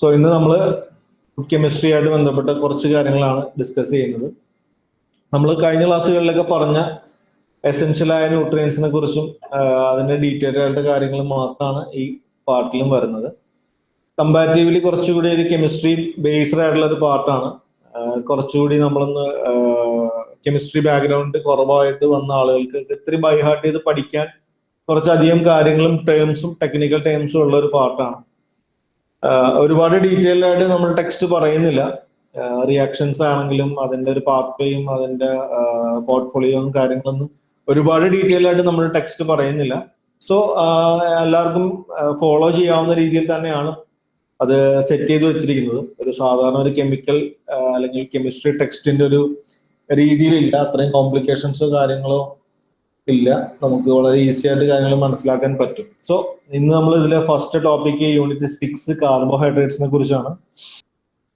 So ഇന്ന് നമ്മൾ chemistry ആയിട്ട് ബന്ധപ്പെട്ട കുറച്ച് കാര്യങ്ങളാണ് ഡിസ്കസ് ചെയ്യുന്നത്. നമ്മൾ കഴിഞ്ഞ ക്ലാസ്സുകളിലൊക്കെ പറഞ്ഞ എസെൻഷ്യലായ ന്യൂട്രിയൻസിനെ കുറിച്ചും അതിന്റെ ഡീറ്റെയിൽഡ് ആയിട്ട് കാര്യങ്ങൾ മാത്രമാണ് ഈ പാർട്ടിലും വരുന്നത്. കമ്പാരിറ്റീവ്ലി കുറച്ചുകൂടി ഒരു കെമിസ്ട്രി ബേസ്ഡ് ആയിട്ടുള്ള ഒരു പാർട്ടാണ് കുറച്ചുകൂടി നമ്മളൊന്ന് കെമിസ്ട്രി ബാക്ക്ഗ്രൗണ്ട് കുറവായിട്ട് വന്ന ആളുകൾക്ക് ഇത്തിരി ബൈഹാർട്ട് ചെയ്ത് പഠിക്കാൻ കുറച്ചധികം കാര്യങ്ങളും ടേംസും ടെക്നിക്കൽ ടേംസും ഉള്ള ഒരു പാർട്ടാണ് ഒരുപാട് ഡീറ്റെയിൽഡ് ആയിട്ട് നമ്മൾ ടെക്സ്റ്റ് പറയുന്നില്ല. റിയാക്ഷൻസ് ആണെങ്കിലും അതിന്റെ ഒരു പാത്വേയും അതിന്റെ പോർട്ട്ഫോളിയോയും കാര്യങ്ങളൊന്നും ഒരുപാട് ഡീറ്റെയിൽ ആയിട്ട് നമ്മൾ ടെക്സ്റ്റ് പറയുന്നില്ല. സോ എല്ലാവർക്കും ഫോളോ ചെയ്യാവുന്ന രീതിയിൽ തന്നെയാണ് അത് സെറ്റ് ചെയ്ത് വെച്ചിരിക്കുന്നത്. ഒരു സാധാരണ ഒരു കെമിക്കൽ അല്ലെങ്കിൽ കെമിസ്ട്രി ടെക്സ്റ്റിന്റെ ഒരു രീതിയിലില്ല. അത്രയും കോംപ്ലിക്കേഷൻസോ കാര്യങ്ങളോ ഇല്ല. നമുക്ക് വളരെ ഈസി ആയിട്ട് കാര്യങ്ങൾ മനസ്സിലാക്കാൻ പറ്റും. സോ ഇന്ന് നമ്മൾ ഇതിലെ ഫസ്റ്റ് ടോപ്പിക് യൂണിറ്റ് സിക്സ് കാർബോഹൈഡ്രേറ്റ്സിനെ കുറിച്ചാണ്.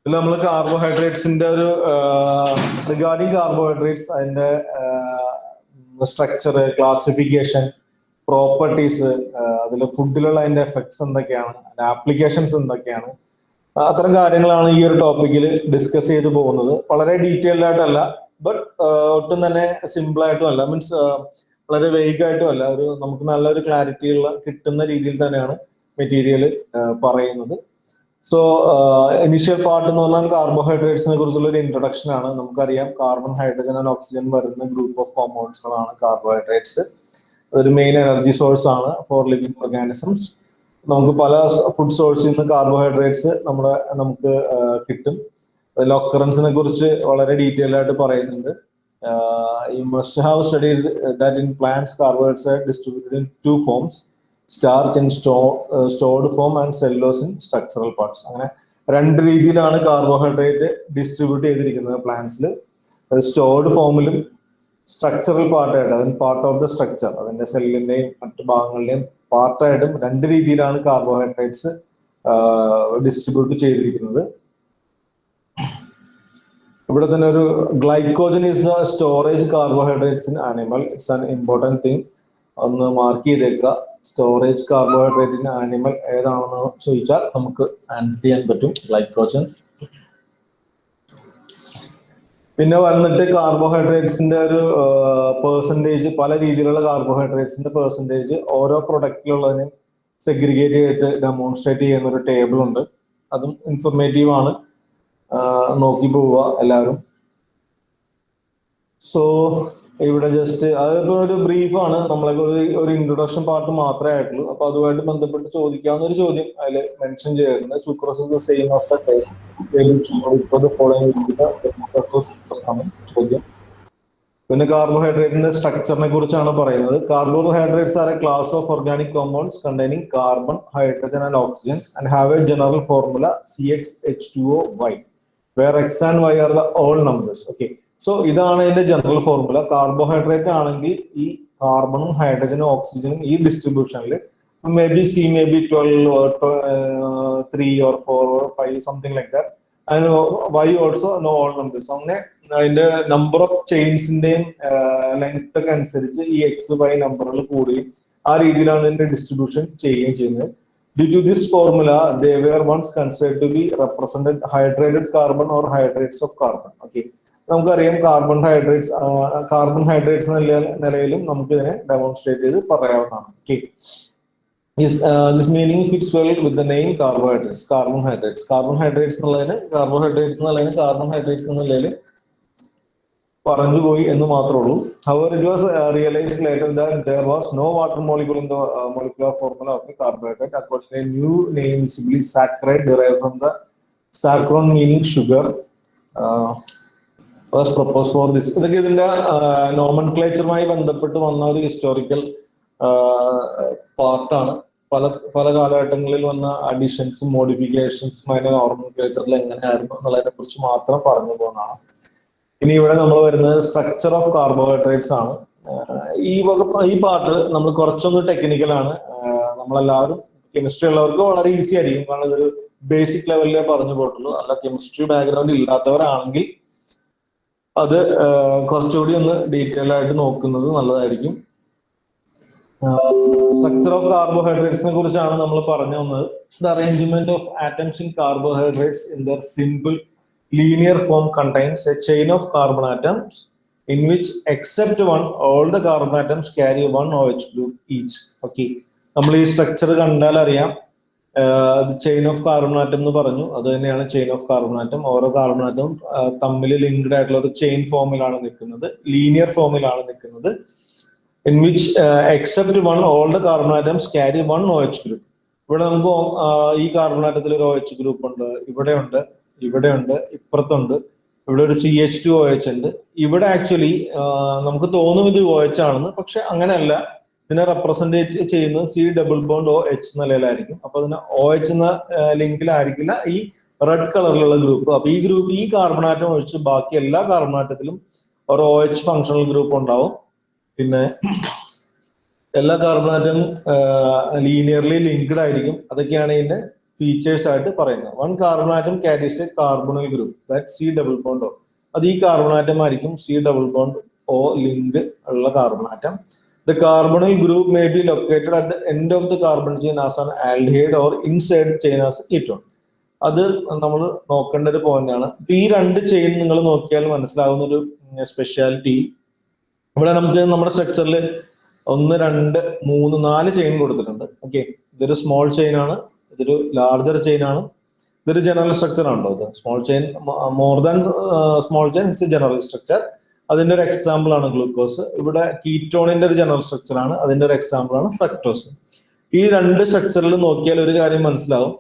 ഇതിൽ നമ്മൾ കാർബോഹൈഡ്രേറ്റ്സിന്റെ ഒരു റിഗാർഡിങ് കാർബോഹൈഡ്രേറ്റ്സ് അതിന്റെ സ്ട്രക്ചർ ക്ലാസിഫിക്കേഷൻ പ്രോപ്പർട്ടീസ് അതിൽ ഫുഡിലുള്ള അതിന്റെ എഫക്ട്സ് എന്തൊക്കെയാണ് അതിന്റെ ആപ്ലിക്കേഷൻസ് എന്തൊക്കെയാണ് അത്തരം കാര്യങ്ങളാണ് ഈ ഒരു ടോപ്പിക്കിൽ ഡിസ്കസ് ചെയ്തു പോകുന്നത്. വളരെ ഡീറ്റെയിൽഡ് ആയിട്ടല്ല ബട്ട് ഒട്ടും തന്നെ സിമ്പിൾ ആയിട്ടും അല്ല. മീൻസ് വളരെ വേഗമായിട്ടും അല്ല. ഒരു നമുക്ക് നല്ലൊരു ക്ലാരിറ്റി ഉള്ള കിട്ടുന്ന രീതിയിൽ തന്നെയാണ് മെറ്റീരിയൽ പറയുന്നത്. സോ ഇനിഷ്യൽ പാർട്ട് എന്ന് പറഞ്ഞാൽ കാർബോഹൈഡ്രേറ്റ്സിനെ കുറിച്ചുള്ള ഒരു ഇൻട്രൊഡക്ഷൻ ആണ്. നമുക്കറിയാം കാർബൺ ഹൈഡ്രജൻ ആൻഡ് ഓക്സിജൻ വരുന്ന ഗ്രൂപ്പ് ഓഫ് കോമ്പൗണ്ട്സുകളാണ് കാർബോഹൈഡ്രേറ്റ്സ് അതൊരു മെയിൻ എനർജി സോഴ്സ് ആണ് ഫോർ ലിവിങ് ഓർഗാനിസംസ് നമുക്ക് പല ഫുഡ് സോഴ്സിൽ നിന്ന് കാർബോഹൈഡ്രേറ്റ്സ് നമ്മുടെ നമുക്ക് കിട്ടും. അതിൽ ഒക്കറൻസിനെ കുറിച്ച് വളരെ ഡീറ്റെയിൽ ആയിട്ട് പറയുന്നുണ്ട്. You must have studied that in plants carbohydrates are distributed in two forms starch in സ്റ്റോ stored form and cellulose in structural parts അങ്ങനെ രണ്ട് രീതിയിലാണ് കാർബോഹൈഡ്രേറ്റ് ഡിസ്ട്രിബ്യൂട്ട് ചെയ്തിരിക്കുന്നത് പ്ലാന്റ്സിൽ അത് സ്റ്റോർഡ് ഫോമിലും സ്ട്രക്ചറൽ പാർട്ടായിട്ട് അതിന് പാർട്ട് ഓഫ് ദ സ്ട്രക്ചർ അതിന്റെ സെല്ലിന്റെയും മറ്റു ഭാഗങ്ങളുടെയും പാർട്ടായിട്ടും രണ്ട് രീതിയിലാണ് കാർബോഹൈഡ്രേറ്റ്സ് ഡിസ്ട്രിബ്യൂട്ട് ചെയ്തിരിക്കുന്നത്. ഇവിടെ തന്നെ ഒരു glycogen is the storage carbohydrates in animal it's an important thing ഒന്ന് മാർക്ക് ചെയ്തേക്കുക. സ്റ്റോറേജ് കാർബോഹൈഡ്രേറ്റ് ഇൻ ആനിമൽ ഏതാണെന്ന് ചോദിച്ചാൽ നമുക്ക് ആൻസർ ചെയ്യാൻ പറ്റും. ഗ്ലൈക്കോജൻ പിന്നെ വന്നിട്ട് കാർബോഹൈഡ്രേറ്റ്സിന്റെ ഒരു പേഴ്സന്റേജ് പല രീതിയിലുള്ള കാർബോഹൈഡ്രേറ്റ്സിന്റെ പേഴ്സന്റേജ് ഓരോ പ്രൊഡക്റ്റിലുള്ളതിനും സെഗ്രിഗേറ്റ് ചെയ്തിട്ട് ഡെമോൺസ്ട്രേറ്റ് ചെയ്യുന്ന ഒരു ടേബിൾ ഉണ്ട്. അതും ഇൻഫർമേറ്റീവ് ആണ്. നോക്കി പോവുക എല്ലാവരും. സോ ഇവിടെ ജസ്റ്റ് അതിപ്പോ ഒരു ബ്രീഫാണ് നമ്മളെ ഒരു ഒരു ഇൻട്രൊഡക്ഷൻ പാർട്ട് മാത്രമേ ആയിട്ടുള്ളൂ. അപ്പൊ അതുമായിട്ട് ബന്ധപ്പെട്ട് ചോദിക്കാവുന്ന ഒരു ചോദ്യം അതിൽ മെൻഷൻ ചെയ്തിട്ടുണ്ട്. Sucrose is the same of the ചോദ്യം പിന്നെ കാർബോഹൈഡ്രേറ്റിന്റെ സ്ട്രക്ചറിനെ കുറിച്ചാണ് പറയുന്നത്. Carbohydrates are a class of organic compounds containing carbon hydrogen and oxygen and have a general formula C X H two O Y where X and Y are the whole numbers okay so ഇതാണ് അതിന്റെ general formula carbohydrate ആണെങ്കിൽ ഈ കാർബണും ഹൈഡ്രജനും ഓക്സിജനും ഈ ഡിസ്ട്രിബ്യൂഷനിൽ may be C may be twelve three or four or five something like that അതിന് Y also no whole numbers അങ്ങനെ അതിന്റെ നമ്പർ ഓഫ് ചെയിൻസിന്റെയും ലെങ്ത് ഒക്കെ അനുസരിച്ച് ഈ എക്സ് വൈ നമ്പറുകൾ കൂടുകയും ആ രീതിയിലാണ് ഇതിന്റെ ഡിസ്ട്രിബ്യൂഷൻ ചെയ്യുകയും ചെയ്യുന്നത്. Due to this formula, they were once considered to be represented hydrated carbon or hydrates of carbon. Okay. നമുക്കറിയാം കാർബൺ ഹൈഡ്രേറ്റ്സ് കാർബൺ ഹൈഡ്രേറ്റ്സ് നിലയിലും നമുക്ക് ഇതിനെ ഡെമോൺസ്ട്രേറ്റ് ചെയ്ത് പറയാവുന്നതാണ് okay this meaning fits well with the name carbohydrates carbon hydrates carbon hydrates എന്നുള്ളതിന് carbohydrate എന്നുള്ളതിന് carbon hydrates എന്ന നിലയിൽ പറഞ്ഞു പോയി എന്ന് മാത്രമേ ഉള്ളൂ however it was realized later that there was no water molecule in the molecular formula of carbohydrate a new name simply saccharide derive from the saccharon meaning sugar was propose for this ഇതൊക്കെ ഇതിന്റെ നോമൻ ക്ലേച്ചറുമായി ബന്ധപ്പെട്ട് വന്ന ഒരു historical പാർട്ടാണ് പല പല കാലഘട്ടങ്ങളിൽ വന്ന അഡീഷൻസും മോഡിഫിക്കേഷൻസും അതിന്റെ നോർമൽ ക്ലേച്ചറിൽ എങ്ങനെയായിരുന്നു എന്നുള്ളതിനെ കുറിച്ച് മാത്രം പറഞ്ഞു പോകുന്നതാണ്. ഇനി ഇവിടെ നമ്മൾ വരുന്നത് സ്ട്രക്ചർ ഓഫ് കാർബോഹൈഡ്രേറ്റ്സ് ആണ്. ഈ ഈ പാർട്ട് നമ്മൾ കുറച്ചൊന്ന് ടെക്നിക്കൽ ആണ്. നമ്മളെല്ലാവരും കെമിസ്ട്രി ഉള്ളവർക്ക് വളരെ ഈസി ആയിരിക്കും. കാരണം ഇതൊരു ബേസിക് ലെവലിലേ പറഞ്ഞു പോയിട്ടുള്ളൂ. അല്ല കെമിസ്ട്രി ബാക്ക്ഗ്രൗണ്ട് ഇല്ലാത്തവരാണെങ്കിൽ അത് കുറച്ചുകൂടി ഒന്ന് ഡീറ്റെയിൽ ആയിട്ട് നോക്കുന്നത് നല്ലതായിരിക്കും. സ്ട്രക്ചർ ഓഫ് കാർബോഹൈഡ്രേറ്റ്സിനെ കുറിച്ചാണ് നമ്മൾ പറഞ്ഞു വന്നത്. The arrangement of atoms in carbohydrates in their simple linear form contains a chain of carbon atoms in which except one all the carbon atoms carry one OH group each. Okay നമ്മൾ ഈ structure കണ്ടാൽ അറിയാം. Chain of carbon atom എന്ന് പറഞ്ഞു. അത് തന്നെയാണ് chain of carbon atom ഓരോ carbon ആറ്റവും തമ്മിൽ ലിങ്ക്ഡ് ആയിട്ടുള്ള ഒരു ചെയിൻ ഫോമിലാണ് നിൽക്കുന്നത്. ലീനിയർ ഫോമിലാണ് നിൽക്കുന്നത്. In which except one all the carbon atoms carry one O H group ഇവിടെ നമുക്ക് ഈ കാർബൺ ആറ്റത്തിൽ ഒരു ഒ എച്ച് ഗ്രൂപ്പ് ഉണ്ട്. ഇവിടെ ഉണ്ട് ഇവിടെ ഉണ്ട് ഇപ്പുറത്തുണ്ട് ഇവിടെ ഒരു C H two O H ഉണ്ട്. ഇവിടെ ആക്ച്വലി നമുക്ക് തോന്നും ഇത് ഒ എച്ച് ആണെന്ന് പക്ഷെ അങ്ങനെയല്ല. ഇതിനെ റെപ്രസെന്റേറ്റ് ചെയ്യുന്നത് C double bond O H നിലയിലായിരിക്കും. അപ്പൊ അതിന് ഒ എച്ച് എന്ന ലിങ്കിലായിരിക്കില്ല. ഈ റെഡ് കളറിലുള്ള ഗ്രൂപ്പ് അപ്പൊ ഈ ഗ്രൂപ്പ് ഈ കാർബണാറ്റം ഒഴിച്ച് ബാക്കി എല്ലാ കാർബണാറ്റത്തിലും ഒരു ഒ എച്ച് ഫങ്ഷണൽ ഗ്രൂപ്പ് ഉണ്ടാവും. പിന്നെ എല്ലാ കാർബണാറ്റം ലീനിയർലി ലിങ്ക്ഡ് ആയിരിക്കും. അതൊക്കെയാണ് ഇതിന്റെ ഫീച്ചേഴ്സ് ആയിട്ട് പറയുന്നത്. One carbon atom carries a carbonyl group that C double bond O അത് ഈ കാർബൺ ആറ്റം ആയിരിക്കും. C double bond O link ഉള്ള carbon atom the carbonyl group may be located at the end of the carbon chain as an aldehyde or inside chain as ketone അത് നമ്മൾ നോക്കേണ്ട ഒരു point ഇപ്പൊ ഈ രണ്ട് chain നിങ്ങൾ നോക്കിയാൽ മനസ്സിലാവുന്ന ഒരു സ്പെഷ്യാലിറ്റി ഇവിടെ നമുക്ക് നമ്മുടെ സ്ട്രക്ചറിൽ ഒന്ന് രണ്ട് മൂന്ന് നാല് ചെയിൻ കൊടുത്തിട്ടുണ്ട്. ഓക്കെ ഇതൊരു സ്മോൾ ചെയിൻ ആണ്. ഇതൊരു ലാർജർ ചെയിൻ ആണ്. ഇതൊരു ജനറൽ സ്ട്രക്ചർ ആണല്ലോ ഇത്. Small chain more than small chain it's general structure അതിന്റെ ഒരു എക്സാമ്പിൾ ആണ് ഗ്ലൂക്കോസ് ഇവിടെ കീറ്റോണിന്റെ ഒരു ജനറൽ സ്ട്രക്ചർ ആണ്. അതിന്റെ ഒരു എക്സാമ്പിൾ ആണ് ഫ്രക്ടോസ് ഈ രണ്ട് സ്ട്രക്ചറിൽ നോക്കിയാൽ ഒരു കാര്യം മനസ്സിലാവും.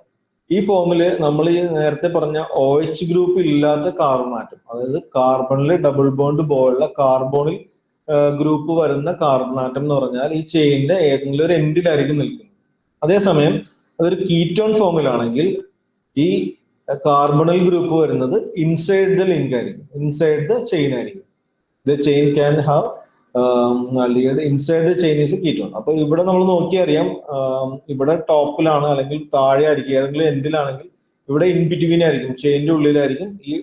ഈ ഫോമിൽ നമ്മൾ ഈ നേരത്തെ പറഞ്ഞ ഒ എച്ച് ഗ്രൂപ്പ് ഇല്ലാത്ത കാർബൺ ആറ്റം അതായത് കാർബണിൽ ഡബിൾ ബോണ്ട് പോലുള്ള കാർബോണിൽ ഗ്രൂപ്പ് വരുന്ന കാർബൺ ആറ്റം എന്ന് പറഞ്ഞാൽ ഈ ചെയിനിന്റെ ഏതെങ്കിലും ഒരു എൻഡിലായിരിക്കും നിൽക്കുന്നത്. അതേസമയം അതൊരു കീറ്റോൺ ഫോമിലാണെങ്കിൽ ഈ കാർബണൽ ഗ്രൂപ്പ് വരുന്നത് ഇൻസൈഡ് ദ ലിങ്ക് ആയിരിക്കും. ഇൻസൈഡ് ദ ചെയിൻ ആയിരിക്കും. The chain can have inside the chain is ketone അപ്പൊ ഇവിടെ നമ്മൾ നോക്കിയറിയാം ഇവിടെ ടോപ്പിലാണ് അല്ലെങ്കിൽ താഴെ ആയിരിക്കും ഏതെങ്കിലും എൻഡിലാണെങ്കിൽ ഇവിടെ ഇൻ ബിറ്റ്വീൻ ആയിരിക്കും ചെയിന്റെ ഉള്ളിലായിരിക്കും ഈ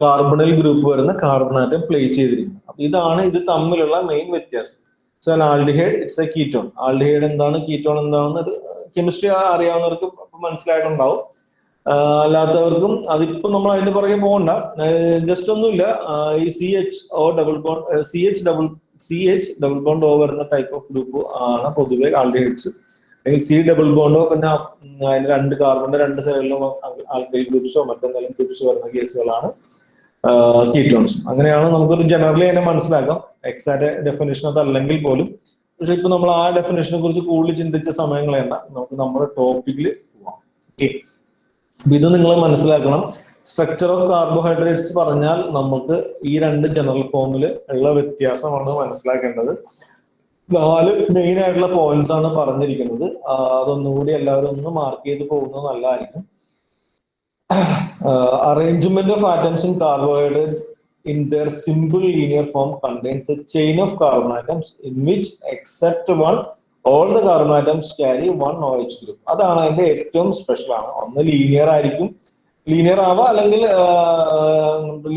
കാർബണൽ ഗ്രൂപ്പ് വരുന്ന കാർബൺ ആറ്റം പ്ലേസ് ചെയ്തിരിക്കുന്നത്. അപ്പൊ ഇതാണ് ഇത് തമ്മിലുള്ള മെയിൻ വ്യത്യാസം. So aldehyde it's a ketone aldehyde എന്താണ്? കീറ്റോൺ എന്താണെന്ന് കെമിസ്ട്രി അറിയാവുന്നവർക്ക് മനസ്സിലായിട്ടുണ്ടാവും. അല്ലാത്തവർക്കും അതിപ്പോ നമ്മൾ അതിന്റെ പുറകെ പോകണ്ട. ജസ്റ്റ് ഒന്നുമില്ല. ഈ C H O double bond C H double C H double bond O വരുന്ന ടൈപ്പ് ഓഫ് ഗ്രൂപ്പ് ആണ് പൊതുവെ ആൾഡിഹൈഡ്സ് അല്ലെങ്കിൽ സി ഡബിൾ ബോണ്ടോ പിന്നെ അതിന് രണ്ട് കാർബണിന്റെ രണ്ട് സൈഡിലും ആൽക്കൈൽ ഗ്രൂപ്പ്സോ മറ്റെന്തെങ്കിലും ഗ്രൂപ്പ്സ് വരുന്ന കേസുകളാണ്. കീറ്റോൺസ് അങ്ങനെയാണ് നമുക്കൊരു ജനറലി അതിനെ മനസ്സിലാക്കാം. എക്സാക്ട് ഡെഫിനേഷൻ അതല്ലെങ്കിൽ പോലും. പക്ഷെ ഇപ്പൊ നമ്മൾ ആ ഡെഫിനേഷനെ കുറിച്ച് കൂടുതൽ ചിന്തിച്ച സമയങ്ങൾ വേണ്ട. നമുക്ക് നമ്മുടെ ടോപ്പിക്കിൽ പോവാം. ഓക്കെ ഇത് നിങ്ങൾ മനസ്സിലാക്കണം. സ്ട്രക്ചർ ഓഫ് കാർബോഹൈഡ്രേറ്റ്സ് പറഞ്ഞാൽ നമുക്ക് ഈ രണ്ട് ജനറൽ ഫോമിൽ ഉള്ള വ്യത്യാസമാണ് മനസ്സിലാക്കേണ്ടത്. നാല് മെയിൻ ആയിട്ടുള്ള പോയിന്റ്സ് ആണ് പറഞ്ഞിരിക്കുന്നത്. അതൊന്നുകൂടി എല്ലാവരും ഒന്ന് മാർക്ക് ചെയ്ത് പോകുന്നത് നല്ലതായിരിക്കും. Arrangement of atoms in carbohydrates in their simple linear form contains a chain of carbon atoms in which except one all the carbon atoms carry one OH group. അതാണ് അതിന്റെ ഏറ്റവും സ്പെഷ്യൽ ആണ്. ഒന്ന് ലീനിയർ ആയിരിക്കും. Linear ആവാം അല്ലെങ്കിൽ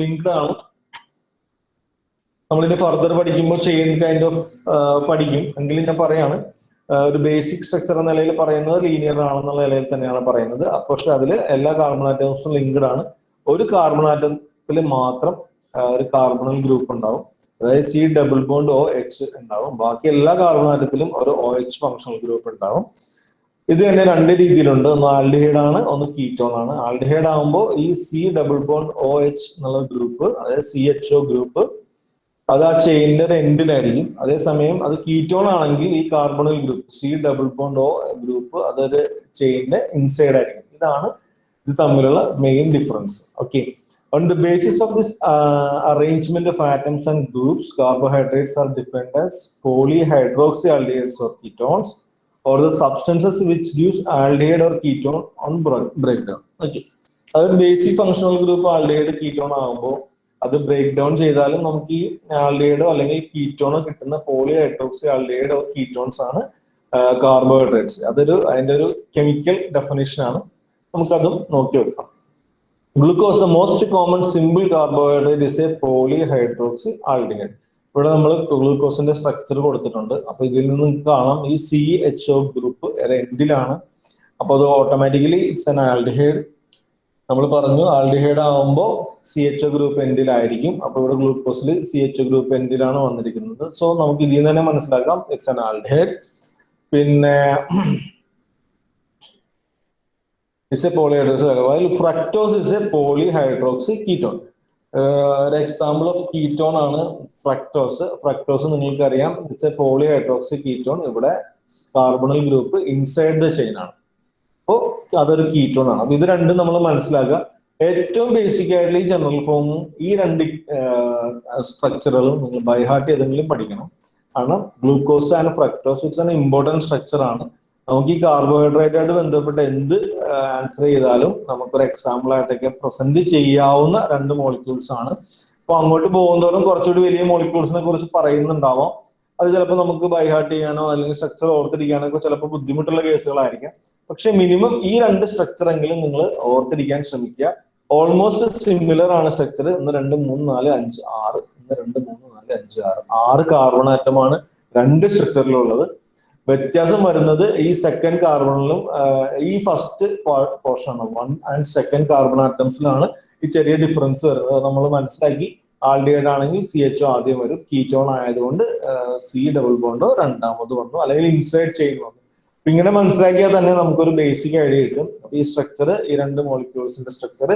linked ആണ്. നമ്മളിനി ഫർദർ പഠിക്കുമ്പോൾ ചെയിൻ കൈൻഡ് ഓഫ് പഠിക്കും. എങ്കിലും ഞാൻ പറയാണ് ഒരു ബേസിക് സ്ട്രക്ചർ എന്ന നിലയിൽ പറയുന്നത് ലീനിയർ ആണെന്നുള്ള നിലയിൽ തന്നെയാണ് പറയുന്നത്. പക്ഷെ അതിൽ എല്ലാ കാർബൺ ആറ്റംസും ലിങ്ക്ഡ് ആണ്. ഒരു കാർബൺ ആറ്റത്തിൽ മാത്രം ഒരു കാർബണൽ ഗ്രൂപ്പ് ഉണ്ടാവും. അതായത് C double bond O H ഉണ്ടാവും. ബാക്കി എല്ലാ കാർബണാറ്റത്തിലും ഒരു ഒ എച്ച് ഫങ്ഷണൽ ഗ്രൂപ്പ് ഉണ്ടാവും. ഇത് തന്നെ രണ്ട് രീതിയിലുണ്ട്. ഒന്ന് ആൽഡിഹൈഡ് ആണ് ഒന്ന് കീറ്റോൺ ആണ്. ആൽഡിഹൈഡ് ആകുമ്പോൾ ഈ C double bond O H എന്നുള്ള ഗ്രൂപ്പ് അതായത് സി എച്ച് ഒ ഗ്രൂപ്പ് അത് ആ ചെയിനിന്റെ ഒരു എൻഡിലായിരിക്കും അതേസമയം അത് കീറ്റോൺ ആണെങ്കിൽ ഈ carbonyl group C double bond O group അതൊരു ചെയിനിന്റെ ഇൻസൈഡ് ആയിരിക്കും. ഇതാണ് ഇത് തമ്മിലുള്ള main difference okay On the basis of this uh, arrangement of atoms and groups, carbohydrates are defined as polyhydroxyaldehydes or ketones, or the substances which gives aldehyde or ketone on breakdown. Okay. അത് basic functional group aldehyde ketone ആകുമ്പോൾ അത് break down ചെയ്താലും നമുക്ക് ഈ ആൽഡിഹൈഡോ അല്ലെങ്കിൽ കീറ്റോണോ കിട്ടുന്ന poly hydroxy aldehyde or ketones ആണ് കാർബോഹൈഡ്രേറ്റ്സ് അതൊരു അതിന്റെ ഒരു കെമിക്കൽ ഡെഫിനേഷൻ ആണ് നമുക്കതും നോക്കി Glucose, the most common simple carbohydrate, is a polyhydroxy aldehyde. ഇവിടെ നമ്മൾ ഗ്ലൂക്കോസിന്റെ സ്ട്രക്ചർ കൊടുത്തിട്ടുണ്ട്. അപ്പൊ ഇതിൽ നിന്ന് കാണാം. ഈ സി എച്ച് ഒ ഗ്രൂപ്പ് എൻഡിലാണ് അപ്പൊ അത് ഓട്ടോമാറ്റിക്കലി ഇറ്റ്സ് എൻ ആൽഡിഹൈഡ് നമ്മൾ പറഞ്ഞു ആൽഡിഹൈഡ് ആകുമ്പോൾ സി എച്ച് ഒ ഗ്രൂപ്പ് എൻഡിലായിരിക്കും അപ്പൊ ഇവിടെ ഗ്ലൂക്കോസിൽ സി എച്ച് ഒ ഗ്രൂപ്പ് എൻഡിലാണ് വന്നിരിക്കുന്നത്. സോ നമുക്ക് ഇതിൽ നിന്ന് തന്നെ മനസ്സിലാക്കാം. ഇറ്റ്സ് എൻ ആൽഡിഹൈഡ് പിന്നെ it's a polyhydroxy fructose is a polyhydroxy ketone ഒരു എക്സാമ്പിൾ ഓഫ് കീറ്റോൺ ആണ് ഫ്രക്ടോസ് ഫ്രക്ടോസ് നിങ്ങൾക്കറിയാം ഇറ്റ്സ് എ പോളിഹൈഡ്രോക്സി കീറ്റോൺ ഇവിടെ carbonyl group inside the chain ആണ്. അപ്പോൾ അതൊരു കീറ്റോൺ ആണ്. അപ്പൊ ഇത് രണ്ടും നമ്മൾ മനസ്സിലാക്കുക. ഏറ്റവും ബേസിക് ആയിട്ടുള്ള ഈ ജനറൽ ഫോമും ഈ രണ്ട് സ്ട്രക്ചറുകളും നിങ്ങൾ ബൈഹാർട്ട് ഏതെങ്കിലും പഠിക്കണം. കാരണം glucose and fructose it's an important structure ആണ്. നമുക്ക് ഈ കാർബോഹൈഡ്രേറ്റ് ആയിട്ട് ബന്ധപ്പെട്ട് എന്ത് ആൻസർ ചെയ്താലും നമുക്കൊരു എക്സാമ്പിൾ ആയിട്ടൊക്കെ പ്രസന്റ് ചെയ്യാവുന്ന രണ്ട് മോളിക്യൂൾസ് ആണ്. അപ്പൊ അങ്ങോട്ട് പോകുന്നതോറും കുറച്ചുകൂടി വലിയ മോളിക്യൂൾസിനെ കുറിച്ച് പറയുന്നുണ്ടാവാം. അത് ചിലപ്പോൾ നമുക്ക് ബൈഹാർട്ട് ചെയ്യാനോ അല്ലെങ്കിൽ സ്ട്രക്ചർ ഓർത്തിരിക്കാനോ ഒക്കെ ചിലപ്പോൾ ബുദ്ധിമുട്ടുള്ള കേസുകളായിരിക്കാം പക്ഷെ മിനിമം ഈ രണ്ട് സ്ട്രക്ചർ എങ്കിലും നിങ്ങൾ ഓർത്തിരിക്കാൻ ശ്രമിക്കുക. ഓൾമോസ്റ്റ് സിമിലർ ആണ് സ്ട്രക്ചർ ഒന്ന് രണ്ട് മൂന്ന് നാല് അഞ്ച് ആറ്. ഒന്ന് രണ്ട് മൂന്ന് നാല് അഞ്ച് ആറ്. ആറ് കാർബൺ ആറ്റമാണ് രണ്ട് സ്ട്രക്ചറിലുള്ളത് വ്യത്യാസം വരുന്നത് ഈ സെക്കൻഡ് കാർബണിലും ഈ ഫസ്റ്റ് പോർഷൻ ആണ്. വൺ ആൻഡ് സെക്കൻഡ് കാർബൺ ആറ്റംസിലാണ് ഈ ചെറിയ ഡിഫറൻസ് വരുന്നത്. നമ്മൾ മനസ്സിലാക്കി ആൾഡിഹൈഡ് ആണെങ്കിൽ സി എച്ച് ഒ ആദ്യം വരും. കീറ്റോൺ ആയതുകൊണ്ട് സി ഡബിൾ ബോണ്ടോ രണ്ടാമത് വന്നു അല്ലെങ്കിൽ ഇൻസൈഡ് ചെയിൻ വന്നു അപ്പൊ ഇങ്ങനെ മനസ്സിലാക്കിയാൽ തന്നെ നമുക്കൊരു ബേസിക് ഐഡിയ കിട്ടും. ഈ സ്ട്രക്ചർ ഈ രണ്ട് മോളിക്യൂൾസിന്റെ സ്ട്രക്ചർ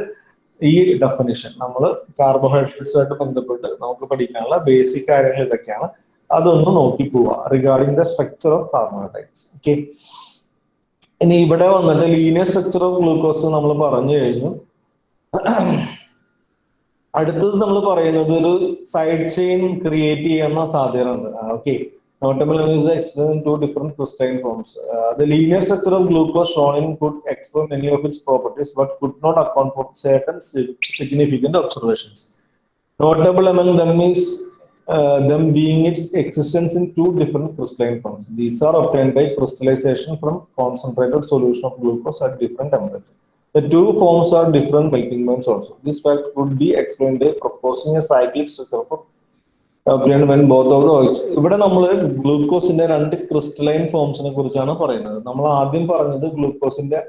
ഈ ഡെഫിനിഷൻ നമ്മൾ കാർബോഹൈഡ്രേറ്റ്സ് ആയിട്ട് ബന്ധപ്പെട്ട് നമുക്ക് പഠിക്കാനുള്ള ബേസിക് കാര്യങ്ങൾ ഇതൊക്കെയാണ്. അതൊന്ന് നോക്കി പോവുക regarding the structure of carbohydrates okay ഇനി ഇവിടെ വന്നിട്ട് ലീനിയർ സ്ട്രക്ചർ ഓഫ് ഗ്ലൂക്കോസ് നമ്മൾ പറഞ്ഞു കഴിഞ്ഞു അടുത്തത് നമ്മൾ പറയുന്നത് ഒരു സൈഡ് ചെയിൻ ക്രിയേറ്റ് ചെയ്യുന്ന സാധ്യത ഉണ്ട് okay Notable is the extent two different crystalline forms. Uh, the linear structure of glucose shown in could explain many of its properties, but could not account for certain significant observations. Notable among them is uh, them being its existence in two different crystalline forms. These are obtained by crystallization from concentrated solution of glucose at different temperature. The two forms are different melting points also. This fact could be explained by proposing a cyclic structure for obtained when both of the oils. ഇവിടെ നമ്മൾ ഗ്ലൂക്കോസിന്റെ രണ്ട് crystalline ഫോംസിനെ കുറിച്ചാണ് പറയുന്നത് നമ്മൾ ആദ്യം പറഞ്ഞത് ഗ്ലൂക്കോസിന്റെ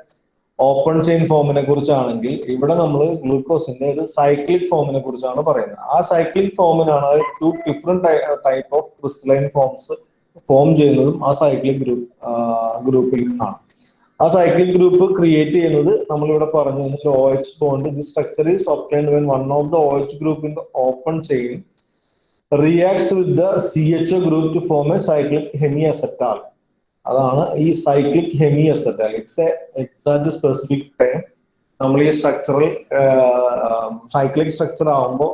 open chain ഫോമിനെ കുറിച്ചാണെങ്കിൽ ഇവിടെ നമ്മൾ ഗ്ലൂക്കോസിന്റെ ഒരു സൈക്ലിക് ഫോമിനെ കുറിച്ചാണ് പറയുന്നത്. ആ cyclic ഫോമിനാണ് two different type of crystalline forms form ചെയ്യുന്നതും ആ സൈക്ലിക് ഗ്രൂപ്പ് ഗ്രൂപ്പിൽ നിന്നാണ്. ആ സൈക്ലിക് ഗ്രൂപ്പ് ക്രിയേറ്റ് ചെയ്യുന്നത് നമ്മളിവിടെ പറഞ്ഞു O H bond the structure is obtained when one of the O H group in the open chain reacts with the group group to form a cyclic hemiacetal. അതാണ് ഈ cyclic hemiacetal it's a exact specific time നമ്മൾ ഈ structural cyclic structure ആകുമ്പോൾ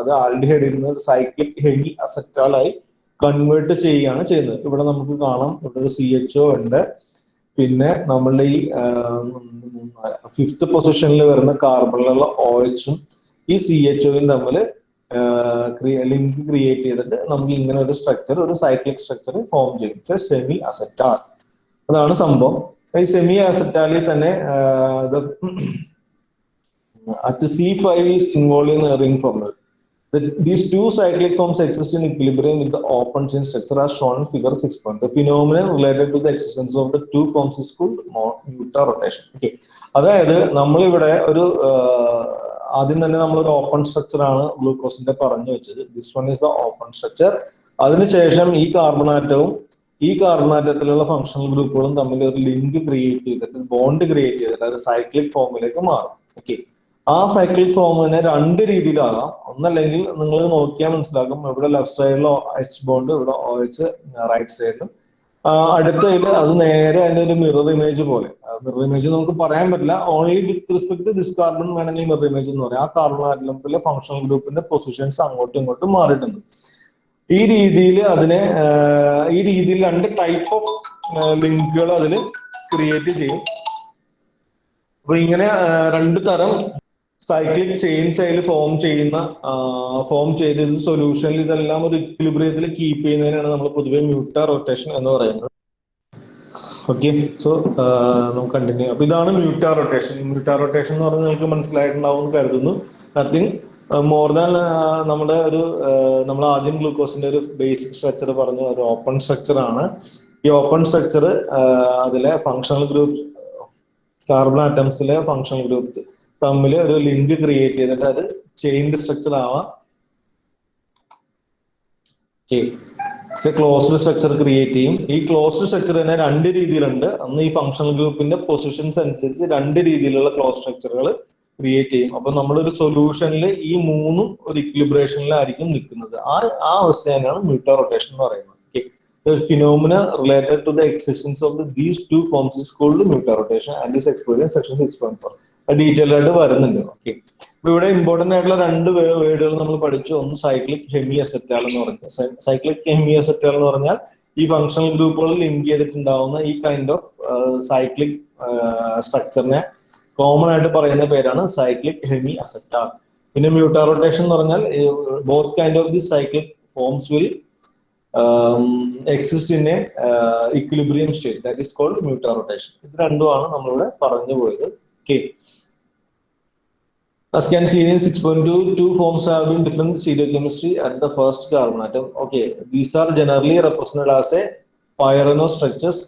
അത് ആൽഡിഹൈഡിൽ നിന്ന് cyclic hemi അസെറ്റാലായി convert ചെയ്യുകയാണ് ചെയ്യുന്നത്. ഇവിടെ നമുക്ക് കാണാം ഇവിടെ ഒരു സി എച്ച് ഒ ഉണ്ട്. പിന്നെ നമ്മളുടെ ഈ ഫിഫ്ത്ത് പൊസിഷനിൽ വരുന്ന കാർബണിലുള്ള ഓയിച്ചും ഈ സി എച്ച് ഒയും തമ്മിൽ ലിങ്ക് ക്രിയേറ്റ് ചെയ്തിട്ട് നമുക്ക് ഇങ്ങനെ ഒരു സ്ട്രക്ചർ ഒരു സൈക്ലിക് സ്ട്രക്ചർ ഫോം ചെയ്യും. സെമി അസെറ്റാൾ അതാണ് സംഭവം. ഈ സെമി അസെറ്റാളിൽ തന്നെ at C five is involve in ring ഫോമുകൾ these two cyclic forms exist in equilibrium with open chain structure are shown figure six point phenomenal related to the existence of the two forms is called mutarotation okay അതായത് നമ്മളിവിടെ ഒരു ആദ്യം തന്നെ നമ്മൾ ഒരു open structure ആണ് ഗ്ലൂക്കോസിന്റെ പറഞ്ഞു വെച്ചത്. This one is the open structure അതിനുശേഷം ഈ കാർബണാറ്റവും ഈ കാർബണാറ്റത്തിലുള്ള ഫങ്ഷണൽ ഗ്രൂപ്പുകളും തമ്മിൽ ഒരു ലിങ്ക് ക്രിയേറ്റ് ചെയ്തിട്ട് ബോണ്ട് ക്രിയേറ്റ് ചെയ്തിട്ട് ഒരു സൈക്ലിക് ഫോമിലേക്ക് മാറും. ഓക്കെ ആ സൈക്ലിക് ഫോമിനെ രണ്ട് രീതിയിലാകാം. ഒന്നല്ലെങ്കിൽ നിങ്ങൾ നോക്കിയാൽ മനസ്സിലാക്കും ഇവിടെ ലെഫ്റ്റ് സൈഡിലോ എച്ച് ബോണ്ട് ഇവിടെ ഒ എച്ച് റൈറ്റ് സൈഡിലും അടുത്തതിൽ അത് നേരെ അതിന്റെ ഒരു മിറർ ഇമേജ് പോലെ. മിറർ ഇമേജ് നമുക്ക് പറയാൻ പറ്റില്ല. Only with respect to this carbon വേണമെങ്കിൽ മിറർ ഇമേജ് എന്ന് പറയാം. ആ കാർബൺ ആറ്റലത്തിലെ ഫങ്ഷണൽ ഗ്രൂപ്പിന്റെ പൊസിഷൻസ് അങ്ങോട്ടും ഇങ്ങോട്ടും മാറിയിട്ടുണ്ട്. ഈ രീതിയിൽ അതിനെ ഈ രീതിയിൽ രണ്ട് ടൈപ്പ് ഓഫ് ലിങ്കുകൾ അതിൽ ക്രിയേറ്റ് ചെയ്യും. അപ്പൊ ഇങ്ങനെ രണ്ട് തരം സൈക്ലിക് ചെയിൻ അതിൽ ഫോം ചെയ്യുന്ന ഫോം ചെയ്ത് ഇത് സൊല്യൂഷനിൽ ഇതെല്ലാം ഒരു ഇക്വിലിബ്രിയത്തിൽ കീപ്പ് ചെയ്യുന്നതിനാണ് നമ്മൾ പൊതുവെ മ്യൂട്ട റൊട്ടേഷൻ എന്ന് പറയുന്നത്. ഓക്കെ സോ നമുക്ക് കണ്ടിന്യൂ അപ്പൊ ഇതാണ് മ്യൂട്ട റൊട്ടേഷൻ മ്യൂട്ട റൊട്ടേഷൻ എന്ന് പറഞ്ഞാൽ നിങ്ങൾക്ക് മനസ്സിലായിട്ടുണ്ടാവും എന്ന് കരുതുന്നു. നത്തിങ് മോർ ദാൻ നമ്മുടെ ഒരു നമ്മൾ ആദ്യം ഗ്ലൂക്കോസിന്റെ ഒരു ബേസിക് സ്ട്രക്ചർ പറഞ്ഞു. ഒരു ഓപ്പൺ സ്ട്രക്ചർ ആണ്. ഈ ഓപ്പൺ സ്ട്രക്ചർ അതിലെ ഫങ്ഷണൽ ഗ്രൂപ്പ് കാർബൺ ആറ്റംസിലെ ഫങ്ഷണൽ ഗ്രൂപ്പ് തമ്മിൽ ഒരു ലിങ്ക് ക്രിയേറ്റ് ചെയ്തിട്ട് അത് ചെയിൻഡ് സ്ട്രക്ചർ ആവാം. ക്ലോസ്ഡ് സ്ട്രക്ചർ ക്രിയേറ്റ് ചെയ്യും. ഈ ക്ലോസ്ഡ് സ്ട്രക്ചർ തന്നെ രണ്ട് രീതിയിലുണ്ട്. അന്ന് ഈ ഫംഗ്ഷണൽ ഗ്രൂപ്പിന്റെ പൊസിഷൻസ് അനുസരിച്ച് രണ്ട് രീതിയിലുള്ള ക്ലോസ് സ്ട്രക്ചറുകൾ ക്രിയേറ്റ് ചെയ്യും. അപ്പൊ നമ്മളൊരു സൊല്യൂഷനിൽ ഈ മൂന്നും ഒരു ഇക്വിലിബ്രേഷനിലായിരിക്കും നിൽക്കുന്നത് ആ ആ അവസ്ഥ തന്നെയാണ് മ്യൂട്ടോ റൊട്ടേഷൻ എന്ന് പറയുന്നത്. The phenomena related to the existence of the, these two forms is called and rotation and is six section 6.4. Detail ആയിട്ട് വരുന്നുണ്ട്. ഓക്കെ അപ്പൊ ഇവിടെ ഇമ്പോർട്ടന്റ് ആയിട്ടുള്ള രണ്ട് വേർഡുകൾ നമ്മൾ പഠിച്ചു. ഒന്ന് സൈക്ലിക് ഹെമി അസെറ്റാൽ എന്ന് പറഞ്ഞു. സൈക്ലിക് ഹെമി അസെറ്റാൽ എന്ന് പറഞ്ഞാൽ ഈ ഫങ്ഷണൽ ഗ്രൂപ്പുകൾ ലിങ്ക് ചെയ്തിട്ടുണ്ടാവുന്ന ഈ കൈൻഡ് ഓഫ് സൈക്ലിക് സ്ട്രക്ചറിനെ കോമൺ ആയിട്ട് പറയുന്ന പേരാണ് സൈക്ലിക് ഹെമി അസെറ്റാൽ പിന്നെ മ്യൂട്ടാ റൊട്ടേഷൻ എന്ന് പറഞ്ഞാൽ both kind of the cyclic forms will exist in a equilibrium state that is called mutarotation ഇത് രണ്ടുമാണ് നമ്മളിവിടെ പറഞ്ഞു പോയത്. Okay As can see in 6.2, two forms have been different stereochemistry at the first carbon atom. Okay, these are generally represented as a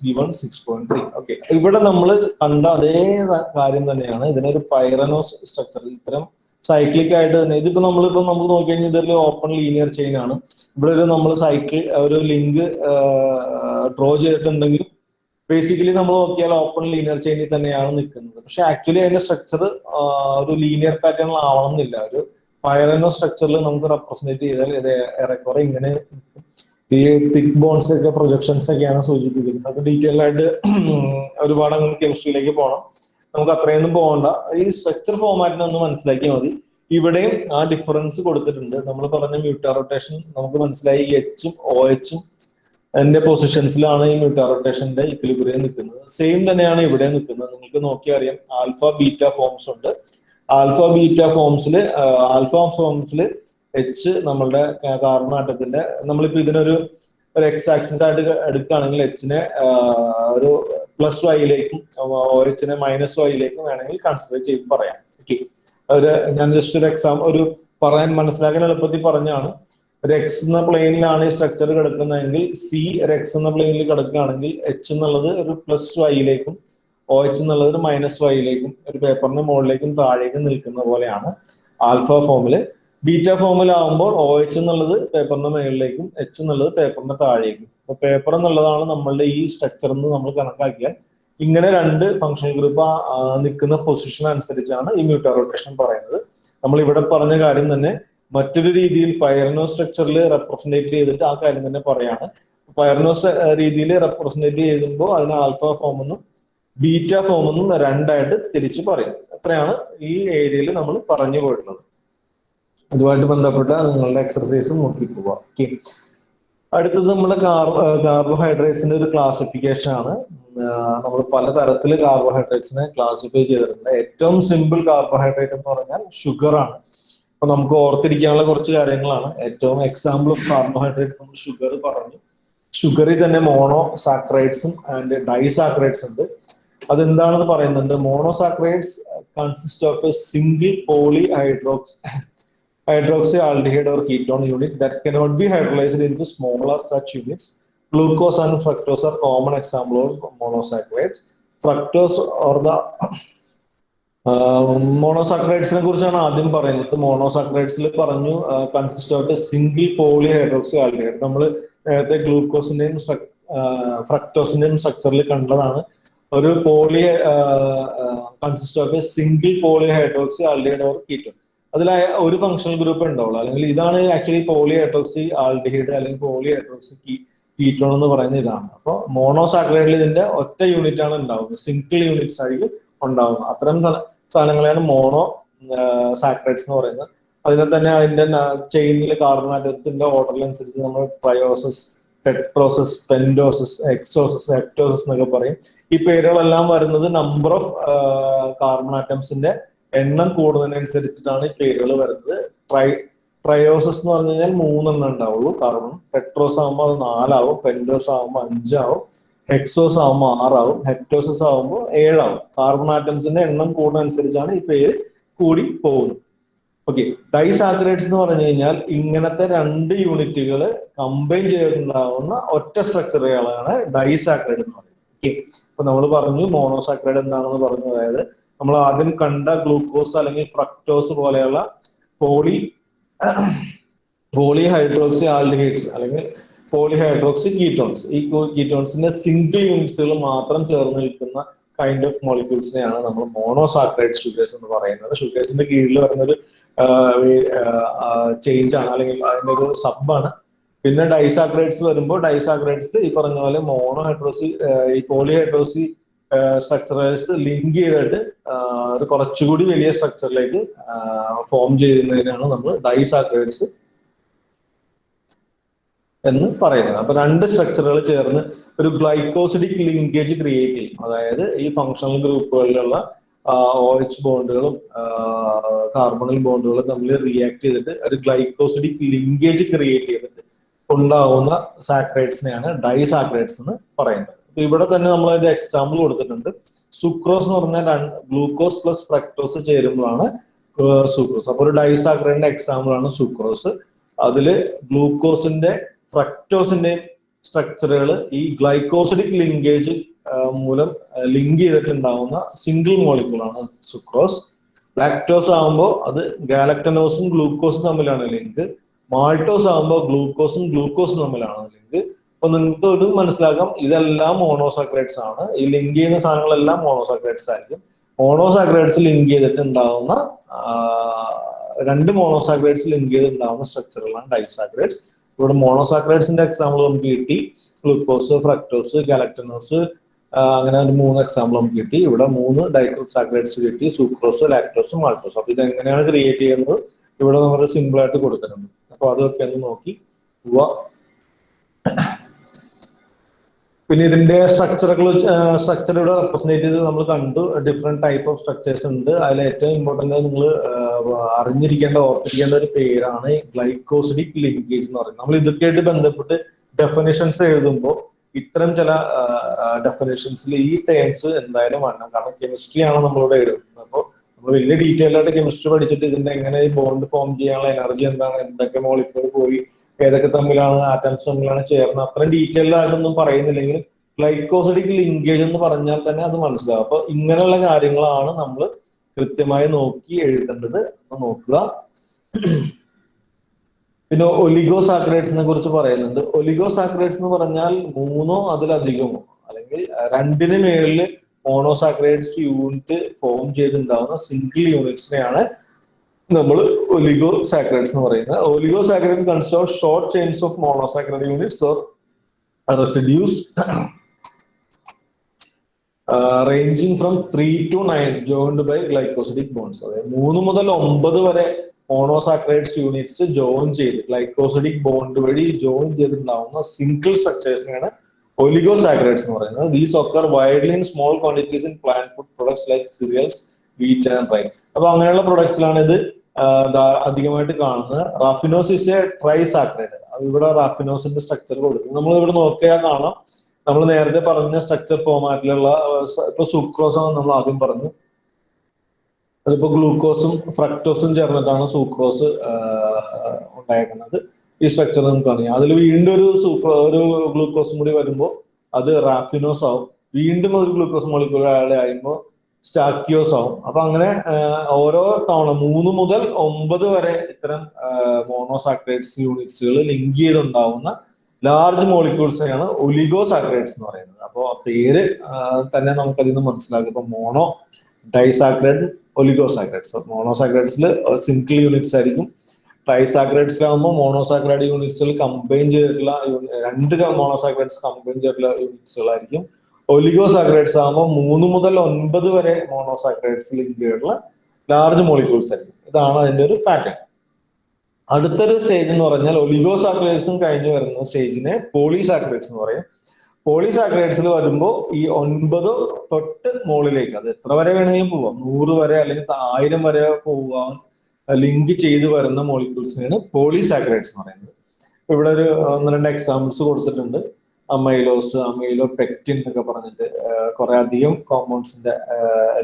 given six point three okay ഇവിടെ നമ്മൾ കണ്ട അതേ കാര്യം തന്നെയാണ്. ഇതിനൊരു പൈറനോ സ്ട്രക്ചർ ഇത്തരം സൈക്ലിക് ആയിട്ട് തന്നെ. ഇതിപ്പോ നമ്മളിപ്പോ നമുക്ക് നോക്കിക്കഴിഞ്ഞാൽ ഇതൊരു ഓപ്പൺ ലീനിയർ ചെയിൻ ആണ്. ഇവിടെ ഒരു നമ്മൾ സൈക്കിൾ ഒരു ലിങ്ക് ഡ്രോ ചെയ്തിട്ടുണ്ടെങ്കിൽ ബേസിക്കലി നമ്മൾ നോക്കിയാൽ ഓപ്പൺ ലീനിയർ ചെയിനിൽ തന്നെയാണ് നിൽക്കുന്നത്. പക്ഷെ ആക്ച്വലി അതിന്റെ സ്ട്രക്ചർ ഒരു ലീനിയർ പാറ്റേണിൽ ആവണം എന്നില്ല ഒരു പൈറനോ സ്ട്രക്ചറിൽ നമുക്ക് റെപ്രസെന്റ് ചെയ്താൽ ഇത് ഏറെക്കുറെ ഇങ്ങനെ ഈ തിക് ബോൺസ് ഒക്കെ പ്രൊജക്ഷൻസ് ഒക്കെയാണ് സൂചിപ്പിക്കുന്നത്. അത് ഡീറ്റെയിൽ ആയിട്ട് ഒരുപാട് അങ്ങനെ കെമിസ്ട്രിയിലേക്ക് പോകണം. നമുക്ക് അത്രയൊന്നും പോകണ്ട. ഈ സ്ട്രക്ചർ ഫോമാറ്റിനെ ഒന്ന് മനസ്സിലാക്കിയാൽ മതി. ഇവിടെയും ആ ഡിഫറൻസ് കൊടുത്തിട്ടുണ്ട്. നമ്മൾ പറഞ്ഞ മ്യൂട്ടാ റൊട്ടേഷൻ നമുക്ക് മനസ്സിലായി എച്ചും ഒ എച്ചും എന്റെ പൊസിഷൻസിലാണ് ഈ മ്യൂട്ടാ റൊട്ടേഷന്റെ ഇക്വിലിബ്രിയം നിൽക്കുന്നത്. സെയിം തന്നെയാണ് ഇവിടെ നിൽക്കുന്നത്. നിങ്ങൾക്ക് നോക്കിയാൽ അറിയാം ആൽഫ ബീറ്റ ഫോംസ് ഉണ്ട്. ആൽഫ ബീറ്റ ഫോംസിൽ ആൽഫ ഫോംസിൽ എച്ച് നമ്മളുടെ കാർബൺ നമ്മളിപ്പോ ഇതിനൊരു ഒരു എക്സ് ആക്സിസ് ആയിട്ട് എടുക്കുകയാണെങ്കിൽ എച്ചിനെ ഒരു പ്ലസ് വൈയിലേക്കും ഒ എച്ചിനെ മൈനസ് വൈയിലേക്കും വേണമെങ്കിൽ കൺസിഡർ ചെയ്ത് പറയാം. ഓക്കെ ഒരു ഞാൻ ജസ്റ്റ് ഒരു എക്സാം ഒരു പറയാൻ മനസ്സിലാക്കാൻ എളുപ്പത്തിൽ പറഞ്ഞാണ് എക്സ് എന്ന പ്ലെയിനിലാണ് ഈ സ്ട്രക്ചർ കിടക്കുന്നതെങ്കിൽ സി എക്സ് എന്ന പ്ലെയിനിൽ കിടക്കുകയാണെങ്കിൽ എച്ച് എന്നുള്ളത് ഒരു പ്ലസ് വൈയിലേക്കും ഒ എച്ച് എന്നുള്ളത് ഒരു മൈനസ് വൈയിലേക്കും ഒരു പേപ്പറിന്റെ മുകളിലേക്കും താഴേക്കും നിൽക്കുന്ന പോലെയാണ് ആൽഫ ഫോമിൽ ബീറ്റ ഫോമിലാവുമ്പോൾ ഒ എച്ച് എന്നുള്ളത് പേപ്പറിന്റെ മുകളിലേക്കും എച്ച് എന്നുള്ളത് പേപ്പറിന്റെ താഴേക്കും. അപ്പൊ പേപ്പർ എന്നുള്ളതാണ് നമ്മളുടെ ഈ സ്ട്രക്ചർ എന്ന് നമ്മൾ കണക്കാക്കിയാൽ ഇങ്ങനെ രണ്ട് ഫംഗ്ഷൻ ഗ്രൂപ്പ് നിൽക്കുന്ന പൊസിഷൻ അനുസരിച്ചാണ് ഈ മ്യൂട്ടാ റൊട്ടേഷൻ പറയുന്നത്. നമ്മൾ ഇവിടെ പറഞ്ഞ കാര്യം തന്നെ മറ്റൊരു രീതിയിൽ പയർനോ സ്ട്രക്ചറിൽ റെപ്രസെന്റേറ്റ് ചെയ്തിട്ട് ആ കാര്യം തന്നെ പറയാണ്. പയർനോ രീതിയിൽ റെപ്രസെന്റേറ്റ് ചെയ്യുമ്പോൾ അതിന് ആൽഫ ഫോം എന്നും ബീറ്റ ഫോം എന്നും രണ്ടായിട്ട് തിരിച്ച് പറയും. അത്രയാണ് ഈ ഏരിയയിൽ നമ്മൾ പറഞ്ഞു പോയിട്ടുള്ളത്. അതുമായിട്ട് ബന്ധപ്പെട്ട നിങ്ങളുടെ എക്സർസൈസ് നോക്കി പോവാം. അടുത്തത് നമ്മുടെ കാർബോഹൈഡ്രേറ്റ്സിന്റെ ഒരു ക്ലാസിഫിക്കേഷൻ ആണ്. നമ്മൾ പല പലതരത്തിൽ കാർബോഹൈഡ്രേറ്റ്സിനെ ക്ലാസിഫൈ ചെയ്തിട്ടുണ്ട്. ഏറ്റവും സിമ്പിൾ കാർബോഹൈഡ്രേറ്റ് എന്ന് പറഞ്ഞാൽ ഷുഗർ ആണ്. അപ്പൊ നമുക്ക് ഓർത്തിരിക്കാനുള്ള കുറച്ച് കാര്യങ്ങളാണ്. ഏറ്റവും എക്സാമ്പിൾ കാർബോഹൈഡ്രേറ്റ് നമ്മൾ ഷുഗർ പറഞ്ഞു. ഷുഗറിൽ തന്നെ മോണോ സാക്രൈഡ്സും ആൻഡ് ഡൈസാക്രൈഡ്സ് ഉണ്ട്. അതെന്താണെന്ന് പറയുന്നുണ്ട്? Monosaccharides consist of a single poly hydrox hydroxy aldehyde or ketone unit that cannot be hydrolysed into smaller such units glucose and fructose are common example of monosaccharides fructose or the മോണോസാക്രൈഡ്സിനെ കുറിച്ചാണ് ആദ്യം പറയുന്നത്. മോണോസാക്രൈഡ്സിൽ പറഞ്ഞു consist of single poly hydroxy aldehyde നമ്മൾ നേരത്തെ ഗ്ലൂക്കോസിന്റെയും ഫ്രക്ടോസിന്റെയും സ്ട്രക്ചറിൽ കണ്ടതാണ്. ഒരു poly consist of single poly hydroxy aldehyde or ketone അതിൽ ഒരു ഫങ്ഷണൽ ഗ്രൂപ്പ് ഉണ്ടാവുള്ളൂ. അല്ലെങ്കിൽ ഇതാണ് ആക്ച്വലി പോളി ഹൈഡ്രോക്സി ആൽഡിഹൈഡ് അല്ലെങ്കിൽ പോളി ഹൈഡ്രോക്സി കീറ്റോൺ എന്ന് പറയുന്ന ഇതാണ്. അപ്പോൾ മോണോസാക്രൈഡിൽ ഇതിന്റെ ഒറ്റ യൂണിറ്റ് ആണ് ഉണ്ടാവുന്നത്. സിംഗിൾ യൂണിറ്റ്സ് ആയിരിക്കും ഉണ്ടാവുന്നത്. അത്തരം സാധനങ്ങളെയാണ് മോണോ സാക്രൈറ്റ്സ് എന്ന് പറയുന്നത്. അതിനെ തന്നെ അതിന്റെ ചെയിനിൽ കാർബണാറ്റത്തിന്റെ ഓർഡർ അനുസരിച്ച് നമ്മൾ ട്രയോസസ് ടെട്രോസസ് പെൻഡോസസ് എക്സോസസ് എക്ടോസസ് എന്നൊക്കെ പറയും. ഈ പേരുകളെല്ലാം വരുന്നത് നമ്പർ ഓഫ് കാർബൺ ആറ്റംസിന്റെ എണ്ണം കൂടുന്നതിനനുസരിച്ചിട്ടാണ് ഈ പേരുകൾ വരുന്നത്. ട്രൈ ട്രയോസസ് എന്ന് പറഞ്ഞു കഴിഞ്ഞാൽ മൂന്നെണ്ണം ഉണ്ടാവുള്ളൂ. കാർബൺ ടെട്രോസ് ആകുമ്പോൾ അത് നാലാവും പെൻഡോസ് ആകുമ്പോൾ അഞ്ചാവും. ഹെക്സോസ് ആവുമ്പോൾ ആറാവും. ഹെക്ടോസസ് ആവുമ്പോൾ ഏഴാവും. കാർബൺ ആറ്റംസിന്റെ എണ്ണം കൂടുന്നതനുസരിച്ചാണ് ഈ പേര് കൂടി പോകുന്നത്. ഓക്കെ ഡൈസാക്രേറ്റ്സ് എന്ന് പറഞ്ഞു കഴിഞ്ഞാൽ ഇങ്ങനത്തെ രണ്ട് യൂണിറ്റുകൾ കമ്പൈൻ ചെയ്തിട്ടുണ്ടാവുന്ന ഒറ്റ സ്ട്രക്ചറുകളാണ് ഡൈസാക്രൈഡ് എന്ന് പറയുന്നത്. ഓക്കെ ഇപ്പൊ നമ്മൾ പറഞ്ഞു മോണോസാക്രൈഡ് എന്താണെന്ന് പറഞ്ഞു. അതായത് നമ്മൾ ആദ്യം കണ്ട ഗ്ലൂക്കോസ് അല്ലെങ്കിൽ ഫ്രക്ടോസ് പോലെയുള്ള പോളി പോളി ഹൈഡ്രോക്സി ആൽഡിഹൈഡ്സ് അല്ലെങ്കിൽ പോളി ഹൈഡ്രോക്സി കീറ്റോൺസ് ഈ കീറ്റോൺസിന്റെ സിംഗിൾ യൂണിറ്റ്സുകൾ മാത്രം ചേർന്ന് നിൽക്കുന്ന കൈൻഡ് ഓഫ് മോളിക്യൂൾസിനെയാണ് നമ്മൾ മോണോസാക്രൈഡ് ഷുഗേഴ്സ് എന്ന് പറയുന്നത്. ഷുഗേഴ്സിന്റെ കീഴിൽ വരുന്നൊരു ചേഞ്ച് ആണ്. അല്ലെങ്കിൽ അതിന്റെ ഒരു സബാണ് പിന്നെ ഡൈസാക്രൈഡ്സ് വരുമ്പോൾ ഡൈസാക്രൈഡ്സ് ഈ പറഞ്ഞ പോലെ മോണോ ഹൈഡ്രോസി ഈ പോളിഹൈഡ്രോസി സ്ട്രക്ചറേഴ്സ് ലിങ്ക് ചെയ്തിട്ട് ഒരു കുറച്ചുകൂടി വലിയ സ്ട്രക്ചറിലേക്ക് ഫോം ചെയ്യുന്നതിനാണ് നമ്മൾ ഡൈസാക്രൈഡ്സ് എന്ന് പറയുന്നത്. അപ്പൊ രണ്ട് സ്ട്രക്ചറുകൾ ചേർന്ന് ഒരു ഗ്ലൈക്കോസിഡിക് ലിങ്കേജ് ക്രിയേറ്റ് ചെയ്യും. അതായത് ഈ ഫങ്ഷണൽ ഗ്രൂപ്പുകളിലുള്ള ഒ എച്ച് ബോണ്ടുകളും കാർബണൽ ബോണ്ടുകളും തമ്മിൽ റിയാക്ട് ചെയ്തിട്ട് ഒരു ഗ്ലൈക്കോസിഡിക് ലിങ്കേജ് ക്രിയേറ്റ് ചെയ്തിട്ട് ഉണ്ടാവുന്ന സാക്രൈഡ്സിനെയാണ് ഡൈസാക്രൈഡ്സ് എന്ന് പറയുന്നത്. അപ്പൊ ഇവിടെ തന്നെ നമ്മൾ ഒരു എക്സാമ്പിൾ കൊടുത്തിട്ടുണ്ട്. സുക്രോസ് എന്ന് പറഞ്ഞാൽ ഗ്ലൂക്കോസ് പ്ലസ് ഫ്രക്ടോസ് ചേരുമ്പോഴാണ് സുക്രോസ് അപ്പൊ ഒരു ഡൈസാക്രൈഡിന്റെ എക്സാമ്പിൾ ആണ് സുക്രോസ് അതിൽ ഗ്ലൂക്കോസിന്റെ ഫ്രക്ടോസിന്റെയും സ്ട്രക്ചറുകൾ ഈ ഗ്ലൈക്കോസിഡിക് ലിങ്കേജ് മൂലം ലിങ്ക് ചെയ്തിട്ടുണ്ടാവുന്ന സിംഗിൾ മോളിക്യൂളാണ് സുക്രോസ് ലാക്ടോസ് ആകുമ്പോൾ അത് ഗാലക്ടനോസും ഗ്ലൂക്കോസും തമ്മിലാണ് ലിങ്ക് മാൾട്ടോസ് ആകുമ്പോൾ ഗ്ലൂക്കോസും ഗ്ലൂക്കോസും തമ്മിലാണ് ലിങ്ക് അപ്പൊ നിങ്ങൾക്ക് ഒരു മനസ്സിലാക്കാം ഇതെല്ലാം മോണോസാക്രൈഡ്സ് ആണ്. ഈ ലിങ്ക് ചെയ്യുന്ന സാധനങ്ങളെല്ലാം മോണോസാക്രൈഡ്സ് ആയിരിക്കും. മോണോസാക്രൈഡ്സ് ലിങ്ക് ചെയ്തിട്ടുണ്ടാവുന്ന രണ്ട് മോണോസാക്രൈഡ്സ് ലിങ്ക് ചെയ്തിട്ടുണ്ടാവുന്ന സ്ട്രക്ചറുകളാണ് ഡൈസാക്രൈഡ്സ് ഇവിടെ മോണോസാക്രൈഡ്സിന്റെ എക്സാമ്പിൾ നമുക്ക് കിട്ടി. ഗ്ലൂക്കോസ് ഫ്രക്ടോസ് ഗാലക്ടനോസ് അങ്ങനെ ഒരു മൂന്ന് എക്സാമ്പിൾ നമുക്ക് കിട്ടി. ഇവിടെ മൂന്ന് ഡൈക്രോസാക്രൈഡ്സ് കിട്ടി. സൂക്രോസ് ലാക്ടോസ് മാൾട്ടോസ് അപ്പൊ ഇത് എങ്ങനെയാണ് ക്രിയേറ്റ് ചെയ്യുന്നത്? ഇവിടെ നമ്മൾ സിമ്പിൾ ആയിട്ട് കൊടുക്കുന്നുണ്ട് അപ്പൊ അതൊക്കെ ഒന്ന് നോക്കി. പോവാ പിന്നെ ഇതിന്റെ സ്ട്രക്ചറുകൾ സ്ട്രക്ചർ ഇവിടെ റെപ്രസെന്റ് ചെയ്ത് നമ്മൾ കണ്ടു. ഡിഫറെന്റ് ടൈപ്പ് ഓഫ് സ്ട്രക്ചേഴ്സ് ഉണ്ട്. അതിൽ ഏറ്റവും ഇമ്പോർട്ടന്റ് നിങ്ങൾ അറിഞ്ഞിരിക്കേണ്ട ഓർത്തിരിക്കേണ്ട ഒരു പേരാണ് ഗ്ലൈക്കോസിഡിക് ലിങ്കേജ് എന്ന് പറയുന്നത്. നമ്മൾ ഇതൊക്കെയായിട്ട് ബന്ധപ്പെട്ട് ഡെഫിനേഷൻസ് എഴുതുമ്പോൾ ഇത്തരം ചില ഡെഫിനേഷൻസിൽ ഈ ടേംസ് എന്തായാലും വേണം കാരണം കെമിസ്ട്രിയാണ് നമ്മളിവിടെ എഴുതുന്നത്. അപ്പോൾ നമ്മൾ വലിയ ഡീറ്റെയിൽ ആയിട്ട് കെമിസ്ട്രി പഠിച്ചിട്ട് ഇതിന്റെ എങ്ങനെ ബോണ്ട് ഫോം ചെയ്യാനുള്ള എനർജി എന്താണ്? എന്തൊക്കെ മോളിക്കൂൾ പോയി ഏതൊക്കെ തമ്മിലാണ് ആറ്റംസ് തമ്മിലാണ് ചേർന്ന് അത്രയും ഡീറ്റെയിൽഡ് ആയിട്ടൊന്നും പറയുന്നില്ലെങ്കിൽ ഗ്ലൈക്കോസിഡിക് ലിങ്കേജ് എന്ന് പറഞ്ഞാൽ തന്നെ അത് മനസ്സിലാവും. അപ്പൊ ഇങ്ങനെയുള്ള കാര്യങ്ങളാണ് നമ്മൾ കൃത്യമായി നോക്കി എഴുതേണ്ടത്. നോക്കുക. പിന്നെ ഒലിഗോസാക്രൈഡ്സിനെ കുറിച്ച് പറയുന്നുണ്ട്. ഒലിഗോസാക്രൈഡ്സ് എന്ന് പറഞ്ഞാൽ മൂന്നോ അതിലധികമോ അല്ലെങ്കിൽ രണ്ടിന് മേളിൽ മോണോസാക്രേറ്റ്സ് യൂണിറ്റ് ഫോം ചെയ്തിട്ടുണ്ടാവുന്ന സിംഗിൾ യൂണിറ്റ്സിനെയാണ് നമ്മൾ ഒലിഗോ സാക്രൈഡ്സ് എന്ന് പറയുന്നത്. Oligo saccharides consist of short chains of monosaccharide units or ranging from three to nine joined by glycosidic bonds അതായത് മൂന്ന് മുതൽ ഒമ്പത് വരെ മോണോസാക്രൈഡ്സ് യൂണിറ്റ്സ് ജോയിൻ ചെയ്ത് ഗ്ലൈക്കോസിഡിക് ബോണ്ട് വഴി ജോയിൻ ചെയ്തിട്ടുണ്ടാവുന്ന സിംഗിൾ സ്ട്രക്ചേഴ്സിനെയാണ് ഒലിഗോ സാക്രൈഡ്സ് എന്ന് പറയുന്നത്. These occur widely in small quantities in plant food products like cereals wheat and rye അപ്പൊ അങ്ങനെയുള്ള പ്രൊഡക്ട്സിലാണ് ഇത് അധികമായിട്ട് കാണുന്നത് raffinose is a trisaccharide ഇവിടെ റാഫിനോസിന്റെ സ്ട്രക്ചർ കൊടുക്കും നമ്മൾ ഇവിടെ നോക്കിയാൽ കാണാം. നമ്മൾ നേരത്തെ പറഞ്ഞ സ്ട്രക്ചർ ഫോമാറ്റിലുള്ള ഇപ്പൊ സൂക്രോസ് ആണ് നമ്മൾ ആദ്യം പറഞ്ഞു. അതിപ്പോ ഗ്ലൂക്കോസും ഫ്രക്ടോസും ചേർന്നിട്ടാണ് സൂക്രോസ് ഉണ്ടായിരിക്കുന്നത് ഈ സ്ട്രക്ചർ നമുക്ക് അറിയാം. അതിൽ വീണ്ടും ഒരു സൂക്രോ ഒരു ഗ്ലൂക്കോസും കൂടി വരുമ്പോൾ അത് റാഫിനോസ് ആവും. വീണ്ടും ഒരു ഗ്ലൂക്കോസ് മോളിക്കൂൾ ആഡ് ആകുമ്പോൾ സ്റ്റാക്കിയോസ് ആവും. അപ്പൊ അങ്ങനെ ഓരോ തവണ മൂന്ന് മുതൽ ഒമ്പത് വരെ ഇത്തരം മോണോസാക്രൈഡ്സ് യൂണിറ്റ്സുകൾ ലിങ്ക് ചെയ്തുണ്ടാവുന്ന ലാർജ് മോളിക്യൂൾസിനെയാണ് ഒലിഗോ സാക്രൈഡ്സ് എന്ന് പറയുന്നത്. അപ്പോൾ പേര് തന്നെ നമുക്ക് അതിൽ നിന്ന് മനസ്സിലാക്കും ഇപ്പൊ മോണോ ഡൈസാക്രൈഡ് ഒലിഗോ സാക്രൈഡ്സ് മോണോസാക്രൈഡ്സിൽ സിംഗിൾ യൂണിറ്റ്സ് ആയിരിക്കും. ട്രൈസാക്രൈഡ്സിലാകുമ്പോൾ മോണോസാക്രൈഡ് യൂണിറ്റ്സുകൾ കമ്പൈൻ ചെയ്തിട്ടുള്ള രണ്ട് മോണോസാക്രൈഡ്സ് കമ്പൈൻ ചെയ്തിട്ടുള്ള യൂണിറ്റ്സുകളായിരിക്കും. ഒലിഗോസാക്രൈഡ്സ് ആകുമ്പോൾ മൂന്ന് മുതൽ ഒൻപത് വരെ മോണോസാക്രൈഡ്സ് ലിങ്ക് ചെയ്തിട്ടുള്ള ലാർജ് മോളിക്യൂൾസ് ആയിരിക്കും. ഇതാണ് അതിന്റെ ഒരു പാറ്റേൺ അടുത്തൊരു സ്റ്റേജ് എന്ന് പറഞ്ഞാൽ ഒലിഗോസാക്രൈഡ്സും കഴിഞ്ഞ് വരുന്ന സ്റ്റേജിനെ പോളിസാക്രൈഡ്സ് എന്ന് പറയും. പോളിസാക്രൈഡ്സിൽ വരുമ്പോൾ ഈ ഒൻപത് തൊട്ട് മുകളിലേക്ക് അത് എത്ര വരെ വേണമെങ്കിലും പോവാം നൂറ് വരെ അല്ലെങ്കിൽ ആയിരം വരെ പോവാൻ ലിങ്ക് ചെയ്ത് വരുന്ന മോളിക്യൂൾസിനാണ് പോളിസാക്രൈഡ്സ് എന്ന് പറയുന്നത്. ഇവിടെ ഒരു ഒന്ന് രണ്ട് എക്സാമ്പിൾസ് കൊടുത്തിട്ടുണ്ട്. അമൈലോസ് അമൈലോ പെക്റ്റിൻ എന്നൊക്കെ പറഞ്ഞിട്ട് കുറെ അധികം കോമ്പൗണ്ട്സിന്റെ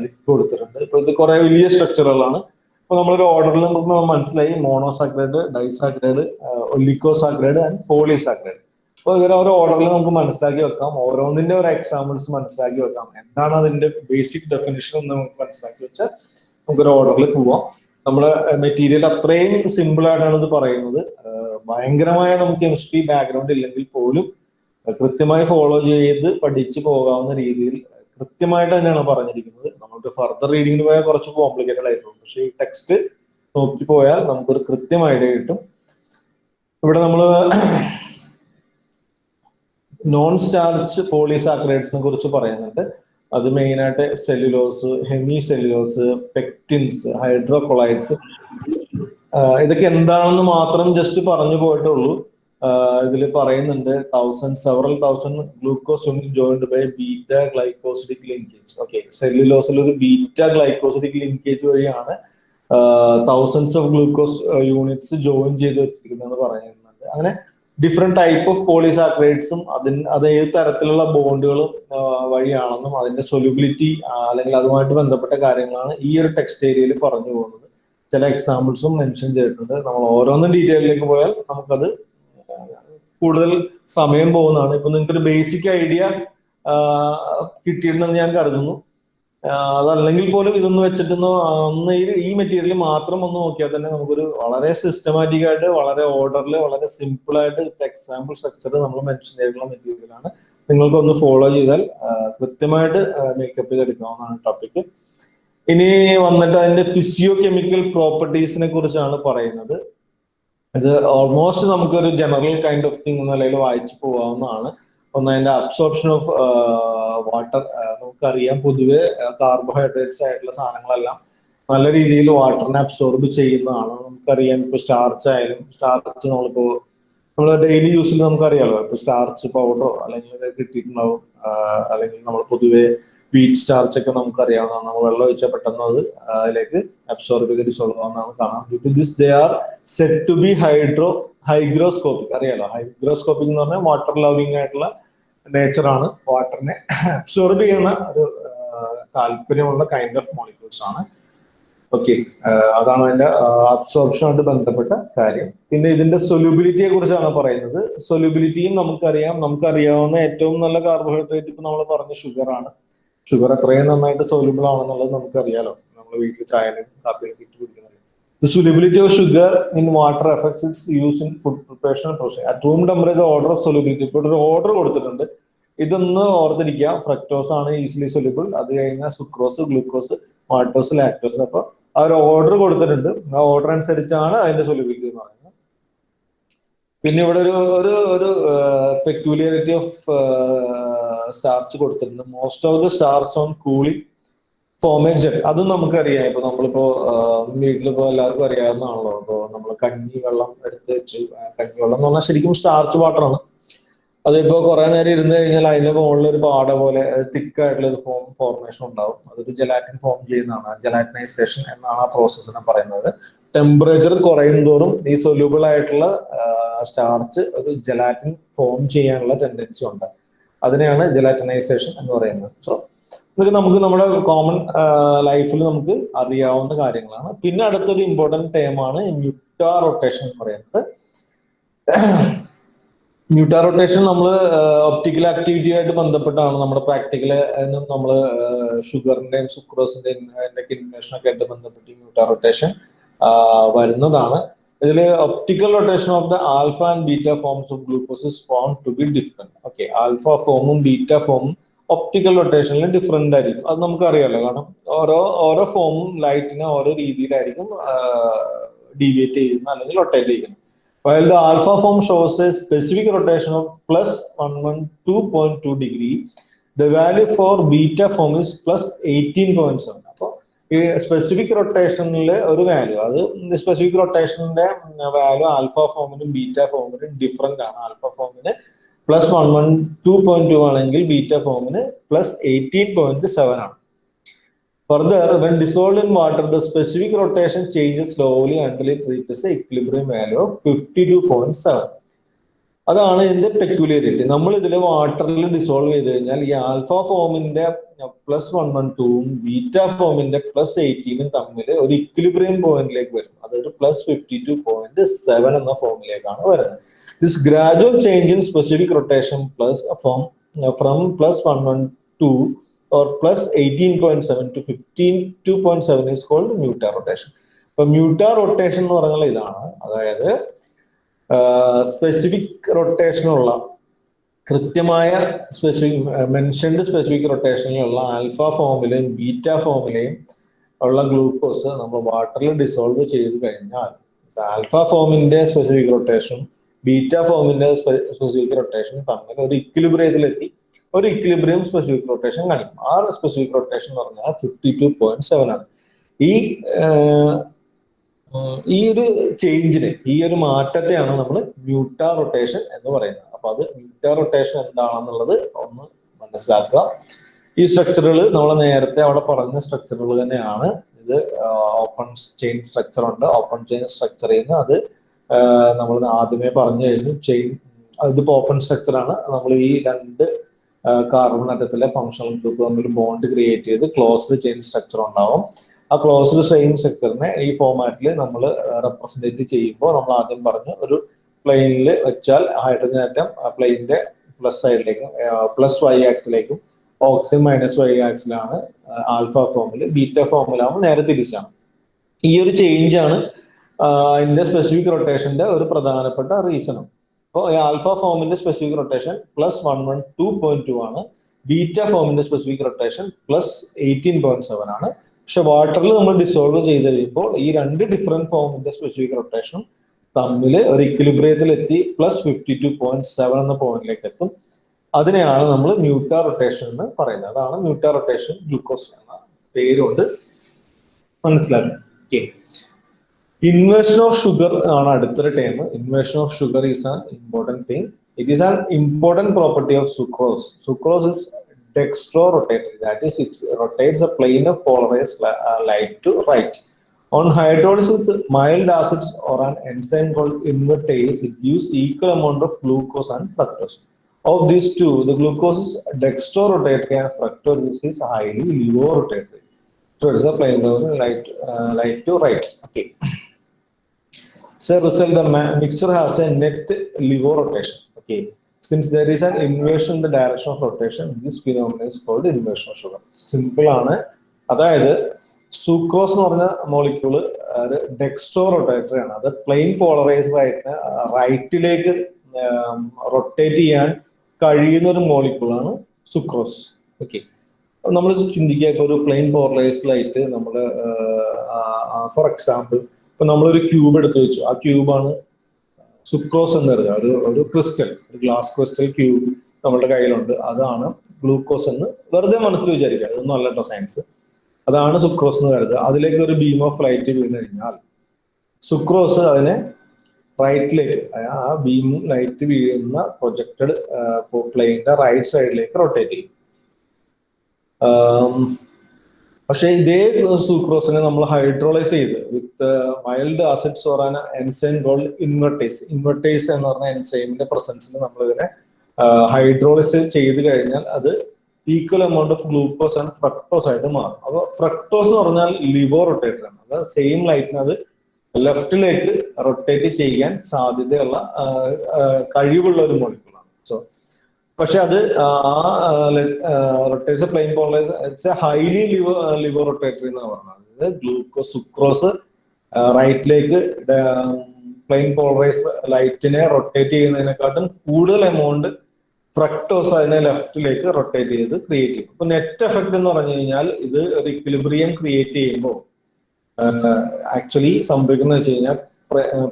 ലിപ്പ് കൊടുത്തിട്ടുണ്ട്. ഇപ്പൊ ഇത് കുറെ വലിയ സ്ട്രക്ചറുകളാണ് അപ്പൊ നമ്മളൊരു ഓർഡറിൽ നിന്ന് മനസ്സിലായി. Monosaccharide disaccharide oligosaccharide and polysaccharide അപ്പൊ ഇങ്ങനെ ഓരോ ഓർഡറിൽ നമുക്ക് മനസ്സിലാക്കി വെക്കാം. ഓരോന്നിന്റെ ഒരു എക്സാമ്പിൾസ് മനസ്സിലാക്കി വെക്കാം. എന്താണ് അതിന്റെ ബേസിക് ഡെഫിനേഷൻ എന്ന് നമുക്ക് മനസ്സിലാക്കി വെച്ചാൽ നമുക്കൊരു ഓർഡറിൽ പോവാം. നമ്മുടെ മെറ്റീരിയൽ അത്രയും സിമ്പിൾ ആയിട്ടാണ് ഇത് പറയുന്നത്. ഭയങ്കരമായ നമുക്ക് കെമിസ്ട്രി ബാക്ക്ഗ്രൗണ്ട് ഇല്ലെങ്കിൽ പോലും കൃത്യമായി ഫോളോ ചെയ്ത് പഠിച്ചു പോകാവുന്ന രീതിയിൽ കൃത്യമായിട്ട് തന്നെയാണ് പറഞ്ഞിരിക്കുന്നത്. നമുക്ക് ഫർദർ റീഡിങ്ങിന് പോയാൽ കുറച്ച് കോംപ്ലിക്കേറ്റഡ് ആയിട്ടുള്ളൂ. പക്ഷേ ഈ ടെക്സ്റ്റ് നോക്കി പോയാൽ നമുക്കൊരു കൃത്യമായിട്ട് കിട്ടും. ഇവിടെ നമ്മൾ നോൺ സ്റ്റാർച്ച് പോളിസാക്രൈഡ്സിനെ കുറിച്ച് പറയുന്നുണ്ട്. അത് മെയിനായിട്ട് cellulose hemi cellulose pectins hydrocolloids ഇതൊക്കെ എന്താണെന്ന് മാത്രം ജസ്റ്റ് പറഞ്ഞു പോയിട്ടുള്ളൂ ഇതിൽ പറയുന്നുണ്ട് thousand several thousand glucose unit joined by beta glycosidic linkage okay സെല്ലുലോസിൽ ഒരു ബീറ്റ ഗ്ലൈക്കോസിഡിക് ലിങ്കേജ് വഴിയാണ് thousands of glucose units join ചെയ്ത് വെച്ചിരിക്കുന്നതെന്ന് പറയുന്നുണ്ട് അങ്ങനെ ഡിഫറെന്റ് ടൈപ്പ് ഓഫ് പോളിസാക്രൈഡ്സും അതിന് അത് ഏത് തരത്തിലുള്ള ബോണ്ടുകളും വഴിയാണെന്നും അതിന്റെ സൊല്യൂബിലിറ്റി അല്ലെങ്കിൽ അതുമായിട്ട് ബന്ധപ്പെട്ട കാര്യങ്ങളാണ് ഈ ഒരു ടെക്സ്റ്റ് ഏരിയയിൽ പറഞ്ഞു പോകുന്നത്. ചില എക്സാമ്പിൾസും മെൻഷൻ ചെയ്തിട്ടുണ്ട്. നമ്മൾ ഓരോന്നും ഡീറ്റെയിലേക്ക് പോയാൽ നമുക്കത് കൂടുതൽ സമയം പോകുന്നതാണ്. ഇപ്പൊ നിങ്ങൾക്ക് ഒരു ബേസിക് ഐഡിയ കിട്ടിയിട്ടുണ്ടെന്ന് ഞാൻ കരുതുന്നു. അതല്ലെങ്കിൽ പോലും ഇതൊന്ന് വെച്ചിട്ടൊന്ന് അന്ന് ഈ മെറ്റീരിയൽ മാത്രം ഒന്ന് നോക്കിയാൽ തന്നെ നമുക്കൊരു വളരെ സിസ്റ്റമാറ്റിക് ആയിട്ട് വളരെ ഓർഡറിൽ വളരെ സിമ്പിൾ ആയിട്ട് എക്സാമ്പിൾ സ്ട്രക്ചർ നമ്മൾ മെൻഷൻ ചെയ്തിട്ടുള്ള മെറ്റീരിയലാണ് നിങ്ങൾക്ക് ഒന്ന് ഫോളോ ചെയ്താൽ കൃത്യമായിട്ട് മേക്കപ്പ് ചെയ്തെടുക്കാവുന്നതാണ് ടോപ്പിക് ഇനി വന്നിട്ട് അതിന്റെ ഫിസിയോ കെമിക്കൽ പ്രോപ്പർട്ടീസിനെ കുറിച്ചാണ് പറയുന്നത്. ഇത് ഓൾമോസ്റ്റ് നമുക്കൊരു ജനറൽ കൈൻഡ് ഓഫ് തിങ് നിലയിൽ വായിച്ചു പോകാവുന്നതാണ് ഒന്ന് അതിന്റെ അബ്സോർപ്ഷൻ ഓഫ് വാട്ടർ നമുക്കറിയാം പൊതുവെ കാർബോഹൈഡ്രേറ്റ്സ് ആയിട്ടുള്ള സാധനങ്ങളെല്ലാം നല്ല രീതിയിൽ വാട്ടറിനെ അബ്സോർബ് ചെയ്യുന്നതാണ്. നമുക്കറിയാം ഇപ്പൊ സ്റ്റാർച്ച് ആയാലും സ്റ്റാർച്ച് നമ്മളിപ്പോ നമ്മൾ ഡെയിലി യൂസിൽ നമുക്കറിയാലോ ഇപ്പൊ സ്റ്റാർച്ച് പൗഡറോ അല്ലെങ്കിൽ കിട്ടിയിട്ടുണ്ടാവും അല്ലെങ്കിൽ നമ്മൾ പൊതുവെ വീറ്റ് സ്റ്റാർച്ച് ഒക്കെ നമുക്കറിയാവുന്നതാണ്. നമ്മൾ വെള്ളം ഒഴിച്ചാൽ പെട്ടെന്ന് അത് അതിലേക്ക് അബ്സോർബ് ചെയ്ത് സോൾവാണ് കാണാം due to this they are set to be hydro hygroscopic അറിയാലോ? ഹൈഗ്രോസ്കോപ്പിക് എന്ന് പറഞ്ഞാൽ വാട്ടർ ലവിങ് ആയിട്ടുള്ള നേച്ചറാണ് വാട്ടറിനെ അബ്സോർബ് ചെയ്യുന്ന ഒരു താല്പര്യമുള്ള കൈൻഡ് ഓഫ് മോളിക്യൂൾസ് ആണ്. ഓക്കെ അതാണ് അതിന്റെ അബ്സോർപ്ഷനായിട്ട് ബന്ധപ്പെട്ട കാര്യം. പിന്നെ ഇതിന്റെ സൊല്യൂബിലിറ്റിയെ കുറിച്ചാണ് പറയുന്നത്. സൊല്യൂബിലിറ്റിയും നമുക്കറിയാം. നമുക്കറിയാവുന്ന ഏറ്റവും നല്ല കാർബോഹൈഡ്രേറ്റ് ഇപ്പൊ നമ്മൾ പറഞ്ഞ ഷുഗർ ആണ്. ഷുഗർ എത്രയും നന്നായിട്ട് സോലബിൾ ആണെന്നുള്ളത് നമുക്കറിയാലോ. നമ്മൾ വീട്ടിൽ ചായനും കാപ്പിയും ഇട്ട് കുടിക്കുന്നത് The solubility of sugar in water affects its use in food preparation process. At room temperature, order of. ഇപ്പോൾ ഒരു ഓർഡർ കൊടുത്തിട്ടുണ്ട്. ഇതൊന്ന് ഓർത്തിരിക്കുക. ഫ്രക്ടോസ് ആണ് ഈസിലി സൊല്യൂബിൾ അത് കഴിഞ്ഞാൽ സുക്രോസ് ഗ്ലൂക്കോസ് മാൾട്ടോസ് ലാക്ടോസ് അപ്പൊ ആ ഒരു ഓർഡർ കൊടുത്തിട്ടുണ്ട്. ആ ഓർഡർ അനുസരിച്ചാണ് അതിന്റെ സൊല്യൂബിലിറ്റി എന്ന് പറയുന്നത്. പിന്നെ ഇവിടെ ഒരു ഒരു ഒരു പെക്യൂലിയറിറ്റി ഓഫ് സ്റ്റാർച്ച് കൊടുത്തിട്ടുണ്ട്. Most of the starches on cooling form a gel അതും നമുക്കറിയാം. ഇപ്പൊ നമ്മളിപ്പോ വീട്ടിലിപ്പോ എല്ലാവർക്കും അറിയാവുന്നതാണല്ലോ. അപ്പോ നമ്മൾ കഞ്ഞി വെള്ളം എടുത്ത് വെച്ച് കഞ്ഞി വെള്ളം എന്ന് പറഞ്ഞാൽ ശരിക്കും സ്റ്റാർച്ച് വാട്ടറാണ് അതിപ്പോ കുറെ നേരം ഇരുന്ന് കഴിഞ്ഞാൽ അതിന്റെ മുകളിൽ ഒരു പാട പോലെ തിക്കായിട്ടുള്ള ഒരു ഫോം ഫോർമേഷൻ ഉണ്ടാവും. അതൊരു ജലാറ്റിൻ ഫോം ചെയ്യുന്നതാണ്. ജലാറ്റിനൈസേഷൻ എന്നാണ് ആ പ്രോസസ്സിനെ പറയുന്നത്. ടെമ്പറേച്ചർ കുറയും തോറും ഈ സൊല്യൂബിൾ ആയിട്ടുള്ള സ്റ്റാർച്ച് ഒരു ജലാറ്റിൻ ഫോം ചെയ്യാനുള്ള ടെൻഡൻസി ഉണ്ട്. അതിനെയാണ് ജലാറ്റനൈസേഷൻ എന്ന് പറയുന്നത്. സോ എന്നിട്ട് നമുക്ക് നമ്മുടെ കോമൺ ലൈഫിൽ നമുക്ക് അറിയാവുന്ന കാര്യങ്ങളാണ്. പിന്നെ അടുത്തൊരു ഇമ്പോർട്ടന്റ് ടേമാണ് മ്യൂട്ടാ റൊട്ടേഷൻ എന്ന് പറയുന്നത്. മ്യൂട്ടാ റൊട്ടേഷൻ നമ്മൾ ഒപ്റ്റിക്കൽ ആക്ടിവിറ്റിയുമായിട്ട് ബന്ധപ്പെട്ടാണ് നമ്മുടെ പ്രാക്ടിക്കൽ നമ്മൾ ഷുഗറിന്റെയും സുക്രോസിന്റെയും ഒക്കെ ഇൻഫർമേഷൻ ഒക്കെ ആയിട്ട് ബന്ധപ്പെട്ട് മ്യൂട്ടാ റൊട്ടേഷൻ വരുന്നതാണ്. ഇതിൽ optical rotation of the alpha and beta forms of glucose is found to be different okay alpha ഫോമും ബീറ്റ ഫോമും ഒപ്റ്റിക്കൽ റൊട്ടേഷനിൽ ഡിഫറെന്റ് ആയിരിക്കും. അത് നമുക്കറിയാലോ കാരണം ഓരോ ഓരോ ഫോമും ലൈറ്റിനെ ഓരോ രീതിയിലായിരിക്കും ഡീവിയേറ്റ് ചെയ്യുന്നത് അല്ലെങ്കിൽ റൊട്ടേറ്റ് ചെയ്യുന്നത്. While the alpha form shows a specific rotation of plus 112.2 degree the value for beta form is plus 18.7 അപ്പോൾ ഈ സ്പെസിഫിക് റൊട്ടേഷനിൽ ഒരു വാല്യൂ അത് സ്പെസിഫിക് റൊട്ടേഷന്റെ വാല്യൂ ആൽഫ ഫോമിനും ബീറ്റ ഫോമിനും ഡിഫറെന്റ് ആണ്. Alpha ഫോമിന് plus one one two point two ആണെങ്കിൽ ബീറ്റ ഫോമിന് പ്ലസ് എയ്റ്റീൻ പോയിന്റ് സെവൻ ആണ്. Further Further, when dissolved in water, the specific rotation changes slowly reaches equilibrium reaches a fifty two point 52.7. അതാണ് ഇതിന്റെ പെക്യുലിയറിറ്റി നമ്മൾ ഇതിൽ വാട്ടറിൽ dissolve ചെയ്ത് കഴിഞ്ഞാൽ ഈ ആൽഫ ഫോമിന്റെ പ്ലസ് വൺ വൺ ടൂവും ബീറ്റ ഫോമിന്റെ പ്ലസ് എയ്റ്റീനും തമ്മിൽ ഒരു ഇക്വിലിബ്രിയം പോയിന്റിലേക്ക് വരും. അതൊരു plus fifty two point seven എന്ന ഫോമിലേക്കാണ് വരുന്നത്. This gradual change in specific rotation plus form from plus one one two or plus eighteen point seven to fifteen two point seven is called mutarotation അപ്പൊ മ്യൂട്ടാർ rotation എന്ന് പറഞ്ഞാൽ ഇതാണ്. അതായത് specific റൊട്ടേഷനുള്ള കൃത്യമായ സ്പെസിഫിക് മെൻഷൻഡ് സ്പെസിഫിക് റൊട്ടേഷനിലുള്ള alpha ഫോമിലെയും beta ഫോമിലെയും ഉള്ള ഗ്ലൂക്കോസ് നമ്മൾ വാട്ടറിൽ ഡിസോൾവ് ചെയ്ത് കഴിഞ്ഞാൽ ആൽഫ ഫോമിന്റെ സ്പെസിഫിക് റൊട്ടേഷൻ ബീറ്റ ഫോമിന്റെ സ്പെസിഫിക് റൊട്ടേഷൻ തമ്മിൽ ഒരു ഇക്വിലിബ്രിയത്തിലെത്തി ഒരു ഇക്വിലിബ്രിയം സ്പെസിഫിക് റൊട്ടേഷൻ കാണിക്കും. ആ സ്പെസിഫിക് റൊട്ടേഷൻ എന്ന് പറഞ്ഞാൽ ഫിഫ്റ്റി ടു പോയിന്റ് സെവൻ ആണ്. ഈ ഈ ഒരു ചേഞ്ചിന് ഈ ഒരു മാറ്റത്തെയാണ് നമ്മൾ മ്യൂട്ട റൊട്ടേഷൻ എന്ന് പറയുന്നത്. അപ്പൊ അത് മ്യൂട്ട റൊട്ടേഷൻ എന്താണെന്നുള്ളത് ഒന്ന് മനസ്സിലാക്കുക. ഈ സ്ട്രക്ചറുകൾ നമ്മൾ നേരത്തെ അവിടെ പറഞ്ഞ സ്ട്രക്ചറുകൾ തന്നെയാണ്. ഇത് ഓപ്പൺ ചെയിൻ സ്ട്രക്ചർ ഉണ്ട്. ഓപ്പൺ ചെയിൻ സ്ട്രക്ചറിൽ നിന്ന് അത് നമ്മൾ ആദ്യമേ പറഞ്ഞു കഴിഞ്ഞു. ചെയിൻ ഇതിപ്പോ ഓപ്പൺ സ്ട്രക്ചർ ആണ്. നമ്മൾ ഈ രണ്ട് കാർബൺ അറ്റത്തിലെ ഫങ്ഷണൽ ഗ്രൂപ്പ് തമ്മിൽ ബോണ്ട് ക്രിയേറ്റ് ചെയ്ത് ക്ലോസ്ഡ് ചെയിൻ സ്ട്രക്ചർ ഉണ്ടാവും. ആ ക്ലോസ്ഡ് സ്ട്രെയിൻ സ്ട്രക്ചറിനെ ഈ ഫോമാറ്റിൽ നമ്മൾ റെപ്രസെന്റേറ്റ് ചെയ്യുമ്പോൾ നമ്മൾ ആദ്യം പറഞ്ഞു ഒരു പ്ലെയിനിൽ വെച്ചാൽ ഹൈഡ്രജൻ ആറ്റം പ്ലെയിനിന്റെ പ്ലസ് സൈഡിലേക്കും പ്ലസ് വൈ ആക്സിലേക്കും ഓക്സിജൻ മൈനസ് വൈ ആക്സിലാണ് ആൽഫ ഫോമിൽ ബീറ്റ ഫോമിലാകുമ്പോൾ നേരെ തിരിച്ചാണ്. ഈ ഒരു ചേഞ്ചാണ് ആണ് അതിന്റെ സ്പെസിഫിക് റൊട്ടേഷന്റെ ഒരു പ്രധാനപ്പെട്ട റീസണും അപ്പോൾ ഈ ആൽഫ ഫോമിന്റെ specific rotation plus one one two point two ആണ് ബീറ്റ ഫോമിന്റെ specific rotation plus eighteen point seven ആണ്. പക്ഷെ വാട്ടറിൽ നമ്മൾ ഡിസോൾവ് ചെയ്ത് കഴിയുമ്പോൾ ഈ രണ്ട് ഡിഫറെന്റ് ഫോമിന്റെ സ്പെസിഫിക് റൊട്ടേഷൻ തമ്മിൽ ഒരു ഇക്വിലിബ്രിയത്തിൽ എത്തി plus fifty two point seven എന്ന പോയിന്റിലേക്ക് എത്തും അതിനെയാണ് നമ്മൾ മ്യൂട്ടാ റൊട്ടേഷൻ എന്ന് പറയുന്നത്. അതാണ് മ്യൂട്ടാ റൊട്ടേഷൻ ഗ്ലൂക്കോസ് എന്ന പേരുകൊണ്ട് മനസ്സിലാക്കുന്നത്. ഓക്കെ ഇൻവേഷൻ ഓഫ് ഷുഗർ ആണ് അടുത്തൊരു time inversion of sugar is an important thing it is an important property of sucrose sucrose is dextro rotatory that is it rotates a plane of polarized uh, light to right. On hydrolysis with mild acids or an enzyme called invertase it gives equal amount of glucose and fructose. Of these two the glucose is dextro rotatory and fructose is highly levo rotatory so it's a plane of light uh, light to right. Okay. So result the mixture has a net levo rotation. Okay since there is an inversion in the direction of rotation this phenomenon is called inversion of sugar simple ആണ്. അതായത് sucrose എന്ന് പറഞ്ഞ molecule ഡെക്സ്റ്റോ rotatory ആണ്. അത് plain polarised ആയിട്ട് റൈറ്റിലേക്ക് rotate ചെയ്യാൻ കഴിയുന്ന ഒരു മോളിക്യൂളാണ് സുക്രോസ് ഓക്കെ നമ്മൾ ചിന്തിക്കുക ഒരു പ്ലെയിൻ പോളറൈസ്ഡ് ആയിട്ട് നമ്മൾ ഫോർ എക്സാമ്പിൾ ഇപ്പൊ നമ്മളൊരു ക്യൂബ് എടുത്ത് വെച്ചു. ആ ക്യൂബാണ് സുക്രോസ് എന്ന് പറഞ്ഞ ഒരു ഒരു ക്രിസ്റ്റൽ ഒരു ഗ്ലാസ് ക്രിസ്റ്റൽ ക്യൂബ് നമ്മളുടെ കയ്യിലുണ്ട്. അതാണ് ഗ്ലൂക്കോസ് എന്ന് വെറുതെ മനസ്സിൽ വിചാരിക്കുക. അതൊന്നും അല്ല കേട്ടോ സയൻസ് അതാണ് സുക്രോസ് എന്ന് കരുതുക. അതിലേക്ക് ഒരു ബീം ഓഫ് ലൈറ്റ് വീണ് കഴിഞ്ഞാൽ സുക്രോസ് അതിനെ റൈറ്റിലേക്ക് ആ ബീം ലൈറ്റ് വീഴുന്ന പ്രൊജക്റ്റഡ് പ്ലെയിനിന്റെ റൈറ്റ് സൈഡിലേക്ക് റൊട്ടേറ്റ് ചെയ്യും. പക്ഷേ ഇതേ സൂക്രോസിനെ നമ്മൾ ഹൈഡ്രോളൈസ് ചെയ്ത് with mild acids or an enzyme called invertase invertase എന്ന് പറഞ്ഞ എൻസൈമിന്റെ പ്രസൻസിൽ നമ്മൾ ഇതിനെ ഹൈഡ്രോളൈസ് ചെയ്ത് കഴിഞ്ഞാൽ അത് equal amount of glucose and fructose ആയിട്ട് മാറും. അപ്പോൾ ഫ്രക്ടോസ് എന്ന് പറഞ്ഞാൽ ലിവോ റൊട്ടേറ്റർ ആണ്. അത് സെയിം ലൈറ്റിന് അത് ലെഫ്റ്റിലേക്ക് റൊട്ടേറ്റ് ചെയ്യാൻ സാധ്യതയുള്ള കഴിവുള്ള ഒരു മോളിക്കുളാണ്. സോ പക്ഷെ അത് ആ rotates plane polars highly levo levorotatory എന്ന് പറഞ്ഞത്. അതായത് ഗ്ലൂക്കോസ് സുക്രോസ് റൈറ്റിലേക്ക് പ്ലെയിൻ പോളറൈസ് ലൈറ്റിനെ റൊട്ടേറ്റ് ചെയ്യുന്നതിനെക്കാട്ടും കൂടുതൽ എമൗണ്ട് ഫ്രക്ടോസ് അതിനെ ലെഫ്റ്റിലേക്ക് റൊട്ടേറ്റ് ചെയ്ത് ക്രിയേറ്റ് ചെയ്യും. അപ്പൊ നെറ്റ് എഫക്ട് എന്ന് പറഞ്ഞു കഴിഞ്ഞാൽ ഇത് ഒരു ഇക്വിലിബ്രിയം ക്രിയേറ്റ് ചെയ്യുമ്പോൾ ആക്ച്വലി സംഭവിക്കുന്ന വെച്ച് കഴിഞ്ഞാൽ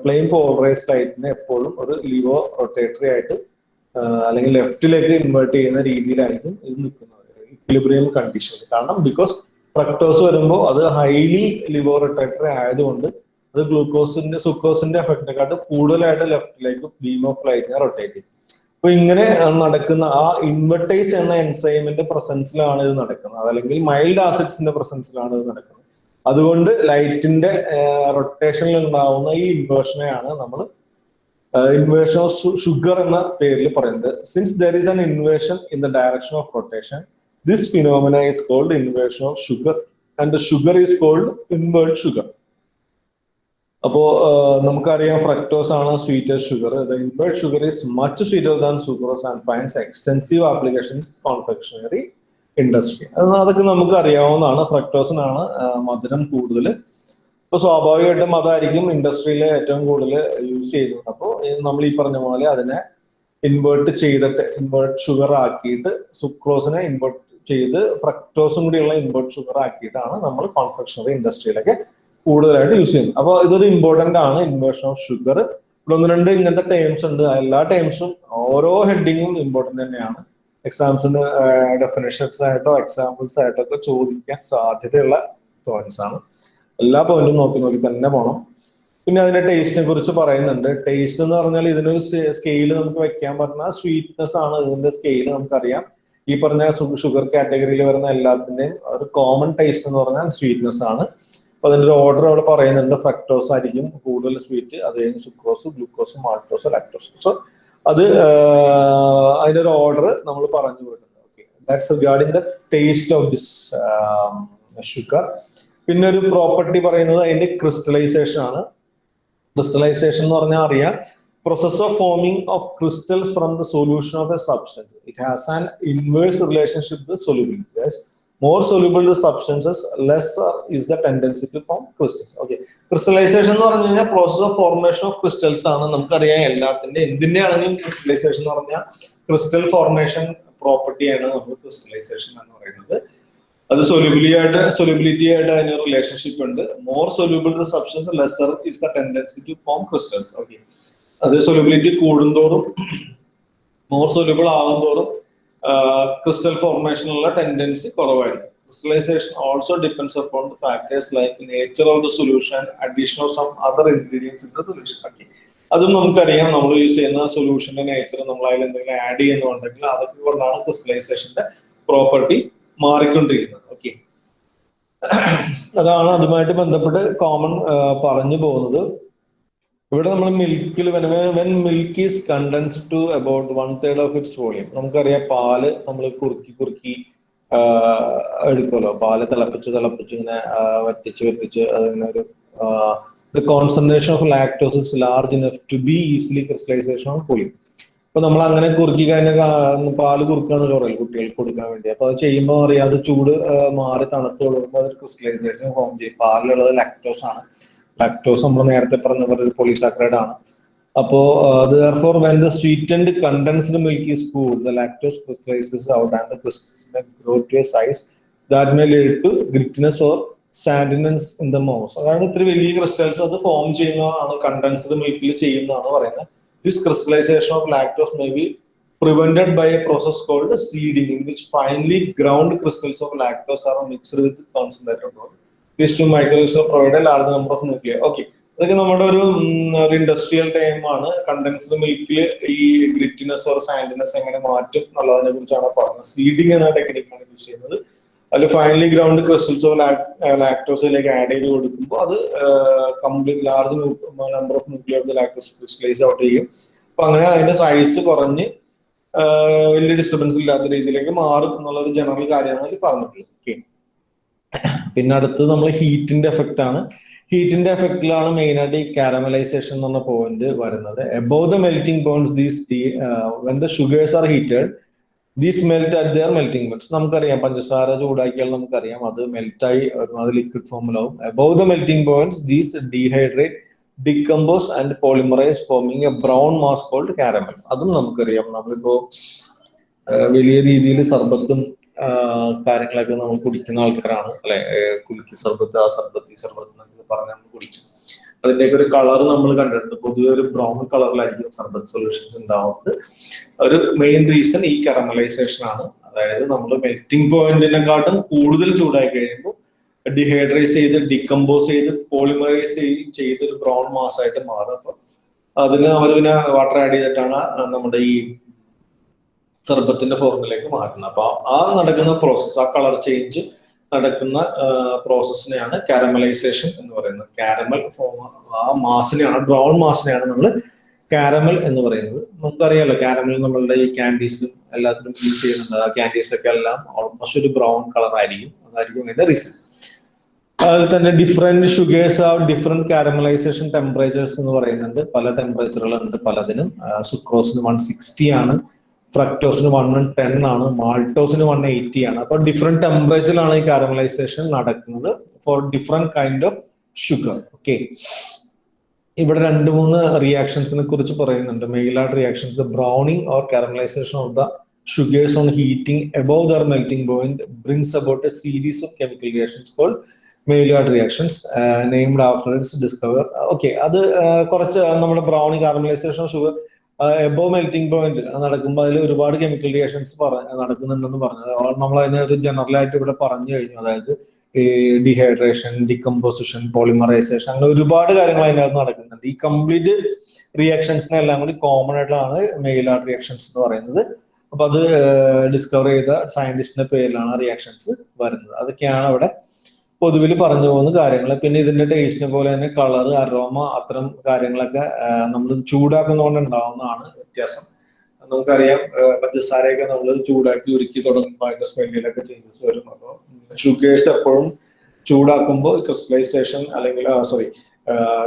പ്ലെയിൻ പോളറൈസ് ലൈറ്റിനെ എപ്പോഴും ഒരു ലിവോ റൊട്ടേറ്ററി ആയിട്ട് അല്ലെങ്കിൽ ലെഫ്റ്റിലേക്ക് ഇൻവേർട്ട് ചെയ്യുന്ന രീതിയിലായിരിക്കും ഇത് നിൽക്കുന്നത്. ഇക്വിലിബ്രിയം കണ്ടീഷൻ കാരണം ബിക്കോസ് ഫ്രക്ടോസ് വരുമ്പോൾ അത് ഹൈലി ലിവർ റിട്രാക്ടറി ആയതുകൊണ്ട് അത് ഗ്ലൂക്കോസിന്റെ സുക്കോസിന്റെ എഫക്റ്റിനെക്കാട്ട് കൂടുതലായിട്ട് ലെഫ്റ്റിലേക്ക് ബീം ഓഫ് ലൈറ്റിനെ റൊട്ടേറ്റ് ചെയ്യും. അപ്പൊ ഇങ്ങനെ നടക്കുന്ന ആ ഇൻവെർട്ടൈസ് എന്ന എൻസൈമിന്റെ പ്രസൻസിലാണ് ഇത് നടക്കുന്നത്. അതല്ലെങ്കിൽ മൈൽഡ് ആസിഡ്സിന്റെ പ്രസൻസിലാണ് ഇത് നടക്കുന്നത്. അതുകൊണ്ട് ലൈറ്റിന്റെ റൊട്ടേഷനിൽ ഉണ്ടാവുന്ന ഈ ഇൻവേർഷനെയാണ് നമ്മൾ ഇൻവേഷൻ ഓഫ് ഷുഗർ എന്ന പേരിൽ പറയുന്നത്. Since there is an inversion in the direction of rotation this phenomena is called inversion of sugar and sugar is called invert sugar അപ്പോ നമുക്കറിയാം ഫ്രക്ടോസ് ആണ് sweeter sugar the invert sugar is much sweeter than sucrose and finds extensive applications confectionery industry അത് അതൊക്കെ നമുക്ക് അറിയാവുന്നതാണ് ഫ്രക്ടോസിനാണ് മധുരം കൂടുതൽ ഇപ്പൊ സ്വാഭാവികമായിട്ടും അതായിരിക്കും ഇൻഡസ്ട്രിയിൽ ഏറ്റവും കൂടുതൽ യൂസ് ചെയ്യുന്നത്. അപ്പോൾ നമ്മൾ ഈ പറഞ്ഞ പോലെ അതിനെ ഇൻവേർട്ട് ചെയ്തിട്ട് ഇൻവേർട്ട് ഷുഗർ ആക്കിയിട്ട് സുക്രോസിനെ ഇൻവേർട്ട് ചെയ്ത് ഫ്രക്ടോസും കൂടിയുള്ള ഇൻവേർട്ട് ഷുഗർ ആക്കിയിട്ടാണ് നമ്മൾ കോൺഫെക്ഷണറി ഇൻഡസ്ട്രിയിലൊക്കെ കൂടുതലായിട്ട് യൂസ് ചെയ്യുന്നത്. അപ്പോൾ ഇതൊരു ഇമ്പോർട്ടന്റ് ആണ് ഇൻവേർഷൻ ഓഫ് ഷുഗർ ഇവിടെ ഒന്ന് രണ്ട് ഇങ്ങനത്തെ ടേംസ് ഉണ്ട്. എല്ലാ ടേംസും ഓരോ ഹെഡിങ്ങും ഇമ്പോർട്ടന്റ് തന്നെയാണ്. എക്സാംസിന് ഡെഫിനേഷൻസ് ആയിട്ടോ എക്സാമ്പിൾസ് ആയിട്ടോ ഒക്കെ ചോദിക്കാൻ സാധ്യതയുള്ള പോയിന്റ്സ് ആണ്. എല്ലാ പോയിന്റും നോക്കി നോക്കി തന്നെ പോണം. പിന്നെ അതിന്റെ ടേസ്റ്റിനെ കുറിച്ച് പറയുന്നുണ്ട്. ടേസ്റ്റ് എന്ന് പറഞ്ഞാൽ ഇതിനൊരു സ്കെയിൽ നമുക്ക് വെക്കാൻ പറഞ്ഞാൽ സ്വീറ്റ്നെസ് ആണ് ഇതിന്റെ സ്കെയിൽ നമുക്കറിയാം. ഈ പറഞ്ഞ ഷുഗർ കാറ്റഗറിയിൽ വരുന്ന എല്ലാത്തിന്റെയും ഒരു കോമൺ ടേസ്റ്റ് എന്ന് പറഞ്ഞാൽ സ്വീറ്റ്നെസ് ആണ്. അപ്പൊ അതിന്റെ ഒരു ഓർഡർ അവിടെ പറയുന്നുണ്ട്. ഫ്രക്ടോസ് ആയിരിക്കും കൂടുതൽ സ്വീറ്റ് അത് കഴിഞ്ഞ് sucrose glucose maltose lactose so അത് അതിന്റെ ഒരു ഓർഡർ നമ്മൾ പറഞ്ഞു കൊടുക്കുന്നത് okay that's regarding the taste of this sugar പിന്നെ ഒരു പ്രോപ്പർട്ടി പറയുന്നത് അതിന്റെ ക്രിസ്റ്റലൈസേഷൻ ആണ്. ക്രിസ്റ്റലൈസേഷൻ എന്ന് പറഞ്ഞാൽ അറിയാം process of forming of crystals from the solution of a substance it has an inverse relationship with solubility more soluble the substances less is the tendency to form crystals okay crystallisation എന്ന് പറഞ്ഞു കഴിഞ്ഞാൽ process of formation of crystals ആണ്. നമുക്കറിയാം എല്ലാത്തിന്റെ എന്തിന്റെ ആണെങ്കിലും crystallisation എന്ന് പറഞ്ഞാൽ ക്രിസ്റ്റൽ ഫോർമേഷൻ പ്രോപ്പർട്ടിയാണ് നമ്മൾ ക്രിസ്റ്റലൈസേഷൻ എന്ന് പറയുന്നത്. അത് സൊല്യൂബിലിറ്റി ആയിട്ട് സൊല്യൂബിലിറ്റി ആയിട്ട് അതിന് റിലേഷൻഷിപ്പ് ഉണ്ട്. More soluble the substance lesser is the tendency to form crystals okay അത് സൊല്യൂബിലിറ്റി കൂടുന്തോറും മോർ സൊല്യൂബിൾ ആകുന്തോറും ക്രിസ്റ്റൽ ഫോർമേഷനുള്ള ടെൻഡൻസി കുറവായിരിക്കും. Crystallisation also depends upon the factors like nature of the solution additional of some other ingredients in the solution okay അതും നമുക്കറിയാം. നമ്മൾ use ചെയ്യുന്ന സൊല്യൂഷന്റെ nature നമ്മൾ അതിൽ എന്തെങ്കിലും ആഡ് ചെയ്യുന്നുണ്ടെങ്കിൽ അതൊക്കെ കൊണ്ടാണ് ക്രിസ്റ്റലൈസേഷന്റെ പ്രോപ്പർട്ടി മാറിക്കൊണ്ടിരിക്കുന്നത്. ഓക്കെ അതാണ് അതുമായിട്ട് ബന്ധപ്പെട്ട് കോമൺ പറഞ്ഞു പോകുന്നത്. ഇവിടെ നമ്മൾ മിൽക്കിൽ when milk is condensed to about one third of its volume നമുക്കറിയാം പാൽ നമ്മൾ കുറുക്കി കുറുക്കി എടുക്കുമല്ലോ. പാൽ തിളപ്പിച്ച് തിളപ്പിച്ച് ഇങ്ങനെ വറ്റിച്ച് വറ്റിച്ച് അതിങ്ങനെ ഒരു the concentration of lactose large enough to be easily crystallisation of volume അപ്പൊ നമ്മൾ അങ്ങനെ കുറുക്കി കഴിഞ്ഞാൽ പാൽ കുറുക്കാന്ന് പറയും കുട്ടികൾക്ക് കൊടുക്കാൻ വേണ്ടി. അപ്പൊ അത് ചെയ്യുമ്പോൾ അറിയാതെ ചൂട് മാറി തണുത്ത് കൊടുക്കുമ്പോൾ അതൊരു ക്രിസ്റ്റലൈസേഷൻ ഫോം ചെയ്യും. പാലിലുള്ളത് ലാക്ടോസ് ആണ്. ലാക്ടോസ് നമ്മൾ നേരത്തെ പറഞ്ഞ പോലെ ഒരു പോളിസാക്രൈഡ് ആണ്. അപ്പോ അത് for when the sweetened condensed milk is cool the lactose crystallises out and the crystals grow to size that may lead to grittiness or sandiness in the mouth അതാണ് ഇത്ര വലിയ ക്രിസ്റ്റൽസ് അത് ഫോം ചെയ്യുന്നതാണ് condensed മിൽക്കിൽ ചെയ്യുന്നതാണ് പറയുന്നത്. This crystallization of lactose may be prevented by a process called seeding in which finely ground crystals of lactose are mixed with concentrated water. These two microorganisms provide a large number of nuclei. Okay. അതൊക്കെ നമ്മുടെ ഒരു industrial time ആണ് condensed മിൽക്കിൽ ഈ grittiness or സാൻഡിനെസ് എങ്ങനെ മാറ്റും എന്നുള്ളതിനെ കുറിച്ചാണ് പറഞ്ഞത് സീഡിങ് എന്ന ടെക്നിക്കാണ് യൂസ് ചെയ്യുന്നത് അതിൽ ഫൈനലി ഗ്രൗണ്ട് ക്രിസ്റ്റൽസോ ലാക്ടോസിലേക്ക് ആഡ് ചെയ്ത് കൊടുക്കുമ്പോൾ അത് complete large number of nuclear lactose crystallise out ചെയ്യും. അപ്പൊ അങ്ങനെ അതിന്റെ സൈസ് കുറഞ്ഞ് വലിയ ഡിസ്റ്റർബൻസ് ഇല്ലാത്ത രീതിയിലേക്ക് മാറും എന്നുള്ള ഒരു ജനറൽ കാര്യമാണ് അതിൽ പറഞ്ഞിട്ടുള്ളത്. ഓക്കെ പിന്നെ അടുത്തത് നമ്മൾ ഹീറ്റിന്റെ എഫക്റ്റ് ആണ്. ഹീറ്റിന്റെ എഫക്റ്റിലാണ് മെയിൻ ആയിട്ട് ഈ കാരമലൈസേഷൻ എന്ന് പറഞ്ഞ പോയിന്റ് വരുന്നത്. Above the melting points these when the sugars are heated these melt at their melting points നമുക്കറിയാം പഞ്ചസാര ചൂടാക്കിയാൽ നമുക്കറിയാം അത് മെൽറ്റായി അത് liquid ഫോമിലാവും above the melting points these dehydrate decompose and polymerise forming a brown mass called caramel അതും നമുക്കറിയാം. നമ്മളിപ്പോ വലിയ രീതിയിൽ സർബത്തും കാര്യങ്ങളൊക്കെ നമ്മൾ കുടിക്കുന്ന ആൾക്കാരാണ് അല്ലെ? കുലുക്കി സർബത്ത് ആ സർബത്ത് ഈ സർബത്ത് എന്നൊക്കെ പറഞ്ഞ് നമ്മൾ കുടിക്കും. അതിന്റെയൊക്കെ ഒരു കളർ നമ്മൾ കണ്ടിട്ടുണ്ട്. പൊതുവെ ഒരു ബ്രൗൺ കളറിലായിരിക്കും സർബത്ത് സൊല്യൂഷൻസ് ഉണ്ടാവുന്നത്. ഒരു മെയിൻ റീസൺ ഈ കറമലൈസേഷൻ ആണ്. അതായത് നമ്മൾ മെൽറ്റിംഗ് പോയിന്റിനെക്കാട്ടും കൂടുതൽ ചൂടായി കഴിയുമ്പോൾ ഡിഹൈഡ്രൈസ് ചെയ്ത് ഡിക്കമ്പോസ് ചെയ്ത് പോളിമറൈസ് ചെയ്ത് ഒരു ബ്രൗൺ മാസ് ആയിട്ട് മാറും. അതിന് അവർ പിന്നെ വാട്ടർ ആഡ് ചെയ്തിട്ടാണ് നമ്മുടെ ഈ സർബത്തിന്റെ ഫോർമിലേക്ക് മാറ്റുന്നത്. അപ്പൊ ആ നടക്കുന്ന പ്രോസസ്സ് ആ കളർ ചേഞ്ച് നടക്കുന്ന പ്രോസസ്സിനെയാണ് കാരമലൈസേഷൻ എന്ന് പറയുന്നത്. കാരമൽ ഫോം ആ മാസിനെയാണ് ബ്രൗൺ മാസിനെയാണ് നമ്മൾ കാരമൽ എന്ന് പറയുന്നത്. നമുക്കറിയാലോ കാരമൽ നമ്മളുടെ ഈ ക്യാൻഡീസും എല്ലാത്തിനും യൂസ് ചെയ്യുന്നുണ്ട്. ആ ക്യാൻഡീസ് ഒക്കെ എല്ലാം ഓൾമോസ്റ്റ് ഒരു ബ്രൗൺ കളർ ആയിരിക്കും. അതായിരിക്കും അതിന്റെ റീസൺ അതിൽ തന്നെ ഡിഫറെന്റ് ഷുഗേഴ്സ് ആ ഡിഫറെന്റ് കാരമലൈസേഷൻ ടെമ്പറേച്ചേഴ്സ് എന്ന് പറയുന്നുണ്ട്. പല ടെമ്പറേച്ചറുകളുണ്ട് പലതിനും. സുക്രോസിന് വൺ സിക്സ്റ്റി ആണ്. ഫ്രക്ടോസിന് വൺ ടെൻ ആണ്. മാൾട്ടോസിന് വൺ എയ്റ്റി ആണ്. അപ്പൊ ഡിഫറെന്റ് ടെമ്പറേച്ചറിലാണ് ഈ കാരമലൈസേഷൻ നടക്കുന്നത് for different kind of sugar okay ഇവിടെ രണ്ട് മൂന്ന് റിയാക്ഷൻസിനെ കുറിച്ച് പറയുന്നുണ്ട്. മെയിലായിട്ട് reactions browning or caramelisation of the sugars on heating above their melting point brings about a series of chemical reactions called Maillard reactions named after discover okay അത് കുറച്ച് നമ്മുടെ browning caramelisation sugar above melting point നടക്കുമ്പോൾ അതിൽ ഒരുപാട് chemical reactions നടക്കുന്നുണ്ടെന്ന് പറഞ്ഞത്. നമ്മൾ അതിനെ ഒരു ജനറൽ ആയിട്ട് ഇവിടെ പറഞ്ഞു കഴിഞ്ഞു. അതായത് ഈ ഡിഹൈഡ്രേഷൻ ഡികമ്പോസിഷൻ പോളിമറൈസേഷൻ അങ്ങനെ ഒരുപാട് കാര്യങ്ങൾ അതിനകത്ത് നടക്കുന്നുണ്ട്. ഈ കംപ്ലീറ്റ് റിയാക്ഷൻസിനെല്ലാം കൂടി കോമൺ ആയിട്ടാണ് മെയിൽ ആർട്ട് റിയാക്ഷൻസ് എന്ന് പറയുന്നത്. അപ്പൊ അത് ഡിസ്കവർ ചെയ്ത സയന്റിസ്റ്റിന്റെ പേരിലാണ് റിയാക്ഷൻസ് വരുന്നത്. അതൊക്കെയാണ് അവിടെ പൊതുവിൽ പറഞ്ഞു പോകുന്ന കാര്യങ്ങൾ. പിന്നെ ഇതിന്റെ ടേസ്റ്റിനെ പോലെ തന്നെ കളർ അരോമ അത്തരം കാര്യങ്ങളൊക്കെ നമ്മൾ ചൂടാക്കുന്നതുകൊണ്ട് ഉണ്ടാവുന്നതാണ് വ്യത്യാസം. നമുക്കറിയാം പഞ്ചസാരയൊക്കെ നമ്മൾ ചൂടാക്കി ഉരുക്കി തുടങ്ങുമ്പോൾ അതിന്റെ സ്മെല്ലിലൊക്കെ ചേഞ്ചസ് വരും. അപ്പോൾ ഷുഗേഴ്സ് എപ്പോഴും ചൂടാക്കുമ്പോൾ ക്രിസ്റ്റലൈസേഷൻ അല്ലെങ്കിൽ സോറി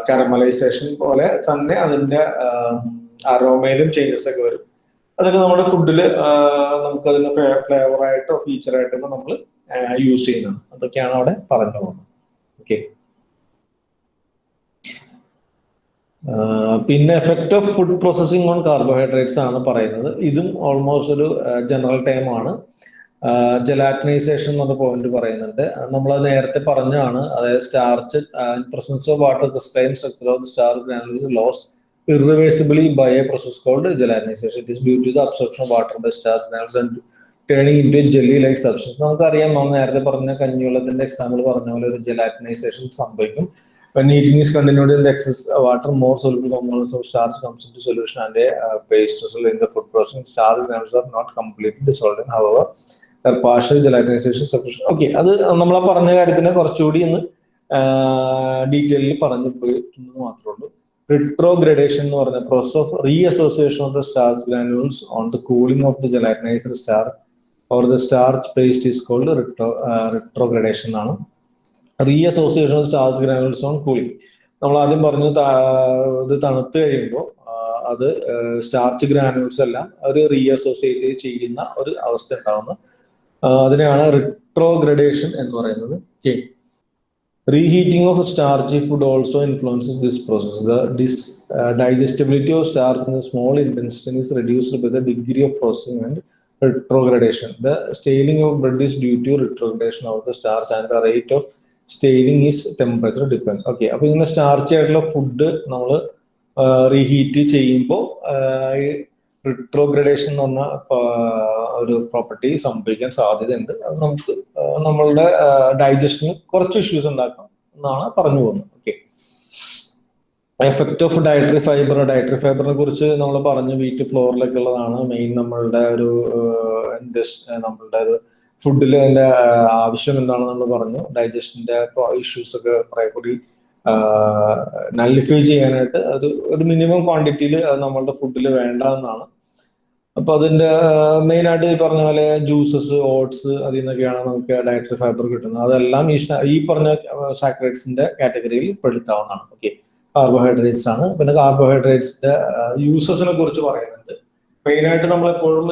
കാരമലൈസേഷൻ പോലെ തന്നെ അതിന്റെ അറോമയിലും ചേഞ്ചസ് ഒക്കെ വരും. അതൊക്കെ നമ്മുടെ ഫുഡിൽ നമുക്ക് അതിന് ഫ്ലേവറായിട്ടോ ഫീച്ചറായിട്ടോ നമ്മൾ യൂസ് ചെയ്യുന്നത് അതൊക്കെയാണ് അവിടെ പറഞ്ഞു പോകുന്നത്. ഓക്കെ പിന്നെ effect of food processing on carbohydrates ആണ് പറയുന്നത്. ഇതും ഓൾമോസ്റ്റ് ഒരു ജനറൽ ടൈം ആണ്. ജലാറ്റിനൈസേഷൻ എന്നുള്ള പോയിന്റ് പറയുന്നുണ്ട്. നമ്മൾ നേരത്തെ പറഞ്ഞാണ് അതായത് starch presence of water starch loses irreversibly by a process called gelatinisation it is due to the absorption water by starch turning into jelly like substance നമുക്കറിയാം നമ്മൾ നേരത്തെ പറഞ്ഞ കഞ്ഞി വെള്ളത്തിന്റെ എക്സാമ്പിൾ പറഞ്ഞ പോലെ ഒരു ജലാറ്റിനൈസേഷൻ സംഭവിക്കും. Heating is continued excess water more soluble components of starch comes in to solution and paste in the food processing ദുഡ് process are not completely dissolved however their gelatinisation sufficient okay അത് നമ്മൾ പറഞ്ഞ കാര്യത്തിന് കുറച്ചുകൂടി ഇന്ന് ഡീറ്റെയിലിൽ പറഞ്ഞു പോയിട്ടെന്ന് മാത്രമേ ഉള്ളൂ. റിട്രോഗ്രഡേഷൻ എന്ന് പറഞ്ഞ process of reassociation of the starch granules on the cooling of the gelatinised starch or the starch paste is called retro retrogradation ആണ് reassociation of starch granules on cooling നമ്മൾ ആദ്യം പറഞ്ഞു ഇത് തണുത്ത് കഴിയുമ്പോൾ അത് സ്റ്റാർച്ച് ഗ്രാനുൾസ് എല്ലാം ഒരു റീ അസോസിയേറ്റ് ചെയ്യുന്ന ഒരു അവസ്ഥ ഉണ്ടാവുന്നു. അതിനെയാണ് റിട്രോഗ്രഡേഷൻ എന്ന് പറയുന്നത്. K reheating of starch food also influences this process the digestibility of starch in the small intensity reduced by the degree of processing and retrogradation the staling of bread is due to retrogradation of the starch and the rate of staling is temperature depend okay അപ്പൊ ഇങ്ങനെ starch ആയിട്ടുള്ള food നമ്മൾ reheat ചെയ്യുമ്പോൾ retrogradation എന്ന് പറഞ്ഞ ഒരു property സംഭവിക്കാൻ സാധ്യതയുണ്ട്. അത് നമുക്ക് നമ്മളുടെ ഡൈജഷന് കുറച്ച് ഇഷ്യൂസ് ഉണ്ടാക്കാം എന്നാണ് പറഞ്ഞു പോകുന്നത്. Okay effect of dietary fibre dietary ഫൈബറിനെ കുറിച്ച് നമ്മൾ പറഞ്ഞു വീറ്റ് ഫ്ലോറിലൊക്കെ ഉള്ളതാണ് മെയിൻ നമ്മളുടെ ഒരു നമ്മളുടെ ഒരു ഫുഡിൽ അതിന്റെ ആവശ്യം എന്താണെന്ന് നമ്മൾ പറഞ്ഞു ഡൈജഷന്റെ ഇഷ്യൂസ് ഒക്കെ കുറെ കൂടി നല്ലിഫൈ ചെയ്യാനായിട്ട് അത് ഒരു മിനിമം ക്വാണ്ടിറ്റിയിൽ അത് നമ്മളുടെ ഫുഡിൽ വേണ്ട എന്നാണ് അപ്പൊ അതിന്റെ മെയിൻ ആയിട്ട് ഈ പറഞ്ഞ പോലെ ജ്യൂസസ് ഓട്സ് അതിൽ നിന്നൊക്കെയാണ് നമുക്ക് ഡയറ്ററി ഫൈബർ കിട്ടുന്നത്. അതെല്ലാം ഈ ഈ പറഞ്ഞ സാക്രേറ്റ്സിന്റെ കാറ്റഗറിയിൽ പെടുത്താവുന്നതാണ്. ഓക്കെ കാർബോഹൈഡ്രേറ്റ്സ് ആണ്. പിന്നെ കാർബോഹൈഡ്രേറ്റ്സിന്റെ യൂസസിനെ കുറിച്ച് പറയുന്നുണ്ട്. മെയിൻ ആയിട്ട് നമ്മൾ എപ്പോഴും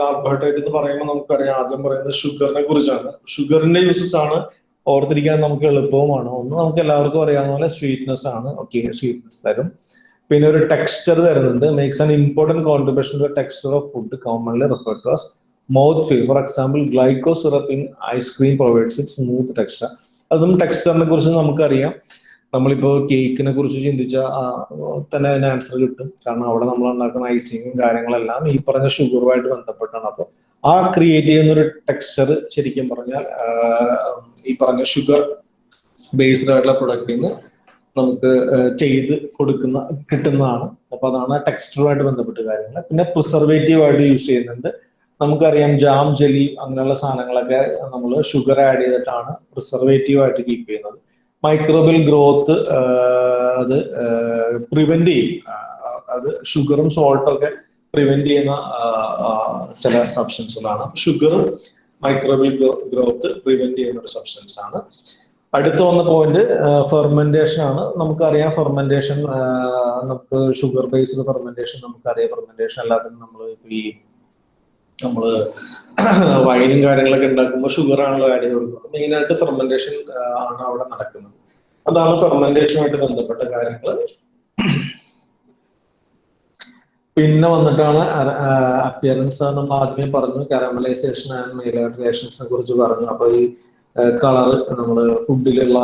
കാർബോഹൈഡ്രേറ്റ് എന്ന് പറയുമ്പോൾ നമുക്കറിയാം ആദ്യം പറയുന്നത് ഷുഗറിനെ കുറിച്ചാണ്. ഷുഗറിന്റെ യൂസസ് ആണ് ഓർത്തിരിക്കാൻ നമുക്ക് എളുപ്പവുമാണ്. ഒന്ന് നമുക്ക് എല്ലാവർക്കും അറിയാവുന്ന പോലെ സ്വീറ്റ്നെസ് ആണ്. ഓക്കെ സ്വീറ്റ്നെസ് തരും. പിന്നെ ഒരു ടെക്സ്ചർ തരുന്നുണ്ട് makes an important contribution to texture of food commonly refer to as mouth feel for example glyco syrup in ice cream provides it smooth texture അതും ടെക്സ്ചറിനെ കുറിച്ച് നമുക്കറിയാം. നമ്മളിപ്പോ കേക്കിനെ കുറിച്ച് ചിന്തിച്ചാൽ തന്നെ അതിന് ആൻസർ കിട്ടും. കാരണം അവിടെ നമ്മൾ ഉണ്ടാക്കുന്ന ഐസിങ്ങും കാര്യങ്ങളെല്ലാം ഈ പറഞ്ഞ ഷുഗറുമായിട്ട് ബന്ധപ്പെട്ടാണ്. അപ്പോൾ ആ ക്രിയേറ്റ് ചെയ്യുന്ന ഒരു ടെക്സ്ചർ ശരിക്കും പറഞ്ഞാൽ ഈ പറഞ്ഞ ഷുഗർ ബേസ്ഡ് ആയിട്ടുള്ള പ്രൊഡക്റ്റിൽ നിന്ന് നമുക്ക് ചെയ്ത് കൊടുക്കുന്ന കിട്ടുന്നതാണ്. അപ്പൊ അതാണ് ടെക്സ്റ്ററുമായിട്ട് ബന്ധപ്പെട്ട കാര്യങ്ങൾ. പിന്നെ പ്രിസർവേറ്റീവ് ആയിട്ട് യൂസ് ചെയ്യുന്നുണ്ട്. നമുക്കറിയാം ജാം ജെലി അങ്ങനെയുള്ള സാധനങ്ങളൊക്കെ നമ്മൾ ഷുഗർ ആഡ് ചെയ്തിട്ടാണ് പ്രിസർവേറ്റീവ് ആയിട്ട് കീപ്പ് ചെയ്യുന്നത്. മൈക്രോബിയൽ ഗ്രോത്ത് അത് പ്രിവെന്റ് ചെയ്യും. അത് ഷുഗറും സോൾട്ടും ഒക്കെ പ്രിവെന്റ് ചെയ്യുന്ന ചില സബ്സ്റ്റൻസുകളാണ്. ഷുഗറും മൈക്രോബിയൽ ഗ്രോത്ത് പ്രിവെന്റ് ചെയ്യുന്ന ഒരു സബ്സ്റ്റൻസ് ആണ് അടുത്ത വന്ന പോയിന്റ് ഫെർമെന്റേഷൻ ആണ്. നമുക്കറിയാം ഫെർമെന്റേഷൻ നമുക്ക് ഷുഗർ ബേസ്ഡ് ഫെർമെന്റേഷൻ നമുക്കറിയാം ഫെർമെന്റേഷൻ അല്ലാതെ നമ്മൾ ഈ നമ്മൾ വൈനും കാര്യങ്ങളൊക്കെ ഉണ്ടാക്കുമ്പോൾ ഷുഗർ ആണല്ലോ ആഡ് ചെയ്ത് കൊടുക്കുന്നത്. മെയിൻ ആയിട്ട് ഫെർമെന്റേഷൻ ആണ് അവിടെ നടക്കുന്നത്. അതാണ് ഫെർമെന്റേഷനുമായിട്ട് ബന്ധപ്പെട്ട കാര്യങ്ങൾ പിന്നെ വന്നിട്ടാണ് അപ്പിയറൻസ് നമ്മൾ ആദ്യമേ പറഞ്ഞു. കാരമലൈസേഷൻ ആൻഡ് മെയിലേഷൻസിനെ കുറിച്ച് പറഞ്ഞു. അപ്പൊ ഈ കളർ നമ്മൾ ഫുഡിലുള്ള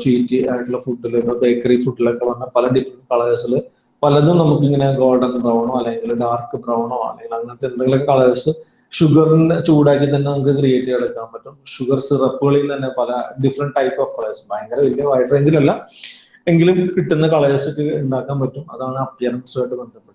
സ്വീറ്റ് ആയിട്ടുള്ള ഫുഡിൽ ബേക്കറി ഫുഡിലൊക്കെ വന്ന പല ഡിഫറെന്റ് കളേഴ്സിൽ പലതും നമുക്ക് ഇങ്ങനെ ഗോൾഡൻ ബ്രൗണോ അല്ലെങ്കിൽ ഡാർക്ക് ബ്രൗണോ അല്ലെങ്കിൽ അങ്ങനത്തെ എന്തെങ്കിലും കളേഴ്സ് ഷുഗറിന്റെ ചൂടാക്കി തന്നെ നമുക്ക് ക്രിയേറ്റ് ചെയ്തെടുക്കാൻ പറ്റും. ഷുഗർ സിറപ്പുകളിൽ തന്നെ പല ഡിഫറെന്റ് ടൈപ്പ് ഓഫ് കളേഴ്സ് ഭയങ്കര വലിയ വൈഡ് റേഞ്ചിലല്ല എങ്കിലും കിട്ടുന്ന കളേഴ്സ് ഉണ്ടാക്കാൻ പറ്റും. അതാണ് അപ്പിയറൻസുമായിട്ട് ബന്ധപ്പെട്ടത്.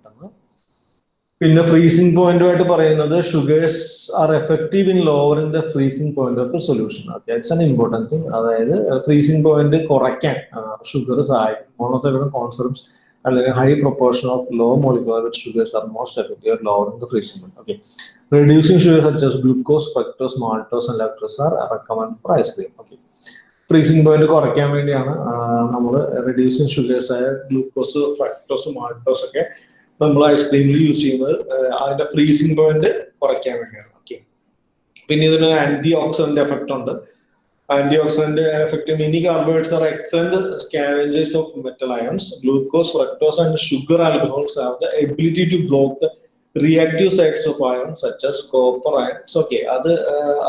പിന്നെ ഫ്രീസിംഗ് പോയിന്റുമായിട്ട് പറയുന്നത് sugars are effective in lowering the freezing point of solution that's an important thing അതായത് ഫ്രീസിംഗ് പോയിന്റ് കുറയ്ക്കാൻ ഷുഗർ സഹായിക്കും മോണോസൈഡ് കോൺസെപ്റ്റ്സ് അല്ലെങ്കിൽ high proportion of low molecular sugars are most effective lowering the freezing point okay reducing as glucose, fructose, maltose and lactose are recommended for ice cream. Okay. Freezing point കുറയ്ക്കാൻ വേണ്ടിയാണ് നമ്മൾ reducing sugars ആയ glucose fructose maltose ഒക്കെ നമ്മൾ ഐസ്ക്രീമിൽ use ചെയ്യുന്നത് അതിന്റെ freezing point കുറയ്ക്കാൻ വേണ്ടിയാണ്. ഓക്കെ പിന്നെ ഇതിന് ആന്റി ഓക്സിഡന്റ് എഫക്ട് ഉണ്ട്. Antioxidant effect many carbohydrates are excellent scavengers of metal ions glucose fructose and sugar alcohols have the ability to block the reactive sites of ion such as copper ions okay അത്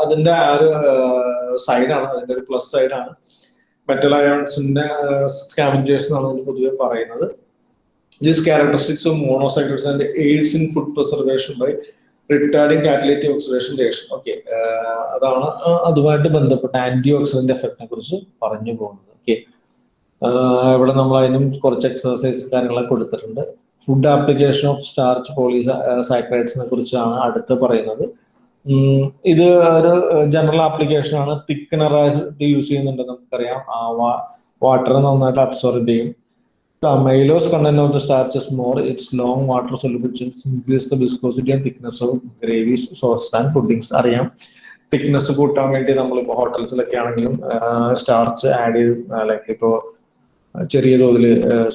അതിന്റെ ആ ഒരു സൈഡാണ് അതിന്റെ ഒരു plus സൈഡാണ് metal അയോൺസിന്റെ scavengers എന്നാണ് പൊതുവെ പറയുന്നത്. These characteristics of monosaccharides and aids in food preservation by retarding catalytic oxidation reaction okay അതാണ് അതുമായിട്ട് ബന്ധപ്പെട്ട ആന്റി ഓക്സിഡന്റ് എഫക്റ്റിനെ കുറിച്ച് പറഞ്ഞു പോകുന്നത്. ഓക്കെ ഇവിടെ നമ്മൾ അതിനും കുറച്ച് എക്സസൈസ് കാര്യങ്ങളൊക്കെ കൊടുത്തിട്ടുണ്ട്. ഫുഡ് ആപ്ലിക്കേഷൻ ഓഫ് സ്റ്റാർച്ച് പോളി സൈക്രൈഡ്സിനെ കുറിച്ചാണ് അടുത്ത് പറയുന്നത്. ഇത് ഒരു ജനറൽ ആപ്ലിക്കേഷൻ ആണ്. തിക്കനറായിട്ട് യൂസ് ചെയ്യുന്നുണ്ട് നമുക്കറിയാം. വാട്ടർ നന്നായിട്ട് അബ്സോർബ് ചെയ്യും. Amylose content of the starches more its long water solubles increase the viscosity and thickness of gravies sauce and puddings അറിയാം. തിക്നെസ് കൂട്ടാൻ വേണ്ടി നമ്മളിപ്പോൾ ഹോട്ടൽസിലൊക്കെ ആണെങ്കിലും സ്റ്റാർച്ച് ആഡ് ചെയ്ത് ലൈക്ക് ഇപ്പോൾ ചെറിയ തോതിൽ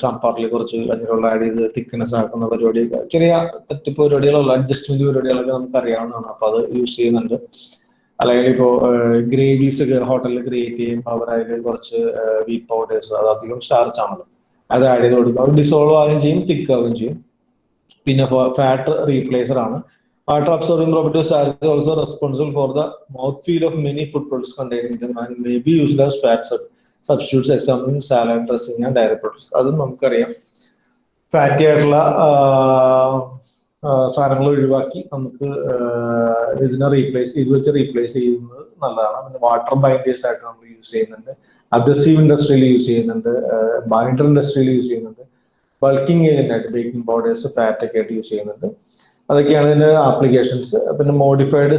സാമ്പാറിൽ കുറച്ച് കഞ്ഞിവെള്ളം ആഡ് ചെയ്ത് തിക്നെസ് ആക്കുന്ന പരിപാടി ചെറിയ തട്ടിപ്പ് പരിപാടികളുള്ള അഡ്ജസ്റ്റ്മെന്റ് പരിപാടികളൊക്കെ നമുക്ക് അറിയാവുന്നതാണ്. അപ്പൊ അത് യൂസ് ചെയ്യുന്നുണ്ട്. അല്ലെങ്കിൽ ഇപ്പോൾ ഗ്രേവീസ് ഒക്കെ ഹോട്ടലിൽ ക്രിയേറ്റ് ചെയ്യുമ്പോൾ അവർ അതിൽ കുറച്ച് വീറ്റ് പൗഡേഴ്സ് അത് അധികം സ്റ്റാർച്ച് അത് ആഡ് ചെയ്ത് കൊടുക്കും. അത് ഡിസോൾവ് ആവുകയും ചെയ്യും തിക്ക് ആവുകയും ചെയ്യും. പിന്നെ ഫാറ്റ് റീപ്ലേസർ ആണ്. Water absorbing property starch also responsible for the mouth feel of many food products containing may be used as fats substitutes example salad dressing and dairy products അതും നമുക്കറിയാം. ഫാറ്റി ആയിട്ടുള്ള സാധനങ്ങൾ ഒഴിവാക്കി നമുക്ക് ഇതിനെ റീപ്ലേസ് ഇത് വെച്ച് റീപ്ലേസ് ചെയ്യുന്നത് നല്ലതാണ്. പിന്നെ വാട്ടർ ബൈൻഡേഴ്സ് ആയിട്ട് നമ്മൾ യൂസ് ചെയ്യുന്നുണ്ട്. അദസീവ് ഇൻഡസ്ട്രിയിൽ യൂസ് ചെയ്യുന്നുണ്ട്. ബൈൻഡർ ഇൻഡസ്ട്രിയിൽ യൂസ് ചെയ്യുന്നുണ്ട്. ബൾക്കിംഗ് ഏജന്റ് ആയിട്ട് ബേക്കിംഗ് പൗഡേഴ്സ് ഫാറ്റ് ഒക്കെ ആയിട്ട് യൂസ് ചെയ്യുന്നുണ്ട്. അതൊക്കെയാണ് ഇതിന്റെ ആപ്ലിക്കേഷൻസ് പിന്നെ മോഡിഫൈഡ്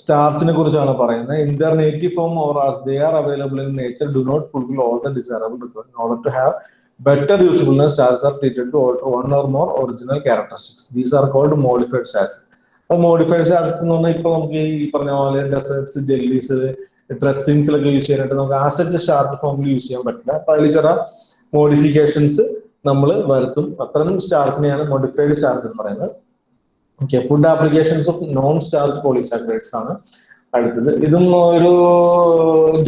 സ്റ്റാർസിനെ കുറിച്ചാണ് പറയുന്നത്. In their native form or as they are available in nature do not fulfil all the desirable requirement order to have better usefulness stars are treated to alter one or more original characteristics. These are called modified stars. അപ്പൊ modified stars എന്ന് പറഞ്ഞാൽ ഇപ്പൊ നമുക്ക് ഈ പറഞ്ഞ പോലെ deserts jellies ഡ്രസ്സിങ്സിലൊക്കെ use ചെയ്യാനായിട്ട് നമുക്ക് ആസറ്റ് സ്റ്റാർട്ട് ഫോമിൽ യൂസ് ചെയ്യാൻ പറ്റില്ല. അപ്പൊ അതിൽ ചില മോഡിഫിക്കേഷൻസ് നമ്മൾ വരുത്തും. അത്തരം സ്റ്റാർജിനെയാണ് മോഡിഫൈഡ് ചാർജ് എന്ന് പറയുന്നത്. Okay food applications of non starch polysaccharides ആണ് അടുത്തത്. ഇതും ഒരു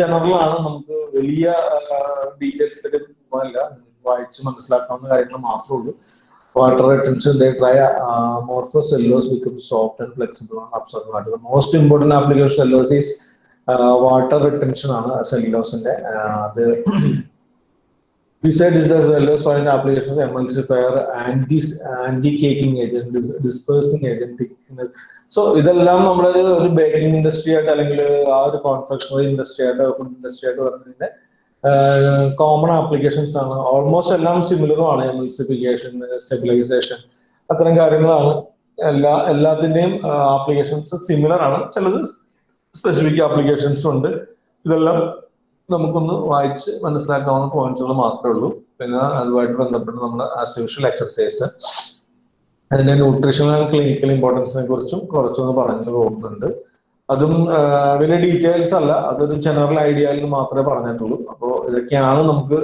ജനറൽ ആണ്. നമുക്ക് വലിയ ഡീറ്റെയിൽസ് പോകാനില്ല. വായിച്ച് മനസ്സിലാക്കാവുന്ന കാര്യങ്ങൾ മാത്രമേ ഉള്ളൂ. Water they try amorphous celluloses become soft and flexible ആണ് അബ്സോർബ് ആയിട്ട് most important application cellulose is water retention ആണ് സെല്ലോസിന്റെ അത് Besides there's cellulose find applications, emulsifier, anti anti caking agent, dis dispersing agent, thickness. So ഇതെല്ലാം നമ്മൾ ഒരു baking industry ആയിട്ട് അല്ലെങ്കിൽ ആ ഒരു കോൺഫെക്ഷണറി ഇൻഡസ്ട്രി ആയിട്ട് ഫുഡ് ഇൻഡസ്ട്രി ആയിട്ട് വരുന്നതിന്റെ കോമൺ ആപ്ലിക്കേഷൻസ് ആണ്. ഓൾമോസ്റ്റ് എല്ലാം സിമിലറും ആണ് എമൽസിഫിക്കേഷൻ സ്റ്റെബിലൈസേഷൻ അത്തരം കാര്യങ്ങളാണ്. എല്ലാ എല്ലാത്തിന്റെയും ആപ്ലിക്കേഷൻസ് സിമിലർ ആണ്. ചിലത് സ്പെസിഫിക് ആപ്ലിക്കേഷൻസും ഉണ്ട്. ഇതെല്ലാം നമുക്കൊന്ന് വായിച്ച് മനസ്സിലാക്കാവുന്ന പോയിന്റ്സുകൾ മാത്രമേ ഉള്ളൂ. പിന്നെ അതുമായിട്ട് ബന്ധപ്പെട്ട് നമ്മുടെ ആസ് യൂഷ്വൽ എക്സർസൈസ് അതിന്റെ ന്യൂട്രീഷണൽ ആൻഡ് ക്ലിനിക്കൽ ഇമ്പോർട്ടൻസിനെ കുറിച്ചും കുറച്ചൊന്ന് പറഞ്ഞു പോകുന്നുണ്ട്. അതും വലിയ ഡീറ്റെയിൽസ് അല്ല. അതൊരു ജനറൽ ഐഡിയയിൽ മാത്രമേ പറഞ്ഞിട്ടുള്ളൂ. അപ്പോൾ ഇതൊക്കെയാണ് നമുക്ക്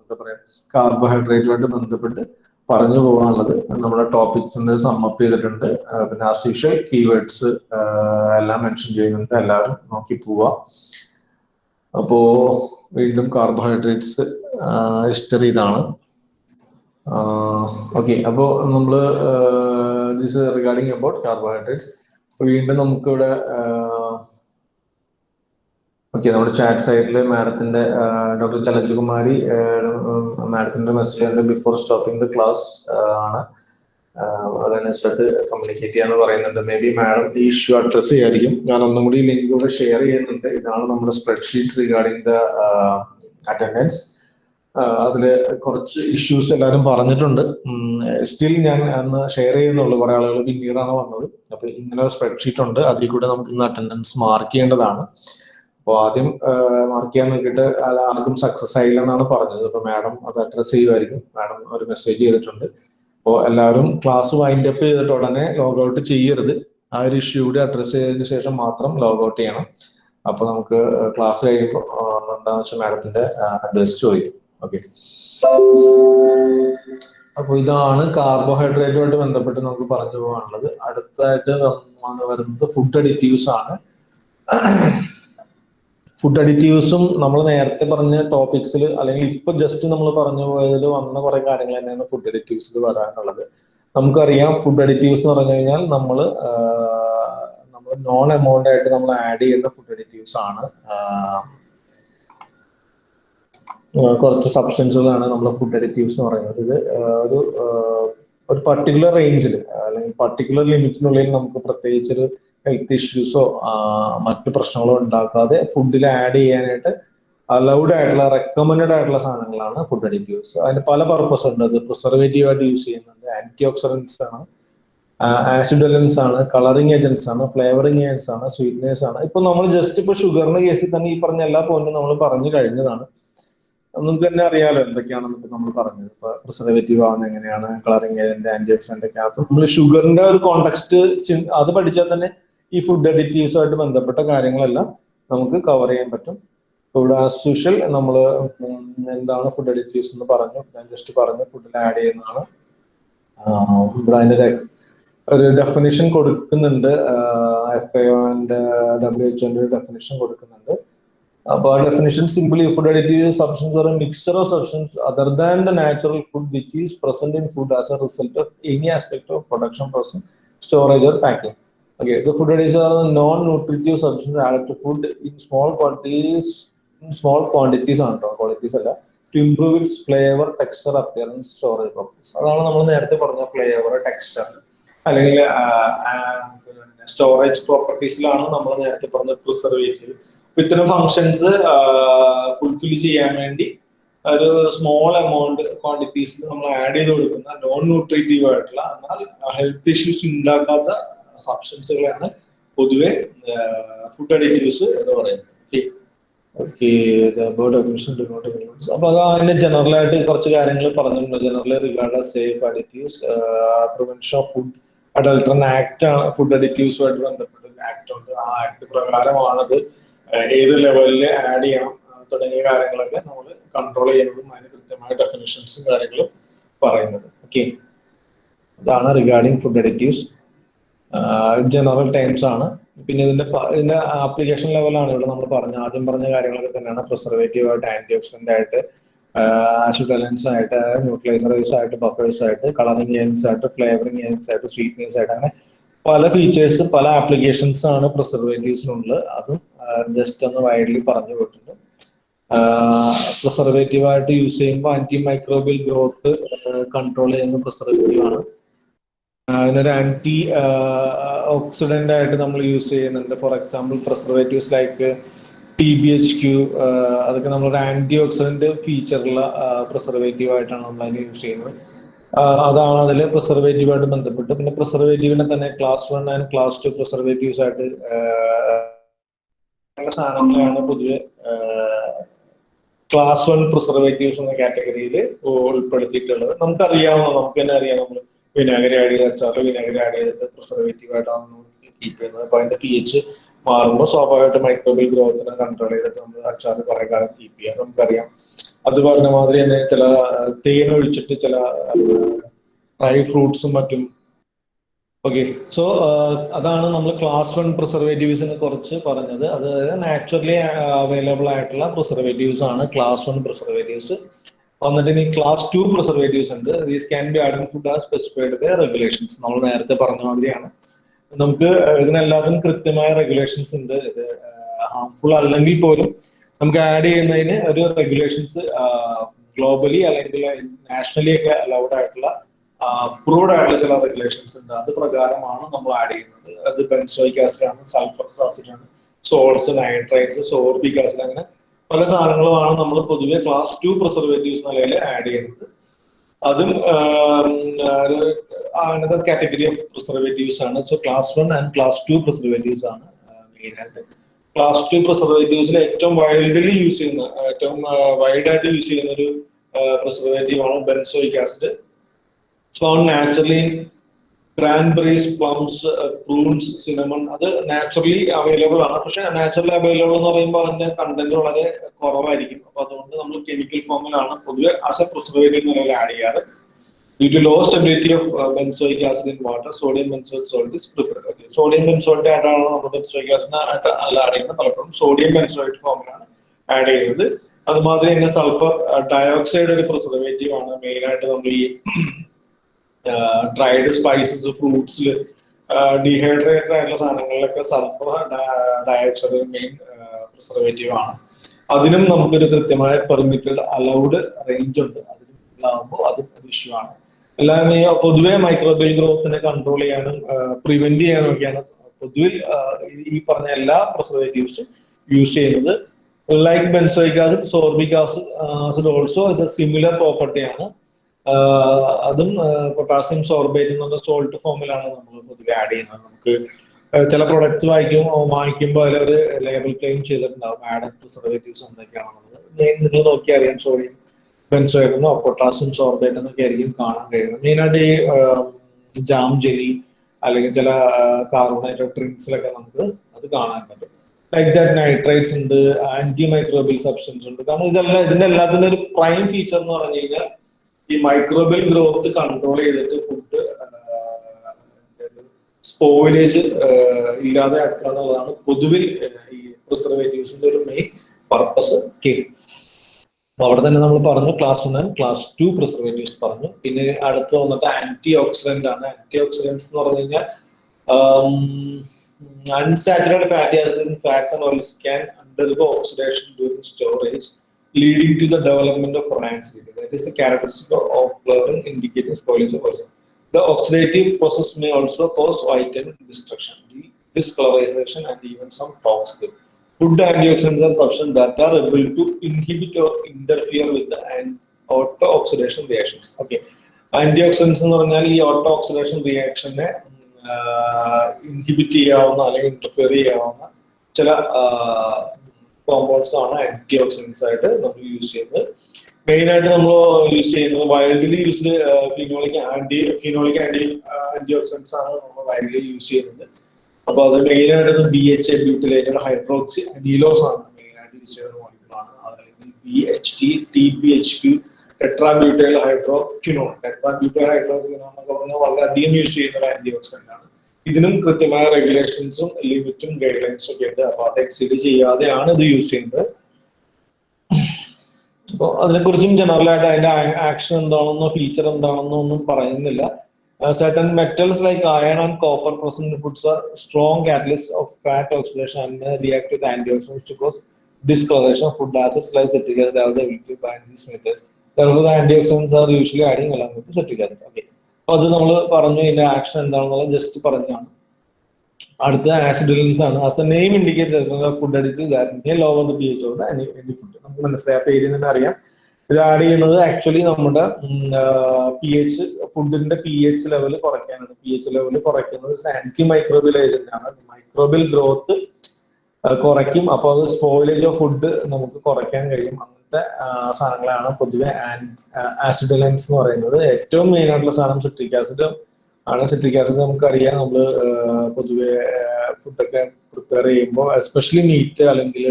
എന്താ പറയുക കാർബോഹൈഡ്രേറ്റുമായിട്ട് ബന്ധപ്പെട്ട് പറഞ്ഞു പോകാനുള്ളത്. നമ്മുടെ ടോപ്പിക്സിന്റെ സമ്മപ്പ് ചെയ്തിട്ടുണ്ട്. പിന്നെ യൂഷ്വൽ കീവേഡ്സ് എല്ലാം മെൻഷൻ ചെയ്യുന്നുണ്ട്. എല്ലാവരും നോക്കി പോവാ. അപ്പോ വീണ്ടും കാർബോഹൈഡ്രേറ്റ്സ് ഹിസ്റ്ററി ഇതാണ്. ഓക്കെ അപ്പോ നമ്മൾ ദിസ് റിഗാർഡിങ് അബൌട്ട് കാർബോഹൈഡ്രേറ്റ്സ് വീണ്ടും നമുക്കിവിടെ ഓക്കെ നമ്മുടെ ചാറ്റ് സൈറ്റിൽ മാഡത്തിന്റെ ഡോക്ടർ ചലച്ചുകുമാരി മാഡത്തിന്റെ message before stopping the class ആണ്. ആഹ് അതനുസരിച്ചിട്ട് കമ്മ്യൂണിക്കേറ്റ് ചെയ്യാന്ന് പറയുന്നുണ്ട്. മേ ബി മാഡം ഈ ഇഷ്യൂ അഡ്രസ് ചെയ്യായിരിക്കും. ഞാൻ ഒന്നും കൂടി ലിങ്ക് കൂടെ ഷെയർ ചെയ്യുന്നുണ്ട്. ഇതാണ് നമ്മുടെ സ്പ്രെഡ്ഷീറ്റ് റിഗാർഡിംഗ് ദ അറ്റൻഡൻസ് അതിൽ കുറച്ച് ഇഷ്യൂസ് എല്ലാവരും പറഞ്ഞിട്ടുണ്ട്. സ്റ്റിൽ ഞാൻ അന്ന് ഷെയർ ചെയ്യുന്നുള്ളൂ. കുറെ ആളുകൾ പിന്നീടാണ് വന്നത്. അപ്പൊ ഇങ്ങനെ സ്പ്രെഡ്ഷീറ്റ് ഉണ്ട്. അതിൽ കൂടെ നമുക്ക് ഇന്ന് അറ്റൻഡൻസ് മാർക്ക് ചെയ്യേണ്ടതാണ്. അപ്പോൾ ആദ്യം മാർക്ക് ചെയ്യാൻ നോക്കിയിട്ട് ആർക്കും സക്സസ് ആയില്ല എന്നാണ് പറഞ്ഞത്. അപ്പൊ മാഡം അത് അഡ്രസ് ചെയ്യുമായിരിക്കും. മാഡം ഒരു മെസ്സേജ് ചെയ്തിട്ടുണ്ട്. അപ്പോൾ എല്ലാവരും ക്ലാസ് വൈൻഡ് അപ്പ് ചെയ്തിട്ട് ഉടനെ ലോഗ് ഔട്ട് ചെയ്യരുത്. ആ ഒരു ഇഷ്യൂ കൂടി അഡ്രസ് ചെയ്തതിനു ശേഷം മാത്രം ലോഗ് ഔട്ട് ചെയ്യണം. അപ്പൊ നമുക്ക് ക്ലാസ് കഴിയുമ്പോൾ എന്താണെന്ന് വെച്ചാൽ മാഡത്തിന്റെ അഡ്രസ് ചോദിക്കും. ഓക്കെ അപ്പൊ ഇതാണ് കാർബോഹൈഡ്രേറ്റുമായിട്ട് ബന്ധപ്പെട്ട് നമുക്ക് പറഞ്ഞു പോകാനുള്ളത്. അടുത്തായിട്ട് വരുന്നത് ഫുഡ് അഡിറ്റീവ്സ് ആണ്. ഫുഡ് അഡിറ്റീവ്സും നമ്മൾ നേരത്തെ പറഞ്ഞ ടോപ്പിക്സിൽ അല്ലെങ്കിൽ ഇപ്പൊ ജസ്റ്റ് നമ്മൾ പറഞ്ഞു പോയതിൽ വന്ന കുറെ കാര്യങ്ങൾ തന്നെയാണ് ഫുഡ് അഡിറ്റീവ്സിൽ വരാനുള്ളത്. നമുക്കറിയാം ഫുഡ് അഡിറ്റീവ്സ് എന്ന് പറഞ്ഞു കഴിഞ്ഞാൽ നമ്മൾ നമ്മൾ നോൺ എമൗണ്ട് ആയിട്ട് നമ്മൾ ആഡ് ചെയ്യുന്ന ഫുഡ് അഡിറ്റീവ്സ് ആണ്. കുറച്ച് സബ്സ്റ്റൻസുകളാണ് നമ്മൾ ഫുഡ് അഡിറ്റീവ്സ് എന്ന് പറയുന്നത്. ഇത് ഒരു ഒരു പർട്ടിക്കുലർ റേഞ്ചിൽ അല്ലെങ്കിൽ പർട്ടിക്കുലർ ലിമിറ്റിനുള്ളിൽ നമുക്ക് പ്രത്യേകിച്ച് ഒരു ഹെൽത്ത് ഇഷ്യൂസോ മറ്റു പ്രശ്നങ്ങളോ ഉണ്ടാക്കാതെ ഫുഡിൽ ആഡ് ചെയ്യാനായിട്ട് അലൗഡ് ആയിട്ടുള്ള റെക്കമെൻഡ് ആയിട്ടുള്ള സാധനങ്ങളാണ് ഫുഡ് അഡിറ്റീവ്സ് അതിന് പല പർപ്പസ് ഉണ്ട്. അത് പ്രിസർവേറ്റീവ് ആയിട്ട് യൂസ് ചെയ്യുന്നുണ്ട്. ആന്റി ഓക്സിഡൻസ് ആണ് ആസിഡലൻസ് ആണ്. കളറിങ് ഏജൻസ് ആണ്. ഫ്ലേവറിങ് ഏജൻസ് ആണ്. സ്വീറ്റ്നേഴ്സ് ആണ്. ഇപ്പൊ നമ്മൾ ജസ്റ്റ് ഇപ്പൊ ഷുഗറിന്റെ കേസിൽ തന്നെ ഈ പറഞ്ഞ എല്ലാ പോയിന്റും നമ്മൾ പറഞ്ഞു കഴിഞ്ഞതാണ്. നമുക്ക് തന്നെ അറിയാലോ എന്തൊക്കെയാണ് ഇപ്പൊ നമ്മൾ പറഞ്ഞത്. ഇപ്പൊ പ്രിസർവേറ്റീവ് ആവുന്ന എങ്ങനെയാണ്? കളറിങ് ഏജന്റ് ആന്റി ഓക്സിഡന്റ് ഒക്കെ. അപ്പൊ നമ്മൾ ഷുഗറിന്റെ ഒരു കോണ്ടെക്സ്റ്റ് അത് പഠിച്ചാൽ തന്നെ ഈ ഫുഡ് അഡിറ്റീവ്സുമായിട്ട് ബന്ധപ്പെട്ട കാര്യങ്ങളെല്ലാം നമുക്ക് കവർ ചെയ്യാൻ പറ്റും. ഇവിടെ ആസ് നമ്മൾ എന്താണ് ഫുഡ് അഡിറ്റീവ്സ് എന്ന് പറഞ്ഞു. ഞാൻ ജസ്റ്റ് പറഞ്ഞു ഫുഡിൽ ആഡ് ചെയ്യുന്നതാണ്. ഇവിടെ അതിന്റെ ഒരു- ഒരു ഡെഫിനിഷൻ കൊടുക്കുന്നുണ്ട്. F I and W H ഒന്റെ definition കൊടുക്കുന്നുണ്ട്. അപ്പോൾ ആ definition simply food additive substance or mixture of substance other than the natural food which is present in food as a result of any aspect of production process storage or packing Okay, the food additives are non-nutritive substances added to food in small quantities, in small quantities ആണ് കേട്ടോ quantities അല്ല to improve its flavor, texture, appearance, storage properties. അതാണ് നമ്മൾ നേരത്തെ പറഞ്ഞ flavour texture അല്ലെങ്കിൽ storage പ്രോപ്പർട്ടീസിലാണ് നമ്മൾ നേരത്തെ പറഞ്ഞ പ്രിസർവേറ്റീവ് അപ്പൊ ഇത്തരം ഫങ്ഷൻസ് ഫുൾഫിൽ ചെയ്യാൻ വേണ്ടി ഒരു സ്മോൾ എമൗണ്ട് ക്വാണ്ടിറ്റീസ് നമ്മൾ ആഡ് ചെയ്ത് കൊടുക്കുന്ന നോൺ ന്യൂട്രീറ്റീവ് ആയിട്ടുള്ള എന്നാൽ ഹെൽത്ത് ഇഷ്യൂസ് ഉണ്ടാക്കാത്ത സബ്സ്റ്റൻസുകളാണ് പൊതുവെ ഫുഡ് അഡിറ്റീവ്സ് എന്ന് പറയുന്നത്. ഓക്കെ അപ്പൊ അത് അതിന്റെ ജനറൽ ആയിട്ട് കുറച്ച് കാര്യങ്ങൾ പറഞ്ഞിട്ടുണ്ട്. General regard safe additives prevention of food adulteration act ആണ് ഫുഡ് അഡിറ്റീവ്സുമായിട്ട് ബന്ധപ്പെട്ട ആക്ട് ഉണ്ട്. ആ ആക്ട് പ്രകാരമാണത് ഏത് ലെവലിൽ ആഡ് ചെയ്യണം തുടങ്ങിയ കാര്യങ്ങളൊക്കെ നമ്മൾ കൺട്രോൾ ചെയ്യുന്നതും അതിന് കൃത്യമായ ഡെഫിനിഷൻസും കാര്യങ്ങളും പറയുന്നത്. ഓക്കെ അതാണ് regarding food additives general times ആണ്. പിന്നെ ഇതിന്റെ ഇതിന്റെ ആപ്ലിക്കേഷൻ ലെവലാണ് ഇവിടെ നമ്മൾ പറഞ്ഞ ആദ്യം പറഞ്ഞ കാര്യങ്ങളൊക്കെ തന്നെയാണ്. പ്രിസർവേറ്റീവ് ആയിട്ട് ആന്റി ഓക്സിഡന്റ് ആയിട്ട് ആസിഡലൻസ് ആയിട്ട് ന്യൂട്രലൈസറേഴ്സ് ആയിട്ട് ബഫേഴ്സ് ആയിട്ട് കളറിംഗ് ഏജൻസ് ആയിട്ട് ഫ്ലേവറിംഗ് ഏജൻസ് ആയിട്ട് സ്വീറ്റ്നേഴ്സ് ആയിട്ട് അങ്ങനെ പല ഫീച്ചേഴ്സ് പല ആപ്ലിക്കേഷൻസ് ആണ് പ്രിസർവേറ്റീവ്സിനുള്ളത് അതും ജസ്റ്റ് ഒന്ന് വൈഡ്ലി പറഞ്ഞു പോയിട്ടുണ്ട് പ്രിസർവേറ്റീവ് ആയിട്ട് യൂസ് ചെയ്യുമ്പോൾ ആന്റി മൈക്രോബിയൽ ഗ്രോത്ത് കൺട്രോൾ ചെയ്യുന്ന പ്രിസർവേറ്റീവ് ആണ്. അതിനൊരു ആന്റി ഓക്സിഡന്റ് ആയിട്ട് നമ്മൾ യൂസ് ചെയ്യുന്നുണ്ട്. For example preservatives like T B H Q അതൊക്കെ നമ്മളൊരു ആന്റി ഓക്സിഡന്റ് ഫീച്ചറുള്ള പ്രിസർവേറ്റീവ് ആയിട്ടാണ് നമ്മൾ അതിന് യൂസ് ചെയ്യുന്നത് അതാണ് അതിൽ പ്രിസർവേറ്റീവായിട്ട് ബന്ധപ്പെട്ട്. പിന്നെ പ്രിസർവേറ്റീവിനെ തന്നെ class one and class two preservatives ആയിട്ട് സാധനങ്ങളാണ് പൊതുവെ ക്ലാസ് വൺ പ്രിസർവേറ്റീവ്സ് എന്ന കാറ്റഗറിയിൽ ഉൾപ്പെടുത്തിയിട്ടുള്ളത്. നമുക്കറിയാവുന്ന നമുക്ക് തന്നെ അറിയാം നമ്മൾ വിനാഗിരി ആഡ് ചെയ്താൽ വിനാഗിരി ആഡ് ചെയ്തിട്ട് പ്രിസർവേറ്റീവ് ആയിട്ടാണ് കീപ്പ് ചെയ്യുന്നത്. അപ്പൊ അതിന്റെ പി എച്ച് മാറുമ്പോൾ സ്വാഭാവികമായിട്ട് മൈക്രോബിയൽ ഗ്രോത്തിനെ കൺട്രോൾ ചെയ്തിട്ട് നമ്മൾ അച്ചാർ കുറെ കാലം കീപ്പ് ചെയ്യാം. നമുക്കറിയാം. അത് പറഞ്ഞ മാതിരി തന്നെ ചില തേൻ ഒഴിച്ചിട്ട് ചില ഡ്രൈ ഫ്രൂട്ട്സും മറ്റും. ഓക്കെ സോ അതാണ് നമ്മൾ ക്ലാസ് വൺ പ്രിസർവേറ്റീവ്സിനെ കുറിച്ച് പറഞ്ഞത്. അതായത് നാച്ചുറലി അവൈലബിൾ ആയിട്ടുള്ള പ്രിസർവേറ്റീവ്സ് ആണ് ക്ലാസ് വൺ പ്രിസർവേറ്റീവ്സ് വന്നിട്ട് ഇനി ക്ലാസ് ടു പ്രിസർവേറ്റീവ്സ് ഉണ്ട്. These can be add food are specified by regulations നമ്മൾ നേരത്തെ പറഞ്ഞ മാതിരിയാണ്. നമുക്ക് ഇതിനെല്ലാത്തിനും കൃത്യമായ റെഗുലേഷൻസ് ഉണ്ട്. ഇത് ഹാംഫുൾ അല്ലെങ്കിൽ പോലും നമുക്ക് ആഡ് ചെയ്യുന്നതിന് ഒരു റെഗുലേഷൻസ് ഗ്ലോബലി അല്ലെങ്കിൽ നാഷണലി ഒക്കെ അലൗഡ് ആയിട്ടുള്ള അപ്രൂവ്ഡ് ആയിട്ടുള്ള ചില റെഗുലേഷൻസ് ഉണ്ട്. അത് പ്രകാരമാണ് നമ്മൾ ആഡ് ചെയ്യുന്നത്. അത് ബെൻസോയിക് ആസിഡ് ആണ് സൾഫർ ആസിഡ് ആണ് സോൾസ് നൈട്രൈറ്റ്സ് സോർബിക് ആസിഡ് അങ്ങനെ പല സാധനങ്ങളുമാണ് നമ്മൾ പൊതുവെ ക്ലാസ് ടു പ്രിസർവേറ്റീവ്സ് നിലയിൽ ആഡ് ചെയ്യുന്നത്. അതും അങ്ങനത്തെ കാറ്റഗറി ഓഫ് പ്രിസർവേറ്റീവ്സ് ആണ്. So class one and class two preservatives ആണ് മെയിൻ ആയിട്ട്. ക്ലാസ് ടു പ്രിസർവേറ്റീവ്സിൽ ഏറ്റവും വൈഡലി യൂസ് ചെയ്യുന്ന ഏറ്റവും വൈഡ് ആയിട്ട് യൂസ് ചെയ്യുന്ന ഒരു പ്രിസർവേറ്റീവ് ആണ് benzoic acid so in cranberries, plums prunes cinnamon അത് നാച്ചുറലി അവൈലബിൾ ആണ്. പക്ഷെ നാച്ചുറലി അവൈലബിൾ എന്ന് പറയുമ്പോൾ അതിന്റെ കണ്ടന്റ് വളരെ കുറവായിരിക്കും. അപ്പൊ അതുകൊണ്ട് നമ്മൾ കെമിക്കൽ ഫോമിലാണ് പൊതുവെ ആസ് എ പ്രിസർവേറ്റീവ് നിലയിൽ ആഡ് ചെയ്യാറ്. Due to low stability of benzoic acid in water sodium benzoic salt is preferred sodium benzoate ആയിട്ടാണ് നമ്മൾ ബെൻസോയിക് ആസിഡ് ആയിട്ട് അല്ല ആഡ് ചെയ്യുന്നത്. പലപ്പോഴും സോഡിയം ബെൻസോയിറ്റ് ഫോമിലാണ് ആഡ് ചെയ്യുന്നത്. അതുമാതിരി തന്നെ സൾഫർ ഡയോക്സൈഡ് ഒരു പ്രിസർവേറ്റീവ് ആണ് മെയിൻ ആയിട്ട് നമ്മൾ ഈ ഡ്രൈഡ് സ്പൈസസ് ഫ്രൂട്ട്സിൽ ഡീഹൈഡ്രേറ്റഡ് ആയിട്ടുള്ള സാധനങ്ങളിലൊക്കെ സൾഫർ ഡയോക്സൈഡ് മെയിൻ പ്രിസർവേറ്റീവ് ആണ്. അതിനും നമുക്കൊരു കൃത്യമായ പെർമിറ്റഡ് അലൗഡ് റേഞ്ച് ഉണ്ട്. അതിനാകുമ്പോൾ അതും ഒരു ഇഷ്യൂ ആണ്. എല്ലാം പൊതുവെ മൈക്രോബിയൽ ഗ്രോത്തിനെ കൺട്രോൾ ചെയ്യാനും പ്രിവെന്റ് ചെയ്യാനും ഒക്കെയാണ് പൊതുവിൽ ഈ പറഞ്ഞ എല്ലാ പ്രിസർവേറ്റീവ്സും യൂസ് ചെയ്യുന്നത്. Like benzoic acid sorbic acid also also a similar പ്രോപ്പർട്ടിയാണ് അതും പൊട്ടാസ്യം സോർബേറ്റ് എന്നുള്ള സോൾട്ട് ഫോമിലാണ് നമ്മൾ പൊതുവെ ആഡ് ചെയ്യുന്നത്. നമുക്ക് ചില പ്രൊഡക്ട്സ് വായിക്കും വാങ്ങിക്കുമ്പോൾ ഒരു ലേബൽ ക്ലെയിം ചെയ്തിട്ടുണ്ടാവും. ആഡഡ് പ്രിസർവേറ്റീവ്സ് എന്തൊക്കെയാണെന്നുള്ളത് നിങ്ങൾ നോക്കി അറിയാം. സോഡിയം ബെൻസോയിരുന്നോ പൊട്ടാസ്യം സോർബേറ്റ് എന്നൊക്കെ ആയിരിക്കും കാണാൻ കഴിയുന്നത്. മെയിനായിട്ട് ഈ ജാം ജെലി അല്ലെങ്കിൽ ചില കാർബണേറ്റഡ് ഡ്രിങ്ക്സിലൊക്കെ നമുക്ക് അത് കാണാൻ പറ്റും. ലൈക്ക് ദാറ്റ് നൈട്രൈറ്റ്സ് ഉണ്ട് ആന്റി മൈക്രോബിയൽ സബ്സ്റ്റൻസ് ഉണ്ട്. കാരണം ഇതെല്ലാം ഇതിന്റെ എല്ലാത്തിന്റെ ഒരു പ്രൈം ഫീച്ചർ എന്ന് പറഞ്ഞു കഴിഞ്ഞാൽ ഈ മൈക്രോബിയൽ ഗ്രോത്ത് കൺട്രോൾ ചെയ്തിട്ട് ഫുഡ് സ്പോയിലേജ് ഇല്ലാതെ ആക്കുക എന്നുള്ളതാണ് പൊതുവിൽ ഈ പ്രിസർവേറ്റീവ്സിന്റെ ഒരു മെയിൻ പർപ്പസ് കെ അവിടെ തന്നെ നമ്മൾ പറഞ്ഞു class one class two preservatives പറഞ്ഞു. പിന്നെ അടുത്ത് വന്നിട്ട് ആന്റി ഓക്സിഡന്റ് ആണ്. ആന്റി ഓക്സിഡന്റ്സ് എന്ന് പറഞ്ഞു കഴിഞ്ഞാൽ unsaturated fatty acid fats and oils can undergo oxidation oxidation storage leading to the development of rancidity. That is the characteristic of, of flavoring indicating spoilage of oils. The oxidative process may also cause vitamin destruction, discolorization, and even some toxic. Food antioxidants are substances that are able to inhibit or interfere with the auto-oxidation reactions. Okay. Antioxidants എന്ന് പറഞ്ഞാൽ ഈ auto oxidation റിയാക്ഷനെ inhibit ചെയ്യാവുന്ന അല്ലെങ്കിൽ interfere ചെയ്യാവുന്ന ചില compounds ആണ് antioxidants ആയിട്ട് നമ്മൾ യൂസ് ചെയ്യുന്നത്. മെയിൻ ആയിട്ട് നമ്മൾ യൂസ് ചെയ്യുന്നത് widely use phenolic anti phenolic anti antioxidants ആണ് നമ്മൾ വൈൽഡിലി യൂസ് ചെയ്യുന്നത്. അപ്പൊ അത് മെയിൻ ആയിട്ട് B H A butylated hydroxy അനീലോസ് ആണ് മെയിൻ ആയിട്ട് യൂസ് ചെയ്യുന്ന മോളിക്കുളാണ് അതായത് B H T T P H Q tetrabutyl hydroquinone tetrabutyl hydroquinone എന്നൊക്കെ പറഞ്ഞാൽ വളരെയധികം യൂസ് ചെയ്യുന്ന ഒരു ആന്റി ഓക്സിഡന്റ് ആണ്. ഇതിനും കൃത്യമായ റെഗുലേഷൻസും ലിമിറ്റും ഗൈഡ് ലൈൻസും ഒക്കെ ഉണ്ട് അപ്പൊ അത് എക്സീഡ് ചെയ്യാതെയാണ് ഇത് യൂസ് ചെയ്യുന്നത് അപ്പോൾ അതിനെക്കുറിച്ചും ജനറൽ ആയിട്ട് അതിന്റെ ആക്ഷൻ എന്താണെന്നോ ഫീച്ചർ എന്താണെന്നോ ഒന്നും പറയുന്നില്ല metals like iron and copper present in foods are strong catalysts of fat oxidation and may react with antioxidants to cause discoloration of food acids like citric acid have the ability. അപ്പൊ അത് നമ്മൾ പറഞ്ഞു ഇതിന്റെ action എന്താണെന്നുള്ളത് just പറഞ്ഞാണ് അടുത്ത acidulants ആണ്. As name indicate food അടിച്ച് lower the P H any food നമുക്ക് മനസ്സിലായ. പേര് തന്നെ അറിയാം. ഇത് ആഡ് ചെയ്യുന്നത് ആക്ച്വലി നമ്മുടെ പി എച്ച് ഫുഡിന്റെ പി എച്ച് ലെവൽ കുറയ്ക്കാനാണ്. പി എച്ച് ലെവൽ കുറയ്ക്കുന്നത് ആന്റി മൈക്രോബിയൽ ഏജന്റ് ആണ്. മൈക്രോബിൽ ഗ്രോത്ത് കുറയ്ക്കും. അപ്പോൾ അത് സ്പോയിലേജ് ഓഫ് ഫുഡ് നമുക്ക് കുറയ്ക്കാൻ കഴിയും. അങ്ങനത്തെ സാധനങ്ങളാണ് പൊതുവെ ആസിഡലൻസ് എന്ന് പറയുന്നത്. ഏറ്റവും മെയിൻ ആയിട്ടുള്ള സാധനം സിട്രിക് ആസിഡ് ആണ്. സിട്രിക് ആസിഡ് നമുക്കറിയാം. നമ്മൾ പൊതുവെ ഫുഡൊക്കെ പ്രിപ്പയർ ചെയ്യുമ്പോൾ എസ്പെഷ്യലി മീറ്റ് അല്ലെങ്കിൽ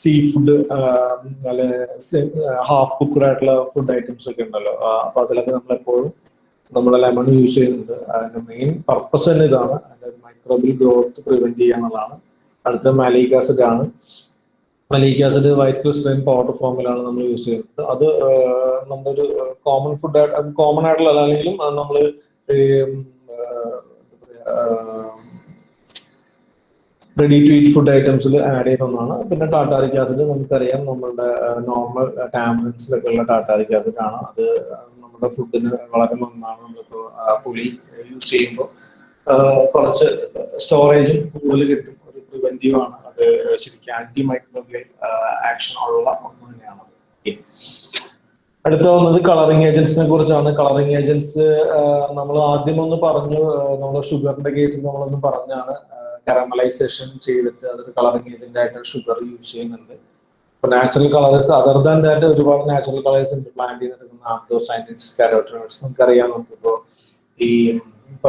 സീ ഫുഡ് അല്ലെ ഹാഫ് കുക്കഡ് ആയിട്ടുള്ള ഫുഡ് ഐറ്റംസ് ഒക്കെ ഉണ്ടല്ലോ. അപ്പൊ അതിലൊക്കെ നമ്മൾ എപ്പോഴും നമ്മൾ ലെമൺ യൂസ് ചെയ്യുന്നുണ്ട്. അതിന്റെ മെയിൻ പർപ്പസ് തന്നെ ഇതാണ്. അതിന്റെ മൈക്രോബിൽ ഗ്രോത്ത് പ്രിവെന്റ് ചെയ്യുക എന്നുള്ളതാണ് അടുത്ത മാലിക് ആസിഡ് ആണ്. Malic acid white crystalline powder ഫോമിലാണ് നമ്മൾ യൂസ് ചെയ്യുന്നത്. അത് നമ്മളൊരു കോമൺ ഫുഡ് കോമൺ ആയിട്ടുള്ള അല്ലെങ്കിലും അത് നമ്മൾ റെഡി ടു ഈറ്റ് ഫുഡ് ഐറ്റംസിൽ ആഡ് ചെയ്യുന്നതാണ് പിന്നെ ടാറ്റാറിക് ആസിഡ് നമുക്കറിയാം നമ്മളുടെ നോർമൽ ടാബ്ലറ്റ്സിലൊക്കെ ഉള്ള ടാറ്റാറിക് ആസിഡ് ആണ്. അത് നമ്മുടെ ഫുഡിന് വളരെ നന്നാണ്. നമ്മളിപ്പോൾ പുളി യൂസ് ചെയ്യുമ്പോൾ കുറച്ച് സ്റ്റോറേജും കൂടുതൽ കിട്ടും. ഒരു പ്രിവെന്റീവ് ആണ്. അത് ശരിക്കും ആന്റി മൈക്രോബിയൽ ആക്ഷൻ ഉള്ള ഒന്ന് തന്നെയാണ്. അടുത്ത വന്നത് കളറിംഗ് ഏജൻസിനെ കുറിച്ചാണ്. കളറിംഗ് ഏജൻസ് നമ്മൾ ആദ്യം ഒന്ന് പറഞ്ഞു നമ്മൾ ഷുഗറിന്റെ കേസിൽ നമ്മളൊന്ന് പറഞ്ഞാണ്. കറമലൈസേഷൻ ചെയ്തിട്ട് അതൊരു കളറിംഗ് ഏജന്റ് ആയിട്ട് ഷുഗർ യൂസ് ചെയ്യുന്നുണ്ട്. ഇപ്പൊ natural colours other than that ഒരുപാട് നാച്ചുറൽ കളേഴ്സ് ഉണ്ട്. പ്ലാന്റ് ചെയ്തെടുക്കുന്ന ആന്തോസൈനിറ്റ്സ് കാരോട്ടിനോട്സ് നമുക്കറിയാം നമുക്കിപ്പോ ഈ ഇപ്പൊ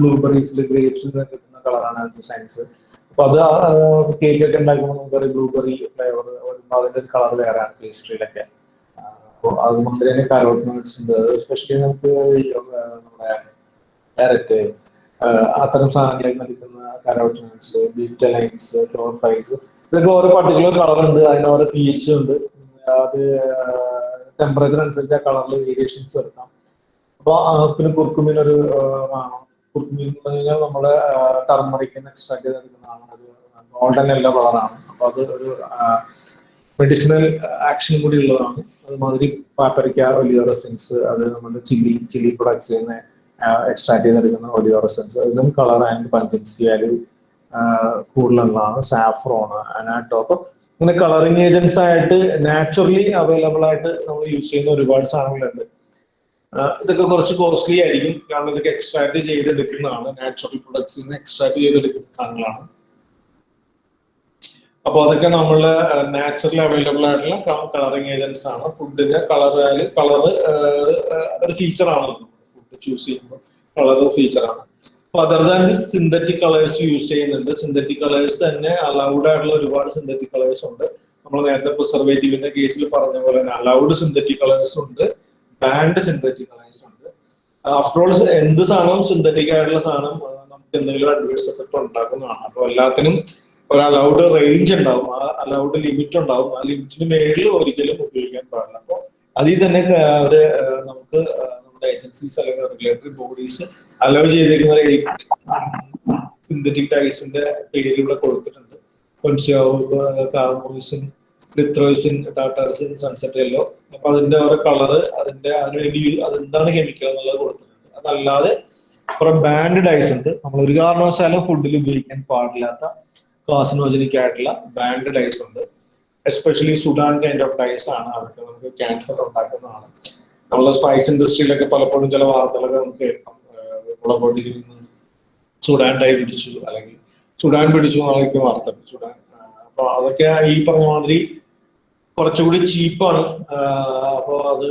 ബ്ലൂബെറീസിൽ ഗ്രേപ്സിൽ കിട്ടുന്ന കളറാണ് ആന്തോസൈൻസ് അപ്പൊ അത് കേക്ക് ഒക്കെ ഉണ്ടാക്കുമ്പോൾ നമുക്കറിയാം ബ്ലൂബെറി ഫ്ലേവർ വരുമ്പോൾ അതിന്റെ ഒരു കളർ വേറെയാണ് പേസ്ട്രിയിലൊക്കെ അപ്പോൾ അതുകൊണ്ട് തന്നെ കാരോട്ടിനോട്സ് ഉണ്ട്. സ്പെഷ്യലി നമുക്ക് നമ്മുടെ ക്യാരറ്റ് അത്തരം സാധനങ്ങളിൽ നൽകുന്ന ലൈൻസ് ബീറ്റലൈൻസ് ക്ലോർഫൈൽസ് ഇതൊക്കെ ഓരോ പർട്ടിക്കുലർ കളർ ഉണ്ട്. അതിന് ഓരോ പി ഉണ്ട്. അത് ടെമ്പറേച്ചർ അനുസരിച്ച് ആ കളറിൽ വേരിയേഷൻസ് വരുത്താം. അപ്പൊ പിന്നെ കുർക്കുമിൻ ഒരു പറഞ്ഞു കഴിഞ്ഞാൽ നമ്മുടെ ടർമറിക്കിന് എക്സ്ട്രാക്ട് ചെയ്തെടുക്കുന്നതാണ് ഗോൾഡൻ എല്ലോ കളറാണ്. അപ്പൊ അത് ഒരു മെഡിസിനൽ ആക്ഷൻ കൂടി ഉള്ളതാണ്. അതുമാതിരി പാപ്പരിക്ക ഒലിയോറസെൻസ് അത് നമ്മുടെ ചില്ലി ചില്ലി പ്രൊഡക്ട്സ് നിന്ന് എക്സ്ട്രാക്ട് ചെയ്തെടുക്കുന്ന ഒലിയോറസെൻസ് ഇതിനും കളർ ആൻഡ് പഞ്ചൻസി വാല്യൂ കൂടുതലുള്ളതാണ്. സാഫ്രോൺ അനാട്ടോ അപ്പൊ ഇങ്ങനെ കളറിങ് ഏജൻസ് ആയിട്ട് നാച്ചുറലി അവൈലബിൾ ആയിട്ട് നമ്മൾ യൂസ് ചെയ്യുന്ന ഒരുപാട് സാധനങ്ങളുണ്ട്. ഇതൊക്കെ കുറച്ച് കോസ്റ്റ്ലി ആയിരിക്കും. കാരണം ഇതൊക്കെ എക്സ്ട്രാക്ട് ചെയ്തെടുക്കുന്നതാണ്. നാച്ചുറൽ പ്രൊഡക്ട്സിൽ നിന്ന് എക്സ്ട്രാക്ട് ചെയ്തെടുക്കുന്ന സാധനങ്ങളാണ്. അപ്പൊ അതൊക്കെ നമ്മൾ നാച്ചുറലി അവൈലബിൾ ആയിട്ടുള്ള കളറിങ് ഏജൻസ് ആണ്. ഫുഡിന്റെ കളർ കളർ ഒരു ഫീച്ചർ ആണ്. ഫുഡ് ചൂസ് ചെയ്യുമ്പോൾ കളർ ഫീച്ചർ ആണ്. അപ്പൊ other than synthetic colours use ചെയ്യുന്നുണ്ട്. സിന്തറ്റിക് കളേഴ്സ് തന്നെ അലൗഡ് ആയിട്ടുള്ള ഒരുപാട് സിന്തറ്റിക് കളേഴ്സ് ഉണ്ട്. നമ്മൾ നേരത്തെ പ്രിസർവേറ്റീവിന്റെ കേസിൽ പറഞ്ഞ പോലെ തന്നെ അലൗഡ് സിന്തറ്റിക് കളേഴ്സ് ഉണ്ട്. ബാൻഡ് സിന്തറ്റിക് കളേഴ്സ് ഉണ്ട് ആഫ്റ്റർ ഓൾ എന്ത് സാധനവും സിന്തറ്റിക് ആയിട്ടുള്ള സാധനം നമുക്ക് എന്തെങ്കിലും അഡ്വേഴ്സ് എഫക്ട് ഉണ്ടാക്കുന്നതാണ്. അപ്പൊ എല്ലാത്തിനും ഒരു അലൗഡ് റേഞ്ച് ഉണ്ടാവും. ആ അലൗഡ് ലിമിറ്റ് ഉണ്ടാവും. ആ ലിമിറ്റിന് മേളിൽ ഒരിക്കലും ഉപയോഗിക്കാൻ പാടില്ല. അപ്പൊ അതിൽ തന്നെ അവർ ഒരു നമുക്ക് നമ്മുടെ ഏജൻസീസ് അല്ലെങ്കിൽ റെഗുലേറ്ററി ബോഡീസ് അലൗ ചെയ്തിരിക്കുന്ന സിന്തറ്റിക് ടൈസിന്റെ പേര് ഇവിടെ കൊടുത്തിട്ടുണ്ട്. കാർബോയിസിൻ ലിത്രോയിസിൻ ടാറ്റാസിൻ സൺസെറ്റ് എല്ലോ അപ്പൊ അതിന്റെ ഓരോ കളറ് അതിന്റെ അതിനുവേണ്ടി അതെന്താണ് കെമിക്കൽ എന്നുള്ളത് കൊടുത്തിട്ടുണ്ട്. അതല്ലാതെ കുറെ ബാൻഡ് ഡൈസ് ഉണ്ട്. നമ്മൾ ഒരു കാരണവശാലും ഫുഡിൽ ഉപയോഗിക്കാൻ പാടില്ലാത്ത കാസിനോജനിക് ആയിട്ടുള്ള ബാൻഡ് ഡൈസ് ഉണ്ട്. Especially Sudan kind of dyes ആണ് അതൊക്കെ നമുക്ക് ക്യാൻസർ ഉണ്ടാക്കുന്നതാണ്. നമ്മളെ സ്പൈസ് ഇൻഡസ്ട്രിയിലൊക്കെ പലപ്പോഴും ചില വാർത്തകളൊക്കെ നമുക്ക് കേൾക്കാം. ഏഹ് മുളകൊടിയിൽ നിന്ന് സുഡാൻ ഡൈ പിടിച്ചു അല്ലെങ്കിൽ സുഡാൻ പിടിച്ചു എന്നൊക്കെ വാർത്ത. സുഡാൻ അപ്പൊ അതൊക്കെ ഈ പറഞ്ഞ മാതിരി കുറച്ചുകൂടി ചീപ്പാണ്. അപ്പോൾ അത്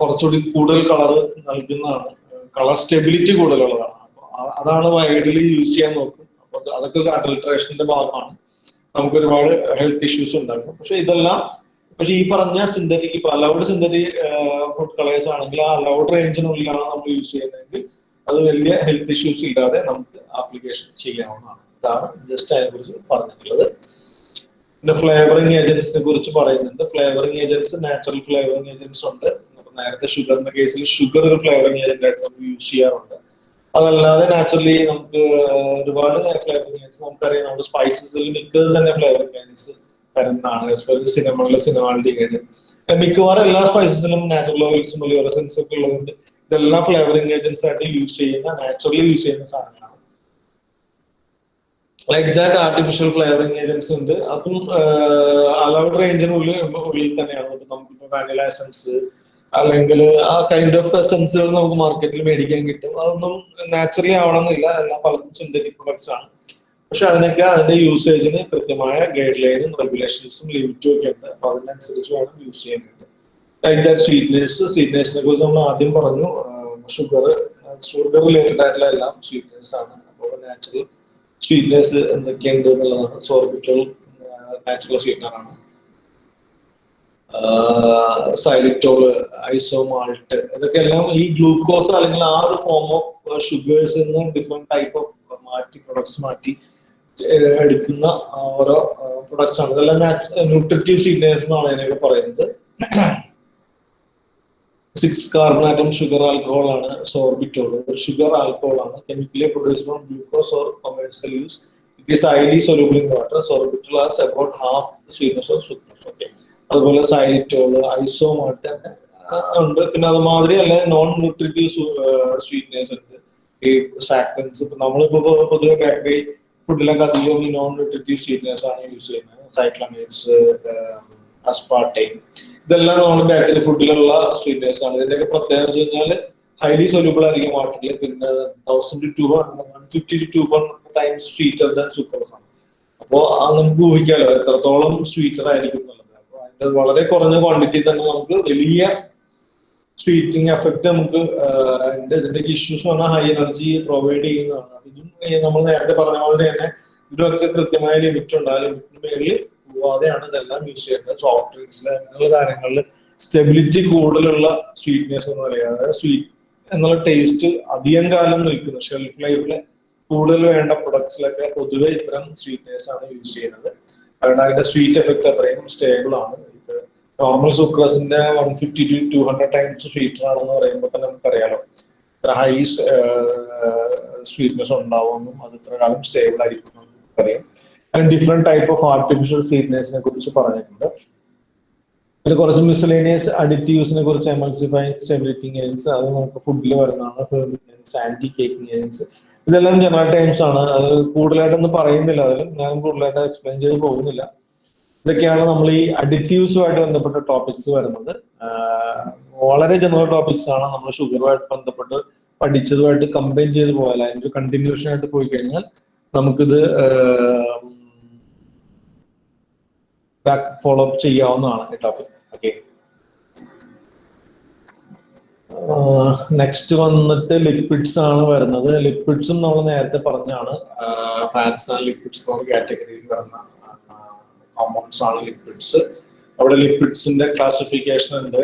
കുറച്ചുകൂടി കൂടുതൽ കളർ നൽകുന്നതാണ്. കളർ സ്റ്റെബിലിറ്റി കൂടുതലുള്ളതാണ്. അതാണ് വൈഡലി യൂസ് ചെയ്യാൻ നോക്കും. അപ്പോൾ അത് അതൊക്കെ ഒരു അഡൾട്രേഷന്റെ ഭാഗമാണ്. നമുക്ക് ഒരുപാട് ഹെൽത്ത് ഇഷ്യൂസ് ഉണ്ടാക്കും. പക്ഷെ ഇതെല്ലാം പക്ഷെ ഈ പറഞ്ഞ സിന്തറ്റിക് ഇപ്പൊ അലൗഡ് സിന്തറ്റിക് ഫുഡ് കളേഴ്സ് ആണെങ്കിൽ ആ അലൗഡ് റേഞ്ചിനുള്ളിലാണ് നമ്മൾ യൂസ് ചെയ്യുന്നതെങ്കിൽ അത് വലിയ ഹെൽത്ത് ഇഷ്യൂസ് ഇല്ലാതെ നമുക്ക് ആപ്ലിക്കേഷൻ ചെയ്യാവുന്നതാണ്. ഇതാണ് ജസ്റ്റ് അതിനെ കുറിച്ച് പറഞ്ഞിട്ടുള്ളത്. പിന്നെ ഫ്ലേവറിംഗ് ഏജൻസിനെ കുറിച്ച് പറയുന്നുണ്ട്. Flavouring agents natural flavouring agents ഉണ്ട്. നേരത്തെ ഷുഗറിന്റെ കേസിൽ ഷുഗർ ഒരു ഫ്ലേവറിംഗ് ഏജന്റ് ആയിട്ട് നമുക്ക് യൂസ് ചെയ്യാറുണ്ട്. അതല്ലാതെ നാച്ചുറലി നമുക്ക് ഒരുപാട് ഫ്ലേവറിംഗ് ഏജൻസ് നമുക്കറിയാം. നമ്മുടെ സ്പൈസസിൽ മിക്കത് തന്നെ ഫ്ലേവറിംഗ് ഏജൻസ് തരുന്നതാണ് സിനിമകളിലെ സിനിമാലിറ്റി മിക്കവാറും എല്ലാ സ്പൈസസിലും നാച്ചുറൽ ഓയിൽസും ഒക്കെ ഉള്ളതുകൊണ്ട് ഇതെല്ലാം ഫ്ലേവറിംഗ് ഏജൻസ് ആയിട്ട് യൂസ് ചെയ്യുന്ന നാച്ചുറലി യൂസ് ചെയ്യുന്ന സാധനങ്ങളാണ്. Like that artificial flavouring agents ഉണ്ട്. അതും അലൗഡ് റേഞ്ചിനുള്ളിൽ ഉള്ളിൽ തന്നെയാണ്. ഇപ്പൊ നമുക്കിപ്പോ വാനില എസൻസ് അല്ലെങ്കിൽ ആ കൈൻഡ് ഓഫ് എസൻസുകൾ നമുക്ക് മാർക്കറ്റിൽ മേടിക്കാൻ കിട്ടും. അതൊന്നും നാച്ചുറലി ആവണമെന്നില്ല. എല്ലാം പലതും സിന്തറ്റിക് പ്രൊഡക്ട്സ് ആണ്. പക്ഷെ അതിനൊക്കെ അതിന്റെ യൂസേജിന് കൃത്യമായ ഗൈഡ് ലൈനും റെഗുലേഷൻസും ലിമിറ്റും ഒക്കെ ഉണ്ട്. അപ്പൊ അതിനനുസരിച്ച് വേണം യൂസ് ചെയ്യാനായിട്ട് ലൈക്ക് ദാറ്റ് സ്വീറ്റ്നേഴ്സ് സ്വീറ്റ്നേഴ്സിനെ കുറിച്ച് നമ്മൾ ആദ്യം പറഞ്ഞു. ഷുഗർ ഷുഗർ റിലേറ്റഡ് ആയിട്ടുള്ള എല്ലാം സ്വീറ്റ്നേഴ്സ് ആണ്. അപ്പോൾ നാച്ചുറൽ സ്വീറ്റ്നേഴ്സ് എന്തൊക്കെയുണ്ട് എന്നുള്ളതാണ് സോർബിറ്റോൾ നാച്ചുറൽ സ്വീറ്റ്നർ ആണ് സൈലിറ്റോൾ ഐസോമാൾട്ട് ഇതൊക്കെ എല്ലാം ഈ ഗ്ലൂക്കോസ് അല്ലെങ്കിൽ ആ ഒരു ഫോം ഓഫ് ഷുഗേഴ്സ് നിന്ന് ഡിഫറെന്റ് ടൈപ്പ് ഓഫ് മാറ്റി പ്രൊഡക്ട്സ് മാറ്റി എടുക്കുന്ന ഓരോ പ്രൊഡക്ട്സ് ആണ്. ഇതെല്ലാം ന്യൂട്രിറ്റീവ് സ്വീറ്റ്നേഴ്സ് എന്നാണ് അതിനൊക്കെ പറയുന്നത്. Six carbon atom sugar alcohol ആണ് സോർബിറ്റോൾ ഷുഗർ ആൽക്കഹോൾ ആണ്. Chemically produce from glucose or commercial use it is highly soluble in water sorbitol as about half sweetness of sucrose okay അതുപോലെ xylitol isomalt ഉണ്ട്. പിന്നെ അതുമാതിരി അല്ല non nutritive sweeteners ഉണ്ട്. ഈ സാക്ടൻസ് ഇപ്പൊ നമ്മളിപ്പോ പൊതുവെ ബേക്കറി ഫുഡിലൊക്കെ അധികം ഈ നോൺ ന്യൂട്രിറ്റീവ് സ്വീറ്റ്നേഴ്സ് ആണ് യൂസ് ചെയ്യുന്നത്. സൈക്ലമേറ്റ്സ് അസ്പാർട്ടൈൻ ഇതെല്ലാം നമ്മൾ ബാക്കറി ഫുഡിലുള്ള സ്വീറ്റ്നേഴ്സ് ആണ്. ഇതിന്റെയൊക്കെ പ്രത്യേകത വെച്ച് കഴിഞ്ഞാൽ ഹൈലി സൊല്യൂബിൾ ആയിരിക്കും വാട്ടറിൽ പിന്നെ thousand to one fifty to one times sweeter than sucrose ആണ് അപ്പോൾ നമുക്ക് ഊഹിക്കാമല്ലോ എത്രത്തോളം സ്വീറ്റർ ആയിരിക്കും എന്നുള്ളത്. അപ്പോൾ അതിന്റെ വളരെ കുറഞ്ഞ ക്വാണ്ടിറ്റി തന്നെ നമുക്ക് വലിയ സ്വീറ്റിംഗ് എഫക്ട് നമുക്ക് അതിന്റെ ഇതിന്റെ ഇഷ്യൂസ് പറഞ്ഞാൽ ഹൈ എനർജി പ്രൊവൈഡ് ചെയ്യുന്നതാണ്. ഇതും നമ്മൾ നേരത്തെ പറഞ്ഞ മാതിരി തന്നെ ഇതിനൊക്കെ കൃത്യമായ ലിമിറ്റ് ഉണ്ട്. ആ ലിമിറ്റിന് മേളിൽ പോവാതെയാണ് ഇതെല്ലാം യൂസ് ചെയ്യുന്നത്. സോഫ്റ്റ് ഡ്രിങ്ക്സിൽ അങ്ങനെയുള്ള കാര്യങ്ങളിൽ സ്റ്റെബിലിറ്റി കൂടുതലുള്ള സ്വീറ്റ്നെസ് എന്ന് പറയുക അതായത് സ്വീറ്റ് എന്നുള്ള ടേസ്റ്റ് അധികം കാലം നിൽക്കുന്നു. ഷെൽഫ് ലൈഫിൽ കൂടുതൽ വേണ്ട പ്രൊഡക്ട്സിലൊക്കെ പൊതുവെ ഇത്തരം സ്വീറ്റ്നെസ് ആണ് യൂസ് ചെയ്യുന്നത്. കാരണം അതിന്റെ സ്വീറ്റ് എഫക്ട് അത്രയും സ്റ്റേബിൾ ആണ്. ഇത് normal സുക്രസിന്റെ one fifty to two hundred times sweeter ആണെന്ന് പറയുമ്പോൾ തന്നെ നമുക്കറിയാലോ. ഇത്ര ഹൈ സ്വീറ്റ്നെസ് ഉണ്ടാവുമെന്നും അത് ഇത്ര കാലം സ്റ്റേബിൾ ആയിരിക്കും നമുക്കറിയാം. അതിന് ഡിഫറെന്റ് ടൈപ്പ് ഓഫ് ആർട്ടിഫിഷ്യൽ സ്വീറ്റ്നേഴ്സിനെ കുറിച്ച് പറഞ്ഞിട്ടുണ്ട്. പിന്നെ കുറച്ച് മിസലേനിയസ് അഡിറ്റീവ്സിനെ കുറിച്ച് എമൾസിഫൈങ് സ്റ്റെബിലിറ്റിംഗ് ഏജൻസ് അത് നമുക്ക് ഫുഡിൽ വരുന്നതാണ് ആന്റി കേക്കിംഗ് ഏജൻസ് ഇതെല്ലാം ജനറൽ ടൈംസ് ആണ്. അത് കൂടുതലായിട്ടൊന്നും പറയുന്നില്ല. അതിലും ഞാൻ കൂടുതലായിട്ട് എക്സ്പ്ലെയിൻ ചെയ്ത് പോകുന്നില്ല. ഇതൊക്കെയാണ് നമ്മൾ ഈ അഡിറ്റീവ്സുമായിട്ട് ബന്ധപ്പെട്ട ടോപ്പിക്സ് വരുന്നത്. വളരെ ജനറൽ ടോപ്പിക്സ് ആണ്. നമ്മൾ ഷുഗറുമായിട്ട് ബന്ധപ്പെട്ട് പഠിച്ചതുമായിട്ട് കമ്പൈൻ ചെയ്ത് പോയാൽ അതിന്റെ കണ്ടിന്യൂഷൻ ആയിട്ട് പോയി കഴിഞ്ഞാൽ നമുക്കിത് ബാക്ക് ഫോളോ അപ്പ് ചെയ്യാവുന്നതാണ് ഈ ടോപ്പിക് ഓക്കെ നെക്സ്റ്റ് വന്നിട്ട് ലിക്വിഡ്സ് ആണ് വരുന്നത്. ലിക്വിഡ്സും നമ്മൾ നേരത്തെ പറഞ്ഞാണ് ഫാറ്റ്സ് ആൻഡ് ലിക്വിഡ്സ് എന്നുള്ള കാറ്റഗറിയിൽ വരുന്ന കോമ്പൗണ്ട്സ് ആണ് ലിക്വിഡ്സ് അവിടെ ലിക്വിഡ്സിന്റെ ക്ലാസിഫിക്കേഷൻ ഉണ്ട്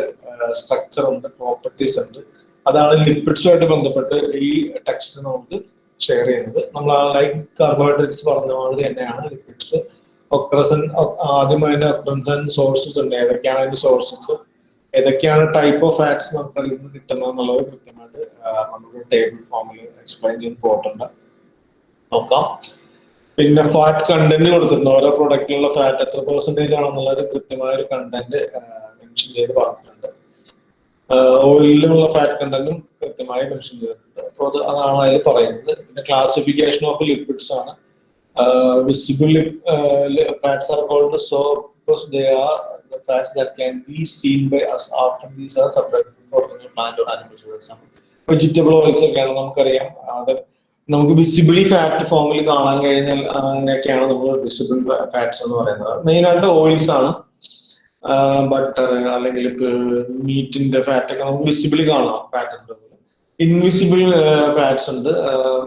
സ്ട്രക്ചർ ഉണ്ട് പ്രോപ്പർട്ടീസ് ഉണ്ട്. അതാണ് ലിക്വിഡ്സുമായിട്ട് ബന്ധപ്പെട്ട് ഈ ടെക്സ്റ്റ് നമുക്ക് ഷെയർ ചെയ്യുന്നത്. നമ്മൾ ലൈക്ക് കാർബോഹൈഡ്രേറ്റ്സ് പറഞ്ഞ മാതിരി തന്നെയാണ് ലിക്വിഡ്സ് ഒക്രസൻ ആദ്യം അതിന്റെ ഒക്രൻസൻ സോഴ്സസ് ഉണ്ട്. ഏതൊക്കെയാണ് അതിന്റെ സോഴ്സസ് ഏതൊക്കെയാണ് ടൈപ്പ് ഓഫ് ഫാറ്റ്സ് നമുക്ക് അതിൽ നിന്ന് കിട്ടുന്നത് എന്നുള്ളത് കൃത്യമായിട്ട് നമുക്ക് ടേബിൾ ഫോമിൽ എക്സ്പ്ലെയിൻ ചെയ്ത് പോയിട്ടുണ്ട്. നോക്കാം. പിന്നെ ഫാറ്റ് കണ്ടന്റ് കൊടുത്തിട്ടുണ്ട്. ഓരോ പ്രൊഡക്റ്റിലുള്ള ഫാറ്റ് എത്ര പെർസെന്റേജ് ആണെന്നുള്ളത് കൃത്യമായ ഒരു കണ്ടന്റ് മെൻഷൻ ചെയ്ത് പറഞ്ഞിട്ടുണ്ട്. ഓയിലിലുള്ള ഫാറ്റ് കണ്ടന്റും കൃത്യമായി മെൻഷൻ ചെയ്തിട്ടുണ്ട്. അപ്പോൾ അത് അതാണ് അതിൽ പറയുന്നത്. പിന്നെ ക്ലാസിഫിക്കേഷൻ ഓഫ് ലിക്വിഡ്സ് ആണ്. Visible fats are called so because they are the fats that can be seen by us after these are separated from the plant or animals for example. Vegetable oils ഒക്കെയാണ് നമുക്കറിയാം. അത് നമുക്ക് visibly fat ഫോമിൽ കാണാൻ കഴിഞ്ഞാൽ അങ്ങനെയൊക്കെയാണ് നമ്മൾ visible fats എന്ന് പറയുന്നത്. മെയിനായിട്ട് ഓയിൽസ് ആണ്. ബട്ടർ അല്ലെങ്കിൽ മീറ്റിന്റെ ഫാറ്റ് ഒക്കെ നമുക്ക് വിസിബിളി കാണാം ഫാറ്റ് ഉണ്ട്. ഇൻവിസിബിൾ ഫാറ്റ്സ് ഉണ്ട്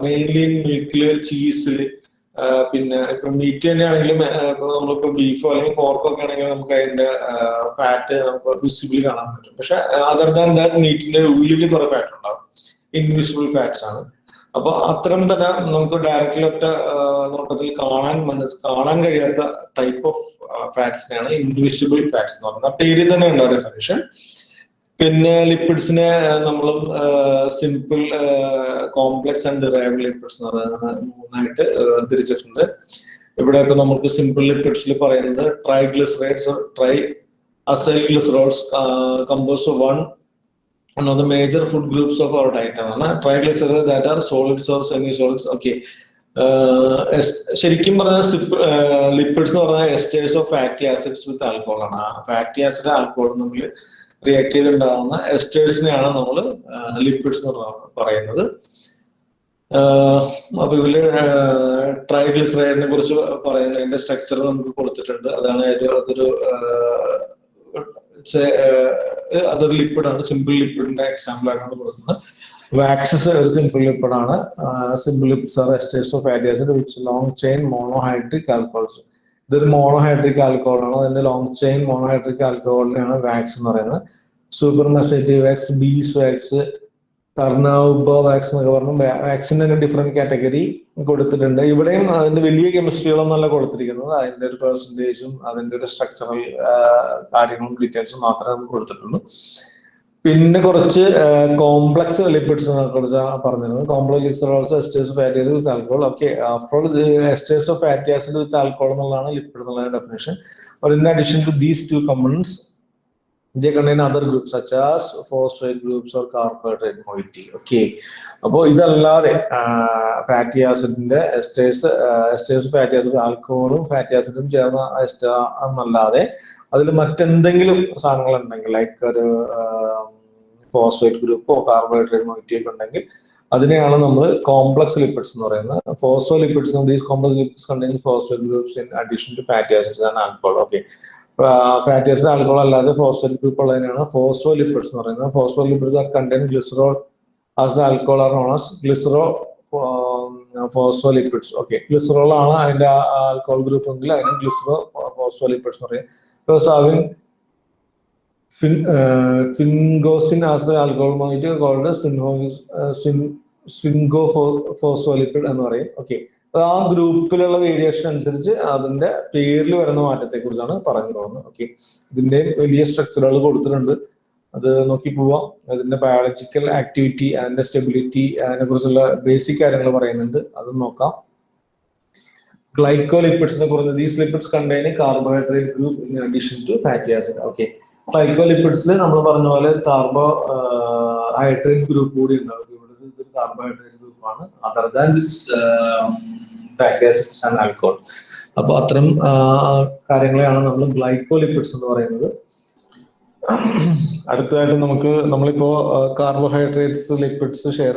മെയിൻലി മിൽക്കിൽ ചീസിൽ പിന്നെ ഇപ്പൊ മീറ്റ് തന്നെയാണെങ്കിലും നമ്മളിപ്പോ ബീഫോ അല്ലെങ്കിൽ പോർക്കോ ഒക്കെ ആണെങ്കിലും നമുക്ക് അതിന്റെ ഫാറ്റ് നമുക്ക് വിസിബിൾ കാണാൻ പറ്റും. പക്ഷെ അതർ ദാൻ ദാറ്റ് മീറ്റിന്റെ ഉള്ളിൽ കുറെ ഫാറ്റ് ഉണ്ടാവും. ഇൻവിസിബിൾ ഫാറ്റ്സ് ആണ്. അപ്പൊ അത്തരം തന്നെ നമുക്ക് ഡയറക്റ്റ്ലി ഒറ്റ നോട്ടത്തിൽ കാണാൻ മനസ് കാണാൻ കഴിയാത്ത ടൈപ്പ് ഓഫ് ഫാറ്റ്സിനെയാണ് ഇൻവിസിബിൾ ഫാറ്റ്സ് എന്ന് പറയുന്നത്. ആ പേരിൽ തന്നെ ഉണ്ടാവും ഡെഫിനിഷൻ പിന്നെ ലിപ്പിഡ്സിനെ നമ്മൾ simple complex and derive lipids എന്ന് പറയുന്നത് മൂന്നായിട്ട് തിരിച്ചിട്ടുണ്ട് ഇവിടെയൊക്കെ നമുക്ക് സിമ്പിൾ ലിപ്പിഡ്സിൽ പറയുന്നത് tri triglycerides tri acyl glycerols compose one one of the major food groups diet ആണ്. Triglyceride that are solids or semi solids okay ശരിക്കും പറഞ്ഞാൽ ലിപ്പിഡ്സ് എന്ന് പറഞ്ഞാൽ esters of fatty acids with alcohol ആണ്. ഫാറ്റി ആസിഡ് ആൽക്കോഹോൾ തമ്മിൽ react ചെയ്തുണ്ടാകുന്ന എസ്റ്റേഴ്സിനെയാണ് നമ്മൾ ലിക്വിഡ്സ് എന്ന് പറയുന്നത്. അപ്പൊ ഇതിൽ ട്രൈഗ്ലിസറൈഡിനെ കുറിച്ച് പറയുന്നത് അതിന്റെ സ്ട്രക്ചർ നമുക്ക് കൊടുത്തിട്ടുണ്ട്. അതാണ് അതൊരു അതൊരു ലിക്വിഡാണ് സിമ്പിൾ ലിക്വിഡിന്റെ എക്സാമ്പിൾ ആയിട്ടാണ് കൊടുക്കുന്നത്. വാക്സസ് ഒരു സിമ്പിൾ ലിപ്പിഡാണ് ആണ്. Simple lips are esters of acid which long chain monohydric alcohols ഇതൊരു മോണോഹൈഡ്രിക് ആൽക്കോഹോൾ ആണ് അതിന്റെ ലോങ് ചെയിൻ മോണോഹൈഡ്രിക് ആൽക്കോളിനെയാണ് വാക്സ് എന്ന് പറയുന്നത്. സൂപ്പർ മെസേറ്റീവ് wax beeswax carnauba wax എന്നൊക്കെ പറഞ്ഞു വാക്സിന്റെ തന്നെ ഡിഫറെന്റ് കാറ്റഗറി കൊടുത്തിട്ടുണ്ട്. ഇവിടെയും അതിന്റെ വലിയ കെമിസ്ട്രികളൊന്നല്ല കൊടുത്തിരിക്കുന്നത്. അതിന്റെ ഒരു പെർസെന്റേജും അതിന്റെ ഒരു സ്ട്രക്ചറൽ കാര്യങ്ങളും ഡീറ്റെയിൽസും മാത്രമേ നമുക്ക് കൊടുത്തിട്ടുള്ളൂ. പിന്നെ കുറച്ച് കോംപ്ലക്സ് ലിപ്പിഡ്സിനെ കുറിച്ചാണ് പറഞ്ഞിരുന്നത് complex lips esters fatty acid with alcohol okay after all esters of fatty acid with alcohol എന്നുള്ളതാണ് ലിപ്പിഡ് എന്നുള്ള definition in addition to these two components they contain other groups such as phosphate groups or carbohydrate moiety. അപ്പോൾ ഇതല്ലാതെ fatty ആസിഡിന്റെ esters esters fatty acid ആൽക്കഹോളും fatty ആസിഡും ചേർന്ന ester എന്നല്ലാതെ അതിൽ മറ്റെന്തെങ്കിലും സാധനങ്ങൾ ഉണ്ടെങ്കിൽ ലൈക്ക് ഒരു ഫോസ്ഫേറ്റ് ഗ്രൂപ്പോ കാർബോഹൈഡ്രേറ്റ് മോയിറ്റി ഒക്കെ ഉണ്ടെങ്കിൽ അതിനെയാണ് നമ്മൾ കോംപ്ലക്സ് ലിപ്പിഡ്സ് എന്ന് പറയുന്നത്. Phospholipids these complex lipids contain phosphate groups in addition to fatty acids and alcohol okay fatty acid alcohol അല്ലാതെ ഫോസ്ഫേറ്റ് ഗ്രൂപ്പ് ഉള്ളതിനാണ് ഫോസ്ഫോ ലിപ്പിഡ്സ് എന്ന് പറയുന്നത്. Phospholipids are contain glycerol as alcohol are known as glycerophospholipids okay glycerol ആണ് അതിന്റെ alcohol group എങ്കിൽ അതിന് glycero phospho lipids എന്ന് പറയും. Sphingosine as the alcohol moiety called sphingophospholipid എന്ന് പറയും. ഓക്കെ ആ ഗ്രൂപ്പിലുള്ള വേരിയേഷൻ അനുസരിച്ച് അതിന്റെ പേരിൽ വരുന്ന മാറ്റത്തെ കുറിച്ചാണ് പറഞ്ഞു പോകുന്നത്. ഓക്കെ ഇതിന്റെ വലിയ സ്ട്രക്ചറുകൾ കൊടുത്തിട്ടുണ്ട്. അത് നോക്കി പോവാം. അതിന്റെ ബയോളജിക്കൽ ആക്ടിവിറ്റി അതിന്റെ സ്റ്റെബിലിറ്റി അതിനെ കുറിച്ചുള്ള ബേസിക് കാര്യങ്ങൾ പറയുന്നുണ്ട്. അതും നോക്കാം. ഗ്ലൈക്കോലിപ്പിഡ്സിനെ കുറിച്ച് these lipids contain carbohydrate group in addition to fatty acid okay ഗ്ലൈക്കോലിപ്പിഡ്സിൽ നമ്മൾ പറഞ്ഞ പോലെ കാർബോ ഹൈഡ്രേറ്റ് ഗ്രൂപ്പ് കൂടി ഉണ്ടാവും. ഇവിടെ ഇതൊരു കാർബോഹൈഡ്രേറ്റ് ഗ്രൂപ്പാണ് other than this fatty acids and alcohol അപ്പോൾ അത്തരം കാര്യങ്ങളെയാണ് നമ്മൾ ഗ്ലൈക്കോലിപ്പിഡ്സ് എന്ന് പറയുന്നത്. അടുത്തതായിട്ട് നമുക്ക് നമ്മളിപ്പോ കാർബോഹൈഡ്രേറ്റ്സ് ലിപ്പിഡ്സ് ഷെയർ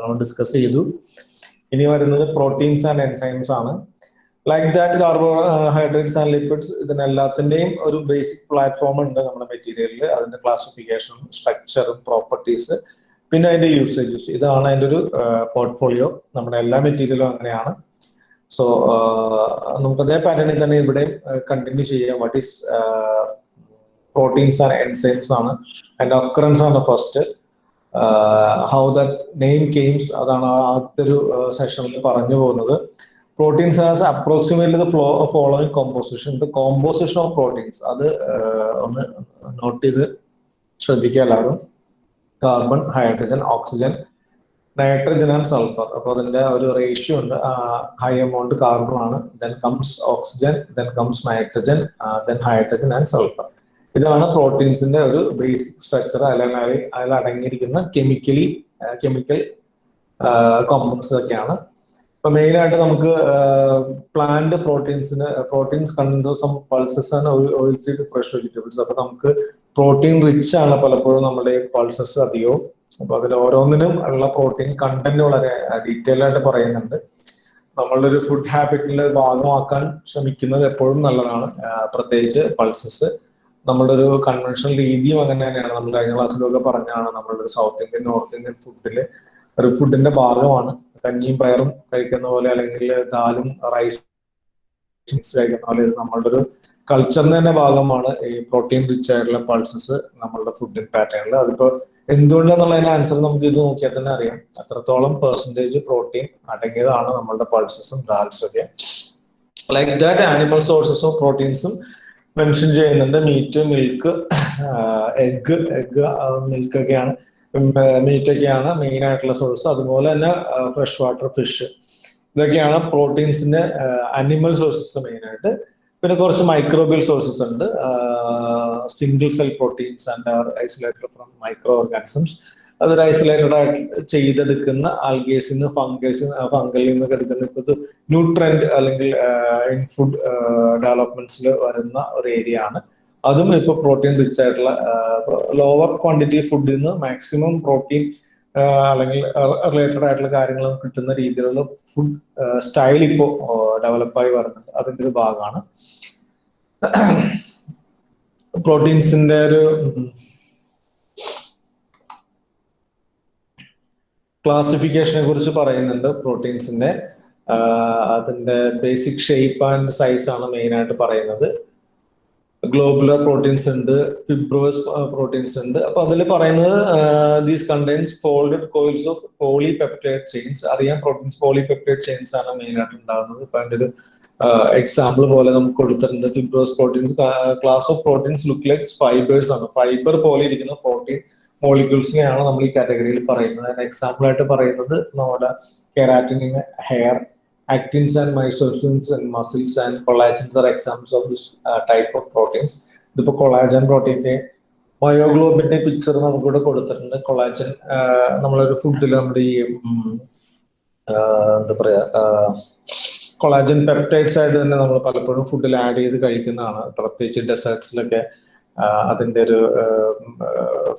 നമ്മൾ ഡിസ്കസ് ചെയ്തു. ഇനി വരുന്നത് പ്രോട്ടീൻസ് ആൻഡ് എൻസൈംസ് ആണ്. Like that carbohydrates and liquids ഇതിനെല്ലാത്തിന്റെയും ഒരു ബേസിക് പ്ലാറ്റ്ഫോം ഉണ്ട് നമ്മുടെ മെറ്റീരിയലിൽ അതിന്റെ ക്ലാസിഫിക്കേഷനും സ്ട്രക്ചറും പ്രോപ്പർട്ടീസ് പിന്നെ അതിന്റെ യൂസേജസ് ഇതാണ് അതിന്റെ ഒരു പോർട്ട്ഫോളിയോ നമ്മുടെ എല്ലാ മെറ്റീരിയലും അങ്ങനെയാണ്. സോ നമുക്ക് അതേ പാറ്റേണിൽ തന്നെ ഇവിടെ കണ്ടിന്യൂ ചെയ്യാം. What is proteins and enzymes ആണ്. അതിന്റെ ഒക്കറൻസ് ആണ് first how that name came അതാണ് ആദ്യത്തെ ഒരു സെഷനിൽ പറഞ്ഞു പോകുന്നത്. Has approximately the flow following composition the composition of proteins അത് ഒന്ന് നോട്ട് ചെയ്ത് ശ്രദ്ധിക്കുക എല്ലാവരും. Carbon hydrogen oxygen nitrogen and sulphur അപ്പൊ അതിന്റെ ഒരു റേഷ്യോ ഉണ്ട്. ഹൈ എമൗണ്ട് കാർബൺ ആണ്. Then comes oxygen then comes nitrogen then hydrogen and sulphur ഇതാണ് പ്രോട്ടീൻസിന്റെ ഒരു ബേസിക് സ്ട്രക്ചർ അല്ലെങ്കിൽ അതിൽ അടങ്ങിയിരിക്കുന്ന കെമിക്കലി കെമിക്കൽ കോമ്പൗണ്ട്സ് ഒക്കെയാണ് ഇപ്പൊ മെയിൻ ആയിട്ട് നമുക്ക് plant പ്രോട്ടീൻസിന് proteins contents of pulses and oil seed fresh vegetables അപ്പൊ നമുക്ക് പ്രോട്ടീൻ റിച്ച് ആണ് പലപ്പോഴും നമ്മുടെ പൾസസ് അധികവും. അപ്പൊ അതിൽ ഓരോന്നിനും ഉള്ള പ്രോട്ടീൻ കണ്ടന്റ് വളരെ ഡീറ്റെയിൽ ആയിട്ട് പറയുന്നുണ്ട്. നമ്മളുടെ ഒരു ഫുഡ് ഹാബിറ്റിന്റെ ഭാഗമാക്കാൻ ശ്രമിക്കുന്നത് എപ്പോഴും നല്ലതാണ് പ്രത്യേകിച്ച് പൾസസ് നമ്മളുടെ ഒരു കൺവെൻഷണൽ രീതിയും അങ്ങനെ തന്നെയാണ്. നമ്മൾ കഴിഞ്ഞ ക്ലാസ്സിലൊക്കെ പറഞ്ഞാണ് നമ്മളുടെ ഒരു സൗത്ത് ഇന്ത്യൻ നോർത്ത് ഇന്ത്യൻ ഫുഡിൽ ഒരു ഫുഡിന്റെ ഭാഗമാണ്. കഞ്ഞിയും പയറും കഴിക്കുന്ന പോലെ അല്ലെങ്കിൽ ദാലും റൈസ് കഴിക്കുന്ന പോലെ ഇത് നമ്മളുടെ ഒരു കൾച്ചറിന്റെ തന്നെ ഭാഗമാണ് ഈ പ്രോട്ടീൻ റിച്ച് ആയിട്ടുള്ള പൾസസ് നമ്മളുടെ ഫുഡ് പാറ്റേണിൽ അതിപ്പോ എന്തുകൊണ്ടെന്നുള്ളതിന് ആൻസർ നമുക്ക് ഇത് നോക്കിയാൽ തന്നെ അറിയാം. അത്രത്തോളം പെർസെന്റേജ് പ്രോട്ടീൻ അടങ്ങിയതാണ് നമ്മളുടെ പൾസസും ദാൽസും ഒക്കെ. ലൈക്ക് ദാറ്റ് ആനിമൽ സോഴ്സസ് പ്രോട്ടീൻസും മെൻഷൻ ചെയ്യുന്നുണ്ട്. Meat milk egg egg milk ഒക്കെയാണ് മീറ്റ് ഒക്കെയാണ് മെയിൻ ആയിട്ടുള്ള സോഴ്സ് അതുപോലെ തന്നെ ഫ്രഷ് വാട്ടർ ഫിഷ് ഇതൊക്കെയാണ് പ്രോട്ടീൻസിന്റെ അനിമൽ സോഴ്സസ് മെയിൻ ആയിട്ട്. പിന്നെ കുറച്ച് മൈക്രോബിയൽ സോഴ്സസ് ഉണ്ട്. Single cell proteins and are isolated from microorganisms അതൊരു ഐസൊലേറ്റഡ് ആയിട്ട് ചെയ്തെടുക്കുന്ന ആൽഗേസിൽ നിന്ന് ഫംഗസ് ഫംഗലിൽ നിന്നൊക്കെ എടുക്കുന്ന ഇപ്പോൾ ന്യൂട്രൻഡ് അല്ലെങ്കിൽ ഇൻ ഫുഡ് ഡെവലപ്മെന്റ്സിൽ വരുന്ന ഒരു ഏരിയ ആണ്. അതും ഇപ്പോൾ പ്രോട്ടീൻ റിച്ച് ആയിട്ടുള്ള ലോവർ ക്വാണ്ടിറ്റി ഫുഡിൽ നിന്ന് മാക്സിമം പ്രോട്ടീൻ അല്ലെങ്കിൽ റിലേറ്റഡ് ആയിട്ടുള്ള കാര്യങ്ങൾ കിട്ടുന്ന രീതിയിലുള്ള ഫുഡ് സ്റ്റൈൽ ഇപ്പോൾ ഡെവലപ്പായി വരുന്നുണ്ട്. അതിന്റെ ഒരു ഭാഗമാണ്. പ്രോട്ടീൻസിന്റെ ഒരു ക്ലാസിഫിക്കേഷനെ കുറിച്ച് പറയുന്നുണ്ട് പ്രോട്ടീൻസിന്റെ അതിന്റെ ബേസിക് ഷേപ്പ് ആൻഡ് സൈസ് ആണ് മെയിൻ ആയിട്ട് പറയുന്നത്. ഗ്ലോബുലർ പ്രോട്ടീൻസ് ഉണ്ട് ഫിബ്രോസ് പ്രോട്ടീൻസ് ഉണ്ട്. അപ്പൊ അതിൽ പറയുന്നത് these contains folded coils of polypeptide chains അറിയാം പ്രോട്ടീൻസ് പോളിപെപ്റ്റൈഡ് ചെയിൻസ് ആണ് മെയിൻ ആയിട്ട് ഉണ്ടാകുന്നത്. ഇപ്പൊ അതിന്റെ ഒരു എക്സാമ്പിൾ പോലെ നമുക്ക് കൊടുത്തിട്ടുണ്ട്. Fibrous proteins class of proteins look likes fibres ആണ്. ഫൈബർ പോലെ ഇരിക്കുന്ന പ്രോട്ടീൻ മോളിക്യൂൾസിനെയാണ് നമ്മൾ ഈ കാറ്റഗറിയിൽ പറയുന്നത്. അതിന് എക്സാമ്പിൾ ആയിട്ട് പറയുന്നത് നമ്മുടെ keratin hair actins and mysosins and muscles and collagens are examples of this uh, type of proteins. ഇതിപ്പോ കൊളാജൻ പ്രോട്ടീന്റെ മയോഗ്ലോബിന്റെ പിക്ചർ നമുക്കിവിടെ കൊടുത്തിട്ടുണ്ട്. കൊളാജൻ നമ്മളൊരു ഫുഡിൽ നമ്മുടെ ഈ എന്താ പറയാ കൊളാജൻ പെപ്റ്റൈഡ്സ് ആയിട്ട് തന്നെ നമ്മൾ പലപ്പോഴും ഫുഡിൽ ആഡ് ചെയ്ത് കഴിക്കുന്നതാണ്. പ്രത്യേകിച്ച് ഡെസേർട്സിലൊക്കെ അതിന്റെ ഒരു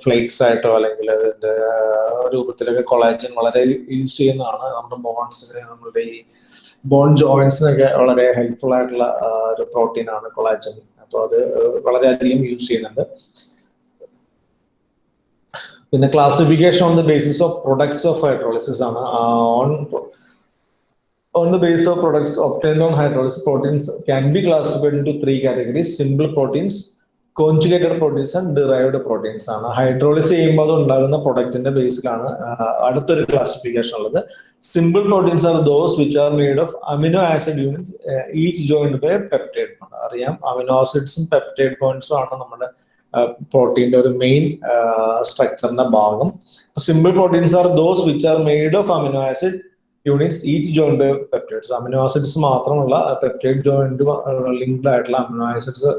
ഫ്ലേക്സ് ആയിട്ടോ അല്ലെങ്കിൽ അതിന്റെ രൂപത്തിലൊക്കെ കൊളാജൻ വളരെ യൂസ് ചെയ്യുന്നതാണ്. നമ്മുടെ ബോൺസിനെ നമ്മളുടെ ഈ ബോൺ ജോയിൻസിനൊക്കെ വളരെ ഹെൽപ്ഫുൾ ആയിട്ടുള്ള ഒരു പ്രോട്ടീൻ ആണ് കൊളാജൻ അപ്പൊ അത് വളരെയധികം യൂസ് ചെയ്യുന്നുണ്ട്. പിന്നെ classification on the basis of products of hydrolysis ആണ്. On on the basis of products on hydrolysis proteins can be classified into three categories simple proteins conjugated proteins and derived proteins ആണ്. Hydrolysis ചെയ്യുമ്പോൾ അത് ഉണ്ടാകുന്ന പ്രൊഡക്റ്റിന്റെ ബേസിലാണ് അടുത്തൊരു classification ഉള്ളത്. Simple proteins are those which are made of amino acid units each joined by peptide bond അറിയാം amino ആസിഡ്സും പെപ്റ്റൈഡ് ബോൺസും ആണ് നമ്മുടെ പ്രോട്ടീന്റെ ഒരു മെയിൻ സ്ട്രക്ചറിന്റെ ഭാഗം. Simple proteins are those which are made of amino acid units each joined by peptides amino acids മാത്രമുള്ള പെപ്റ്റൈഡ് ജോയിൻഡ് ലിങ്ക്ഡ് ആയിട്ടുള്ള അമിനോ ആസിഡ്സ്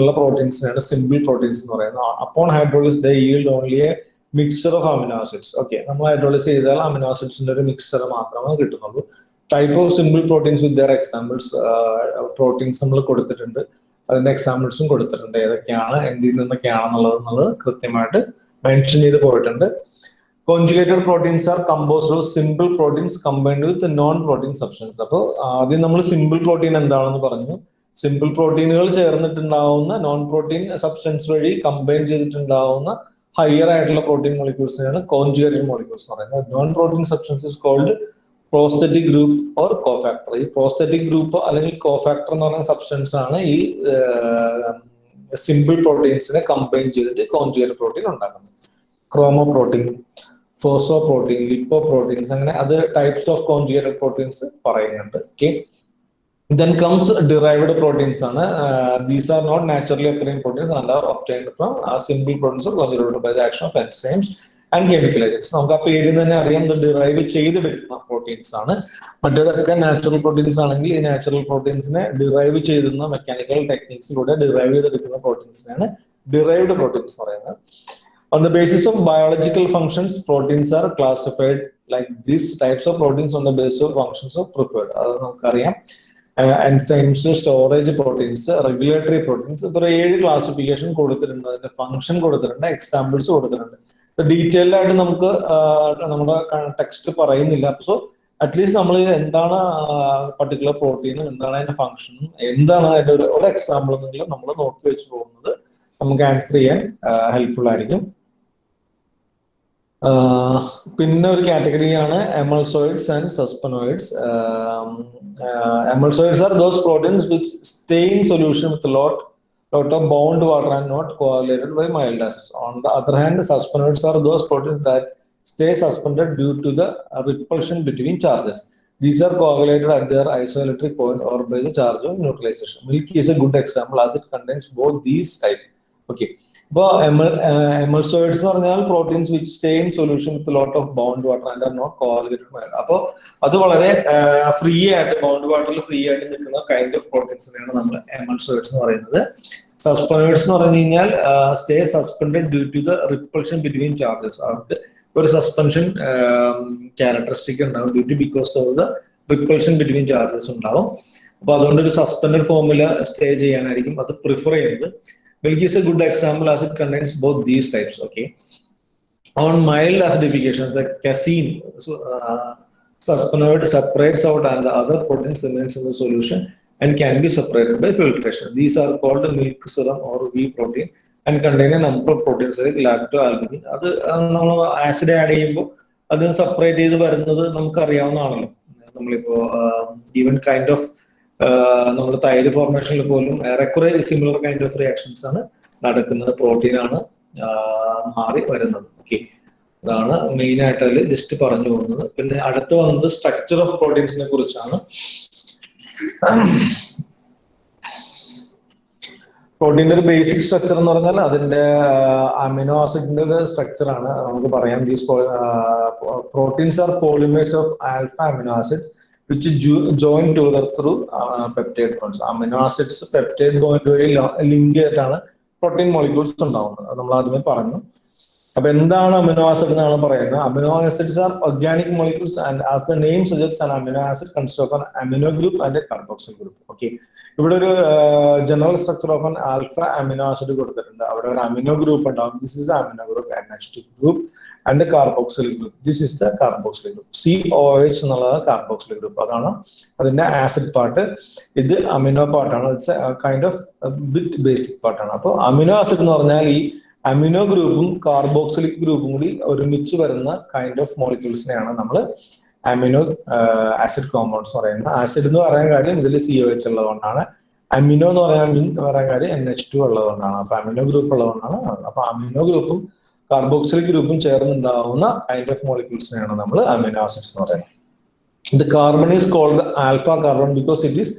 ഉള്ള പ്രോട്ടീൻസിനാണ് സിമ്പിൾ പ്രോട്ടീൻസ് എന്ന് പറയുന്നത്. Upon hydrolysis the yield only a mixture of amino acids okay നമ്മൾ hydrolysis ചെയ്താൽ amino ആസിഡ്സിന്റെ ഒരു മിക്സർ മാത്രമേ കിട്ടുന്നുള്ളൂ. Type of simple proteins with their examples proteins നമ്മൾ കൊടുത്തിട്ടുണ്ട്. അതിന്റെ എക്സാമ്പിൾസും കൊടുത്തിട്ടുണ്ട്. ഏതൊക്കെയാണ് എന്തിൽ നിന്നൊക്കെയാണെന്നുള്ളത് എന്നുള്ളത് കൃത്യമായിട്ട് മെൻഷൻ ചെയ്ത് പോയിട്ടുണ്ട്. Conjugated proteins are composed of simple proteins combined with non protein substance അപ്പോൾ ആദ്യം നമ്മൾ സിമ്പിൾ പ്രോട്ടീൻ എന്താണെന്ന് പറഞ്ഞു. സിമ്പിൾ പ്രോട്ടീനുകൾ ചേർന്നിട്ടുണ്ടാവുന്ന നോൺ പ്രോട്ടീൻ സബ്സ്റ്റൻസ് വഴി കമ്പൈൻ ചെയ്തിട്ടുണ്ടാവുന്ന ഹയർ ആയിട്ടുള്ള പ്രോട്ടീൻ മോളിക്യൂൾസിനാണ് കോൺജുഗേറ്റഡ് മോളിക്യൂൾസ് പറയുന്നത്. Non protein substances called prosthetic group or cofactor ഈ പ്രോസ്തറ്റിക് ഗ്രൂപ്പ് അല്ലെങ്കിൽ കോഫാക്ടർ എന്ന് പറയുന്ന സബ്സ്റ്റൻസ് ആണ് ഈ സിമ്പിൾ പ്രോട്ടീൻസിനെ കമ്പൈൻ ചെയ്തിട്ട് കോൺജുഗേറ്റ് പ്രോട്ടീൻ ഉണ്ടാക്കുന്നത്. Chromoprotein phosphoprotein lipo proteins അങ്ങനെ അത് ടൈപ്സ് ഓഫ് കോൺജുഗേറ്റഡ് പ്രോട്ടീൻസ് പറയുന്നുണ്ട്. Okay then comes derived proteins Uh, these are not naturally occurring proteins and are obtained from uh, simple proteins conjugated by the action of enzymes and chemical agents നമുക്ക് ആ പേരിൽ തന്നെ അറിയാം derive ചെയ്തെടുക്കുന്ന natural proteins anengil natural natural proteins ne derive പ്രോട്ടീൻസിനെ mechanical techniques mechanical derive derive proteins പ്രോട്ടീൻസിനാണ് derived proteins പറയുന്നത് On the basis of biological functions, proteins are classified like these types of proteins on the basis of functions of preferred. അത് നമുക്കറിയാം enzymes storage proteins regulatory proteins ഇത്ര ഏഴ് classification കൊടുത്തിട്ടുണ്ട്. അതിന്റെ function കൊടുത്തിട്ടുണ്ട് examples കൊടുത്തിട്ടുണ്ട്. Detailed ആയിട്ട് നമുക്ക് നമ്മുടെ ടെക്സ്റ്റ് പറയുന്നില്ല. സോ അറ്റ്ലീസ്റ്റ് നമ്മൾ എന്താണ് പർട്ടിക്കുലർ പ്രോട്ടീനും എന്താണ് അതിന്റെ ഫംഗ്ഷനും എന്താണ് അതിന്റെ ഒരു എക്സാമ്പിൾ എന്നെങ്കിലും നമ്മൾ നോക്കി വെച്ച് പോകുന്നത്. നമുക്ക് ആൻസർ ചെയ്യാൻ ഹെൽപ്ഫുൾ ആയിരിക്കും. പിന്നെ ഒരു കാറ്റഗറിയാണ് emulsoids and suspensoids emulsoids are those proteins which stay in solution with lot lot of bound water and not coagulated by mild acids. On the other hand, suspenoids are those proteins that stay suspended due to the repulsion between charges. These are coagulated at their isoelectric point or by the charge of neutralization. Milk is a good example as it contains both these types. Okay. ഇപ്പോൾ emulsoids എന്ന് പറഞ്ഞാൽ proteins which stay in solution with lot of bound water and are not coagulated അപ്പോൾ അത് വളരെ free ആയിട്ട് bound വാട്ടറിൽ free ആയിട്ട് നിൽക്കുന്ന കൈൻഡ് ഓഫ് പ്രോട്ടീൻസിനെയാണ് നമ്മൾ എമൾസോയിഡ്സ് എന്ന് പറയുന്നത്. സസ്പെൻഡേഴ്സ് എന്ന് പറഞ്ഞു കഴിഞ്ഞാൽ stay suspended due to the repulsion between charges അവർക്ക് ഒരു സസ്പെൻഷൻ ക്യാരക്ടറിസ്റ്റിക് ഉണ്ടാവും. Due to because of the repulsion between charges ഉണ്ടാവും. അപ്പൊ അതുകൊണ്ട് ഒരു സസ്പെൻഡ് ഫോമിൽ സ്റ്റേ ചെയ്യാനായിരിക്കും. അത് പ്രിഫർ ചെയ്യുന്നത്. Milk is a good example as it contains both these types. Okay. on mild acidification, the casein so, uh, suspenoid separates out and the other proteins remains in the solution and can be separated by filtration. These are called milk serum or whey protein and contain a number of proteins like lacto-albumin. അത് നമ്മൾ acid add ചെയ്യുമ്പോൾ അത് separate ചെയ്ത് വരുന്നത് നമുക്ക് അറിയാവുന്നതാണല്ലോ നമ്മളിപ്പോ even kind of നമ്മൾ തൈര് ഫോർമേഷനിൽ പോലും ഏറെക്കുറെ സിമിലർ കൈൻഡ് ഓഫ് റിയാക്ഷൻസ് ആണ് നടക്കുന്നത്. പ്രോട്ടീൻ ആണ് മാറി വരുന്നത്. ഓക്കെ അതാണ് മെയിൻ ആയിട്ട് അതിൽ ജസ്റ്റ് പറഞ്ഞു പോകുന്നത്. പിന്നെ അടുത്ത് വന്നത് സ്ട്രക്ചർ ഓഫ് പ്രോട്ടീൻസിനെ കുറിച്ചാണ്. പ്രോട്ടീന്റെ ഒരു ബേസിക് സ്ട്രക്ചർ എന്ന് പറഞ്ഞാൽ അതിന്റെ അമിനോ ആസിഡിന്റെ ഒരു സ്ട്രക്ചർ ആണ്. നമുക്ക് പറയാം these proteins are polymers of alpha amino acids which join together through peptide bonds amino acids peptide bond വഴി ലിങ്ക് ചെയ്തിട്ടാണ് പ്രോട്ടീൻ മോളിക്യൂൾസ് ഉണ്ടാവുന്നത്. അത് നമ്മൾ ആദ്യമേ പറഞ്ഞു. അപ്പൊ എന്താണ് അമിനോ ആസിഡ് എന്നാണ് പറയുന്നത്? Amino acids are organic molecules and as the name suggest an amino acid consist of an amino group and carboxyl group okay ഇവിടെ ഒരു general structure of an alpha amino acid കൊടുത്തിട്ടുണ്ട്. അവിടെ ഒരു amino group ഉണ്ടാവും. This is amino group and next group and carboxyl group this is the carboxyl group C O H എന്നുള്ളത് carboxyl group അതാണ് അതിന്റെ acid part ഇത് amino പാർട്ടാണ് it's kind of bit basic പാർട്ടാണ് അപ്പോൾ അമിനോ ആസിഡ് എന്ന് പറഞ്ഞാൽ ഈ അമിനോ ഗ്രൂപ്പും കാർബോക്സിലിക് ഗ്രൂപ്പും കൂടി ഒരുമിച്ച് വരുന്ന കൈൻഡ് ഓഫ് മോളിക്യൂൾസിനെയാണ് നമ്മൾ അമിനോ ആസിഡ് കോമ്പൗണ്ട്സ് പറയുന്നത്. ആസിഡ് എന്ന് പറയാൻ കാര്യം ഇതിൽ സി ഒ എച്ച് ഉള്ളതുകൊണ്ടാണ്. അമിനോ എന്ന് പറയാൻ പറയാൻ കാര്യം എൻ എച്ച് ടു ഉള്ളതുകൊണ്ടാണ്. അപ്പൊ അമിനോ ഗ്രൂപ്പ് ഉള്ളതുകൊണ്ടാണ്. അപ്പൊ അമിനോ ഗ്രൂപ്പും കാർബോക്സിലിക് ഗ്രൂപ്പും ചേർന്നുണ്ടാവുന്ന കൈൻഡ് ഓഫ് മോളിക്യൂൾസിനെയാണ് നമ്മൾ അമിനോ ആസിഡ്സ് എന്ന് പറയുന്നത്. The carbon is called alpha carbon because it is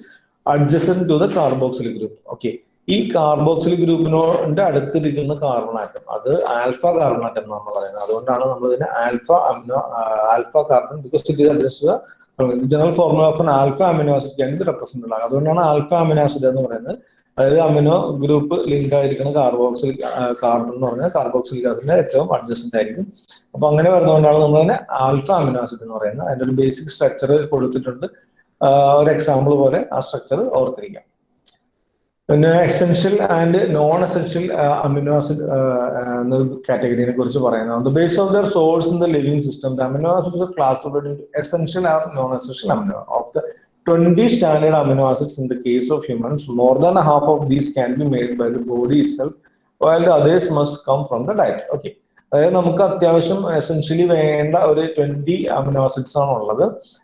adjacent to the carboxylic group okay ഈ കാർബോക്സിലിക് ഗ്രൂപ്പിനോട് അടുത്തിരിക്കുന്ന കാർബൺ ആറ്റം അത് ആൽഫ കാർബൺ ആറ്റം നമ്മൾ പറയുന്നത്. അതുകൊണ്ടാണ് നമ്മൾ ഇതിനെ alpha amino alpha carbon because it is adjust general formula of alpha amino acid can represent ഉള്ളത് അതുകൊണ്ടാണ് ആൽഫ അമിനോ ആസിഡ് എന്ന് പറയുന്നത് അതായത് അമിനോ ഗ്രൂപ്പ് ലിങ്ക് ആയിരിക്കുന്ന കാർബോക്സിൽ കാർബൺ എന്ന് പറഞ്ഞാൽ കാർബോക്സിൽ ആസിഡിന്റെ ഏറ്റവും അഡ്ജസ്റ്റന്റ് ആയിരിക്കും. അപ്പൊ അങ്ങനെ വരുന്നതുകൊണ്ടാണ് നമ്മൾ തന്നെ ആൽഫ അമിനോ ആസിഡ് എന്ന് പറയുന്നത്. അതിന്റെ ഒരു ബേസിക് സ്ട്രക്ചർ കൊടുത്തിട്ടുണ്ട്. ഒരു എക്സാമ്പിൾ പോലെ ആ സ്ട്രക്ചർ ഓർത്തിരിക്കാം. പിന്നെ essential and non essential amino acid എന്നൊരു കാറ്റഗറിനെ കുറിച്ച് പറയുന്നത് base of their source in the living system the amino acids classified essential or non essential amino of the 20 standard amino acids in the case of humans, more than half of these can be made by the body itself, while the others must come from the diet. Okay. അതായത് നമുക്ക് അത്യാവശ്യം essentially വേണ്ട ഒരു twenty amino acids ആണ് ഉള്ളത്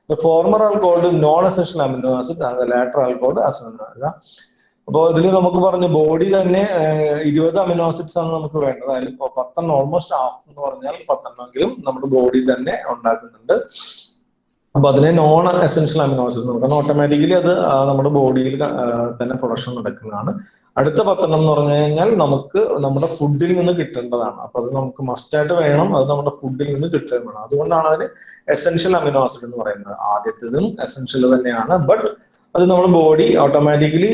the former are called non essential amino acids and latter are called as amino അപ്പോൾ ഇതിൽ നമുക്ക് പറഞ്ഞ ബോഡി തന്നെ ഇരുപത് അമിനോ ആസിഡ്സ് ആണ് നമുക്ക് വേണ്ടത് അതിൽ പത്തെണ്ണം ഓൾമോസ്റ്റ് ഹാഫ് എന്ന് പറഞ്ഞാൽ പത്തെണ്ണമെങ്കിലും നമ്മുടെ ബോഡി തന്നെ ഉണ്ടാക്കുന്നുണ്ട് അപ്പൊ അതിനെ നോൺ എസെൻഷ്യൽ അമിനോ ആസിഡ്സ് കാരണം ഓട്ടോമാറ്റിക്കലി അത് നമ്മുടെ ബോഡിയിൽ തന്നെ പ്രൊഡക്ഷൻ നടക്കുന്നതാണ്. അടുത്ത പത്തെണ്ണം എന്ന് പറഞ്ഞു കഴിഞ്ഞാൽ നമുക്ക് നമ്മുടെ ഫുഡിൽ നിന്ന് കിട്ടേണ്ടതാണ്. അപ്പൊ അത് നമുക്ക് മസ്റ്റായിട്ട് വേണം അത് നമ്മുടെ ഫുഡിൽ നിന്ന് കിട്ടുകയും വേണം. അതുകൊണ്ടാണ് അതിന് എസെൻഷ്യൽ അമിനോ ആസിഡ് എന്ന് പറയുന്നത്. ആദ്യത്തേതും എസെൻഷ്യൽ തന്നെയാണ്. ബട്ട് അത് നമ്മുടെ ബോഡി ഓട്ടോമാറ്റിക്കലി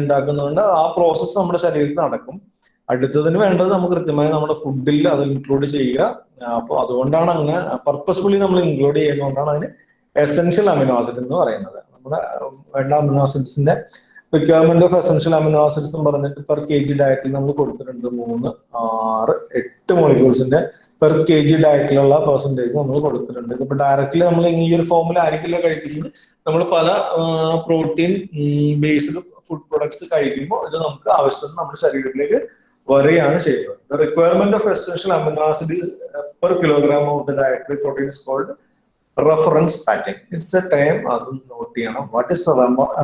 ഉണ്ടാക്കുന്നതുകൊണ്ട് ആ പ്രോസസ്സ് നമ്മുടെ ശരീരത്തിൽ നടക്കും. അടുത്തതിന് വേണ്ടത് നമുക്ക് കൃത്യമായി നമ്മുടെ ഫുഡിൽ അത് ഇൻക്ലൂഡ് ചെയ്യുക. അപ്പോൾ അതുകൊണ്ടാണ് അങ്ങനെ പർപ്പസ്ഫുള്ളി നമ്മൾ ഇൻക്ലൂഡ് ചെയ്യുന്നതുകൊണ്ടാണ് അതിന് എസെൻഷ്യൽ അമിനോ ആസിഡ് എന്ന് പറയുന്നത്. നമ്മുടെ വേണ്ട amino ആസിഡ്സിന്റെ requirement of essential amino acids എന്ന് പറഞ്ഞിട്ട് പെർ കെ ജി ഡയറ്റിൽ നമ്മൾ കൊടുത്തിട്ടുണ്ട് മൂന്ന് ആറ് എട്ട് മോളിക്യൂൾസിന്റെ പെർ കെ ജി ഡയറ്റിലുള്ള പെർസെന്റേജ് നമ്മൾ കൊടുത്തിട്ടുണ്ട്. ഇപ്പൊ ഡയറക്റ്റ്ലി നമ്മൾ ഈ ഒരു ഫോമിൽ ആയിരിക്കില്ല കഴിക്കുന്നത് നമ്മൾ പല പ്രോട്ടീൻ ബേസ്ഡ് ഫുഡ് പ്രൊഡക്ട്സ് കഴിക്കുമ്പോൾ ഇത് നമുക്ക് ആവശ്യത്തിന് നമ്മുടെ ശരീരത്തിലേക്ക് വരികയാണ് ചെയ്യുന്നത്. Requirement of essential amino acid per kilogram of the dietary proteins called reference pattern it's a time അത് നോട്ട് ചെയ്യണം. What is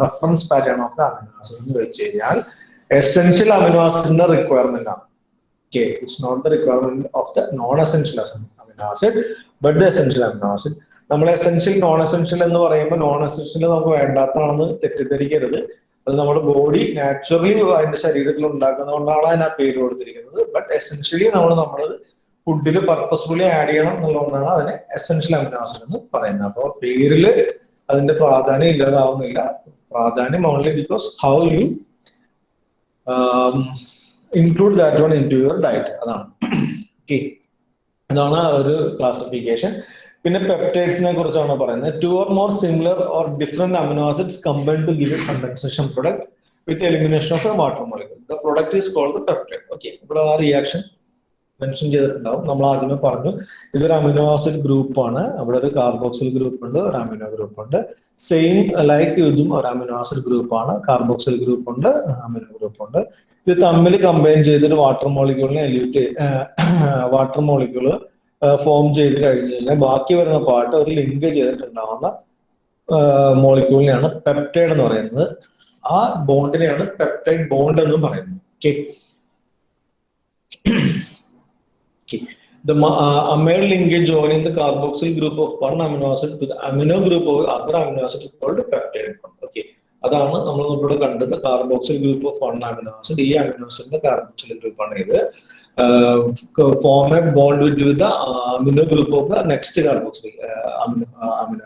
reference pattern of the amino acid എന്ന് വെച്ച് കഴിഞ്ഞാൽ എസെൻഷ്യൽ അമിനോ ആസിഡിന്റെ റിക്വയർമെന്റ് ആണ്. Okay it's not the requirement of the non essential amino acid but the essential amino acid നമ്മൾ essential non essential എന്ന് പറയുമ്പോൾ non essential നമുക്ക് വേണ്ടാത്തതാണെന്ന് തെറ്റിദ്ധരിക്കരുത്. അത് നമ്മുടെ ബോഡി നാച്ചുറലി അതിന്റെ ശരീരത്തിൽ ഉണ്ടാക്കുന്നതുകൊണ്ടാണ് അതിന് ആ പേര് കൊടുത്തിരിക്കുന്നത്. ബട്ട് എസെൻഷ്യലി നമ്മൾ നമ്മളത് ഫുഡിൽ പർപ്പസ്ഫുള്ളി ആഡ് ചെയ്യണം എന്നുള്ളതുകൊണ്ടാണ് അതിനെ എസെൻഷ്യൽ അമിനോ ആസിഡ് എന്ന് പറയുന്നത്. അപ്പോൾ പേരിൽ അതിന്റെ പ്രാധാന്യം ഇല്ലാതാവുന്നില്ല. പ്രാധാന്യം only because how you include that one in to your diet അതാണ്. ഓക്കെ അതാണ് ഒരു ക്ലാസിഫിക്കേഷൻ പിന്നെ പെപ്റ്റൈഡ്സിനെ കുറിച്ചാണ് പറയുന്നത്. Two or more similar or different amino acids combine to give condensation product with elimination of water molecule the product is called peptide okay ഇവിടെ ആ reaction mention ചെയ്തിട്ടുണ്ടാവും. നമ്മൾ ആദ്യമേ പറഞ്ഞു ഇതൊരു അമിനോ ആസിഡ് ഗ്രൂപ്പാണ് അവിടെ ഒരു കാർബോക്സിൽ ഗ്രൂപ്പ് ഉണ്ട് ഒരു അമിനോ ഗ്രൂപ്പ് ഉണ്ട്. സെയിം ലൈക്ക് ഇതും ഒരു അമിനോ ആസിഡ് ഗ്രൂപ്പാണ് കാർബോക്സിൽ ഗ്രൂപ്പ് ഉണ്ട് അമിനോ ഗ്രൂപ്പ് ഉണ്ട്. ഇത് തമ്മിൽ കമ്പൈൻ ചെയ്തിട്ട് വാട്ടർ മോളിക്യൂളിനെ എലിയൂട്ട് വാട്ടർ മോളിക്യൂൾ ഫോം ചെയ്ത് കഴിഞ്ഞ് കഴിഞ്ഞാൽ ബാക്കി വരുന്ന പാർട്ട് ഒരു ലിങ്ക് ചെയ്തിട്ടുണ്ടാവുന്ന മോളിക്യൂളിനെയാണ് പെപ്റ്റൈഡ് എന്ന് പറയുന്നത്. ആ ബോണ്ടിനെയാണ് പെപ്റ്റൈഡ് ബോണ്ട് എന്നും പറയുന്നത്. Okay The uh, amyl linkage joining the carboxyl group of one amino acid to the amino group of other amino acid is called peptide. Bond. Okay. അതാണ് നമ്മൾ ഇവിടെ കണ്ടത് carboxyl group of one amino acid ഈ amino ആസിഡിന്റെ carboxyl ഗ്രൂപ്പാണ് ഇത്. Form a bond with with amino group of the next carboxyl amino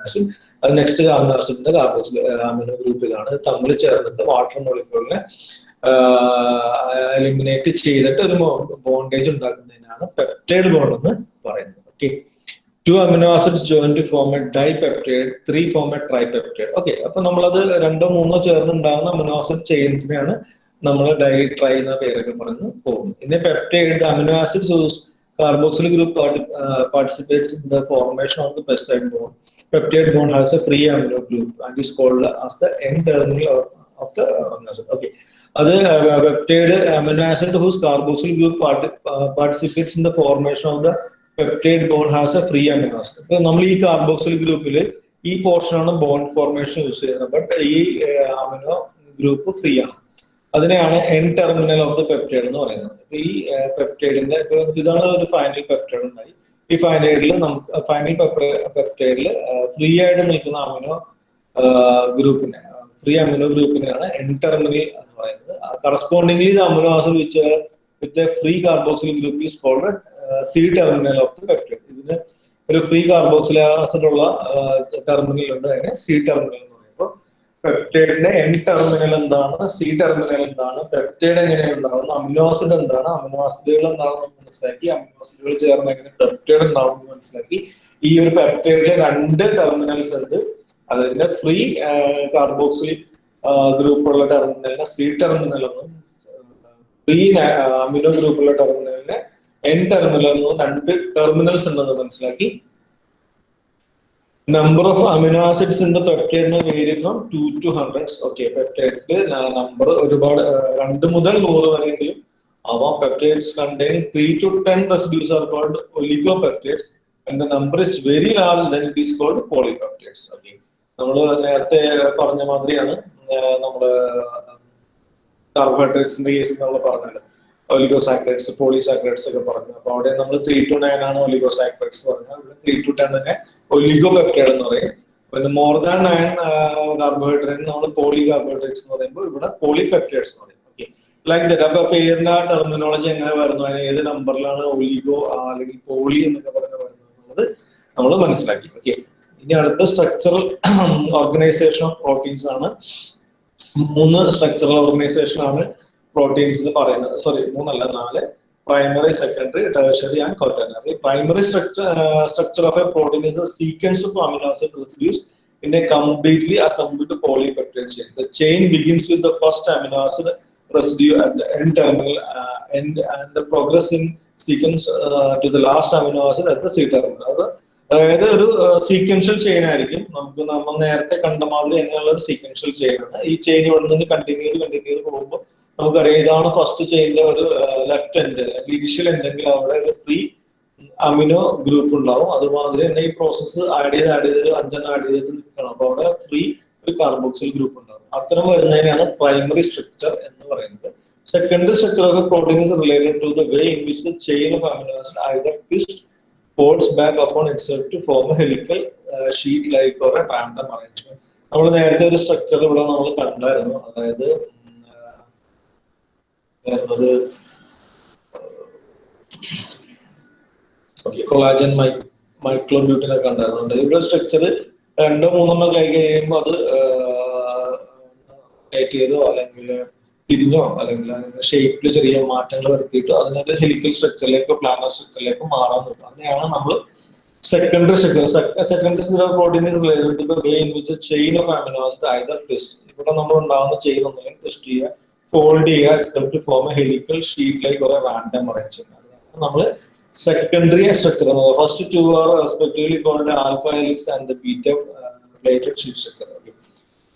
acid അത് next amino ആസിഡിന്റെ കാർബോക്സിൽ അമിനോ ഗ്രൂപ്പിലാണ് തമ്മിൽ ചേർന്നിട്ട് വാട്ടർ മോളിക്യൂളിനെ എലിമിനേറ്റ് ചെയ്തിട്ട് ഒരു ബോണ്ടേജ് ഉണ്ടാക്കുന്നതിനാണ് പെപ്റ്റൈഡ് ബോണ്ട് എന്ന് പറയുന്നത് okay two amino acids joint to form a dipeptide three form a tripeptide okay അപ്പൊ നമ്മളത് രണ്ടോ മൂന്നോ ചേർന്ന് ഉണ്ടാകുന്ന അമിനോ ആസിഡ് ചെയിൻസിനെയാണ് നമ്മൾ ഡൈ ട്രൈ എന്ന പേരൊക്കെ പറഞ്ഞ് പോകുന്നത് പിന്നെ peptide amino acids carboxyl group part, in participates in the formation of the peptide bond. Peptide bond has a free amino group and is called the N terminal of, of the amino acid. Okay. അത് peptide amino acid whose carboxyl group participates in the formation of the peptide bond has a free ഇപ്പൊ നമ്മൾ ഈ carboxyl ഗ്രൂപ്പിൽ ഈ പോർഷനാണ് bond formation use ചെയ്യുന്നത്. But ഈ amino group free ആണ്. അതിനെയാണ് N terminal of the peptide എന്ന് പറയുന്നത്. ഈ പെപ്റ്റൈഡിന്റെ ഇതാണ് ഒരു ഫൈനൽ പെപ്റ്റൈഡ് ഉണ്ടായി. ഈ ഫൈനൈഡിൽ നമുക്ക് ഫൈനൽ പെപ്റ്റൈഡിൽ ഫ്രീ ആയിട്ട് നിൽക്കുന്ന അമിനോ ഗ്രൂപ്പിനെ ഫ്രീ അമിനോ ഗ്രൂപ്പിനെയാണ് എൻ ടെർമിനൽ പറയുന്നത്. Correspondingly amino acid which with a free carboxyl group is called C terminal of the peptide ഇതിന് ഒരു ഫ്രീ കാർബോക്സിൽ ആസിഡ് ഉള്ള ടെർമിനൽ ഉണ്ട്. അതിന് സി ടെർമിനൽ എന്ന് പറയുമ്പോൾ പെപ്റ്റൈഡിന്റെ എൻ ടെർമിനൽ എന്താണ്? സി ടെർമിനൽ എന്താണ്? പെപ്റ്റൈഡ് എങ്ങനെയാണ് ഉണ്ടാവുന്നത് അമിനോ ആസിഡ് എന്താണ്? അമിനോ ആസിഡുകൾ എന്താണെന്ന് മനസ്സിലാക്കി. അമിനോ ആസിഡുകൾ ചേർന്ന് എങ്ങനെ പെപ്റ്റൈഡ് ഉണ്ടാവുമെന്ന് മനസ്സിലാക്കി. ഈ ഒരു പെപ്റ്റൈഡിലെ രണ്ട് ടെർമിനൽസ് ഉണ്ട്. അതിന്റെ ഫ്രീ കാർബോക്സിൽ ഗ്രൂപ്പുള്ള ടെർമിനലിനെ സി ടെർമിനൽ എന്നും ഫ്രീ അമിനോ ഗ്രൂപ്പുള്ള ടെർമിനലിനെ എൻ ടെർമിനൽ എന്നും രണ്ട് ടെർമിനൽസ് ഉണ്ടെന്ന് മനസ്സിലാക്കി. Number of amino acids in the peptide vary from two to hundreds okay peptides number ഒരുപാട് രണ്ട് മുതൽ നൂറ് വരെയെങ്കിലും അവ peptides contain three to ten residues are called oligopeptides and the number is very large then it is called polypeptides okay നമ്മൾ നേരത്തെ പറഞ്ഞ മാതിരിയാണ്. നമ്മൾ കാർബോഹൈഡ്രേറ്റ്സിന്റെ കേസ് നമ്മൾ പറഞ്ഞത് ഒലിഗോസാക്രൈഡ്സ് പോളിസാക്രൈഡ്സ് ഒക്കെ പറഞ്ഞു. അപ്പൊ അവിടെ നമ്മൾ ത്രീ ടു നയൻ ആണ് ഒലിഗോസാക്രൈഡ്സ് പറഞ്ഞത്. ത്രീ ടു ടെൻ തന്നെ ഒലിഗോ പെപ്റ്റൈഡ് എന്ന് പറയും. പിന്നെ മോർ ദാൻ നയൻ കാർബോഹൈഡ്രേറ്റ് നമ്മൾ പോളി കാർബോഹൈഡ്രേറ്റ്സ് എന്ന് പറയുമ്പോൾ ഇവിടെ പോളി പെപ്റ്റൈഡ്സ് എന്ന് പറയും. ഓക്കെ ലൈക്ക് ദറ്റ് അപ്പൊ പേരിന്റെ ടെർമിനോളജി എങ്ങനെ വരുന്നു? അതിന് ഏത് നമ്പറിലാണ് ഒലിഗോ അല്ലെങ്കിൽ പോളി എന്നൊക്കെ പറഞ്ഞ് വരുന്നത് നമ്മൾ മനസ്സിലാക്കി. ഓക്കെ ഇനി അടുത്ത സ്ട്രക്ചറൽ ഓർഗനൈസേഷൻ ഓഫ് പ്രോട്ടീൻസ് ആണ്. മൂന്ന് സ്ട്രക്ചറൽ ഓർഗനൈസേഷൻ ആണ് പ്രോട്ടീൻസ് പറയുന്നത്. സോറി മൂന്നല്ല നാല്. Primary secondary tertiary and quaternary primary structure structure of a protein is sequence of amino acid residues in a completely assembled polypeptide chain the chain begins with the first amino acid residue at the N terminal progress in sequence to the last amino acid at the C terminal അത് അത് അതായത് ഒരു sequential chain ആയിരിക്കും. നമുക്ക് നമ്മൾ നേരത്തെ കണ്ട മാതിരി തന്നെയുള്ള ഒരു സീക്വൻഷ്യൽ ചെയിൻ ആണ്. ഈ ചെയിൻ ഇവിടെ നിന്ന് കണ്ടിന്യൂ കണ്ടിന്യൂ പോകുമ്പോൾ നമുക്കറിയാം ഇതാണ് ഫസ്റ്റ് ചെയിനിലെ ഒരു ലെഫ്റ്റ് എൻഡ് ഇനിഷ്യൽ എൻഡെങ്കിൽ അവിടെ ഒരു ഫ്രീ അമിനോ ഗ്രൂപ്പ് ഉണ്ടാവും. അതുമാതിരി തന്നെ ഈ പ്രോസസ്സ് ആഡ് ചെയ്ത് ആഡ് ചെയ്ത് അഞ്ചെണ്ണം ആഡ് ചെയ്തിട്ട് നിൽക്കണം. അപ്പൊ അവിടെ ഫ്രീ ഒരു കാർബോക്സിൽ ഗ്രൂപ്പ് ഉണ്ടാവും. അത്തരം വരുന്നതിനാണ് പ്രൈമറി സ്ട്രക്ചർ എന്ന് പറയുന്നത്. Secondary structure of proteins related to the way in which the chain of amino acid either twist folds back upon itself to form a helical uh, sheet like or. നമ്മൾ നേരത്തെ ഒരു structure ഇവിടെ നമ്മൾ കണ്ടായിരുന്നു അതായത് അത് കൊളാജൻ മൈ മൈക്രോബ്യൂട്ടിനെ ഉണ്ടായിരുന്നുണ്ട് ഇവിടെ structure രണ്ടോ മൂന്നെണ്ണോ കൈ കഴിയുമ്പോൾ അത് ടൈറ്റ് ചെയ്തോ അല്ലെങ്കിൽ തിരിഞ്ഞോ അല്ലെങ്കിൽ അതിന്റെ ഷേപ്പിൽ ചെറിയ മാറ്റങ്ങൾ വരുത്തിയിട്ടോ അതിനൊരു ഹെലിക്കൽ സ്ട്രക്ചറിലേക്കോ പ്ലാനർ സ്ട്രക്ചറിലേക്കോ മാറാൻ നോക്കുക അങ്ങനെയാണ് നമ്മൾ secondary structure secondary structure of protein is related which chain of amino acid either ഇവിടെ നമ്മൾ ഉണ്ടാകുന്ന ചെയിൻ ഒന്നുകിൽ ട്വിസ്റ്റ് ചെയ്യുക ഫോൾഡ് ചെയ്യുക except form a helical sheet കുറെ റാൻഡം റാൻഡം അറേഞ്ച്മെന്റ് നമ്മൾ secondary structure first two are respectively called alpha helix and beta related sheet structure